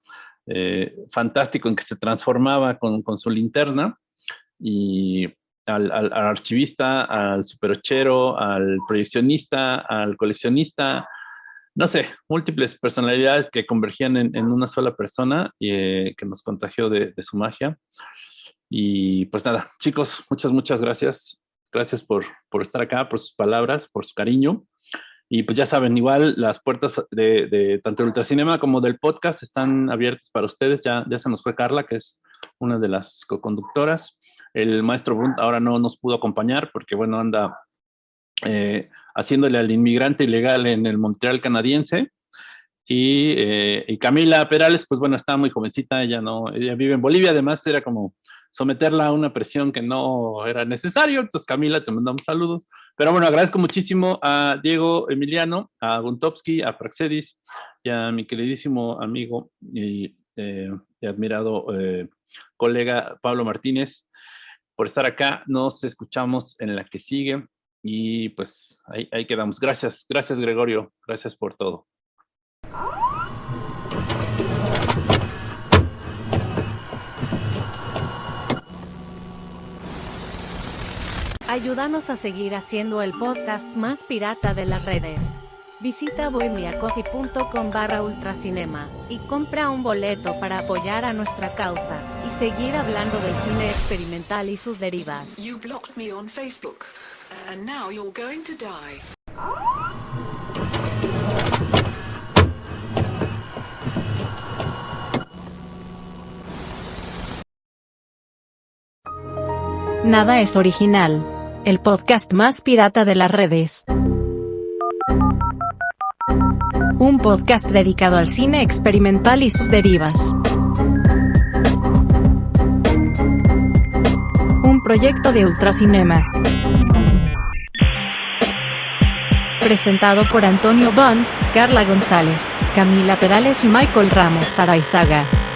eh, fantástico en que se transformaba con, con su linterna y al, al, archivista, al superochero, al proyeccionista, al coleccionista, no sé, múltiples personalidades que convergían en, en una sola persona y eh, que nos contagió de, de, su magia. Y pues nada, chicos, muchas, muchas gracias. Gracias por, por estar acá, por sus palabras, por su cariño. Y pues ya saben, igual las puertas de, de tanto el Ultracinema como del podcast están abiertas para ustedes. Ya, ya se nos fue Carla, que es una de las co-conductoras. El maestro Brunt ahora no nos pudo acompañar porque, bueno, anda eh, haciéndole al inmigrante ilegal en el Montreal canadiense. Y, eh, y, Camila Perales, pues bueno, está muy jovencita, ella no, ella vive en Bolivia, además era como someterla a una presión que no era necesario. Entonces, Camila, te mandamos saludos. Pero bueno, agradezco muchísimo a Diego Emiliano, a Guntowski, a Praxedis y a mi queridísimo amigo y, eh, admirado eh, colega Pablo Martínez por estar acá. Nos escuchamos en la que sigue y pues ahí quedamos. Gracias, gracias Gregorio, gracias por todo. Ayúdanos a seguir haciendo el podcast más pirata de las redes. Visita bohemiacoffee.com barra ultracinema y compra un boleto para apoyar a nuestra causa y seguir hablando del cine experimental y sus derivas. You blocked me on Facebook, and now you're going to die. Nada es original. El podcast más pirata de las redes. Un podcast dedicado al cine experimental y sus derivas. Un proyecto de Ultracinema. Presentado por Antonio Bond, Carla González, Camila Perales y Michael Ramos Araizaga.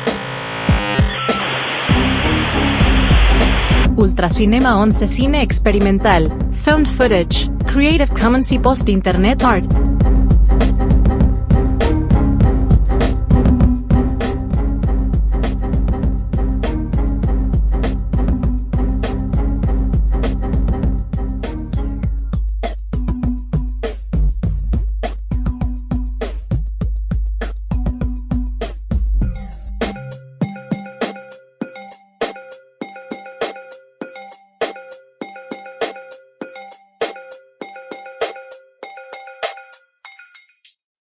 Ultracinema 11 Cine Experimental, Found Footage, Creative Commons y Post Internet Art.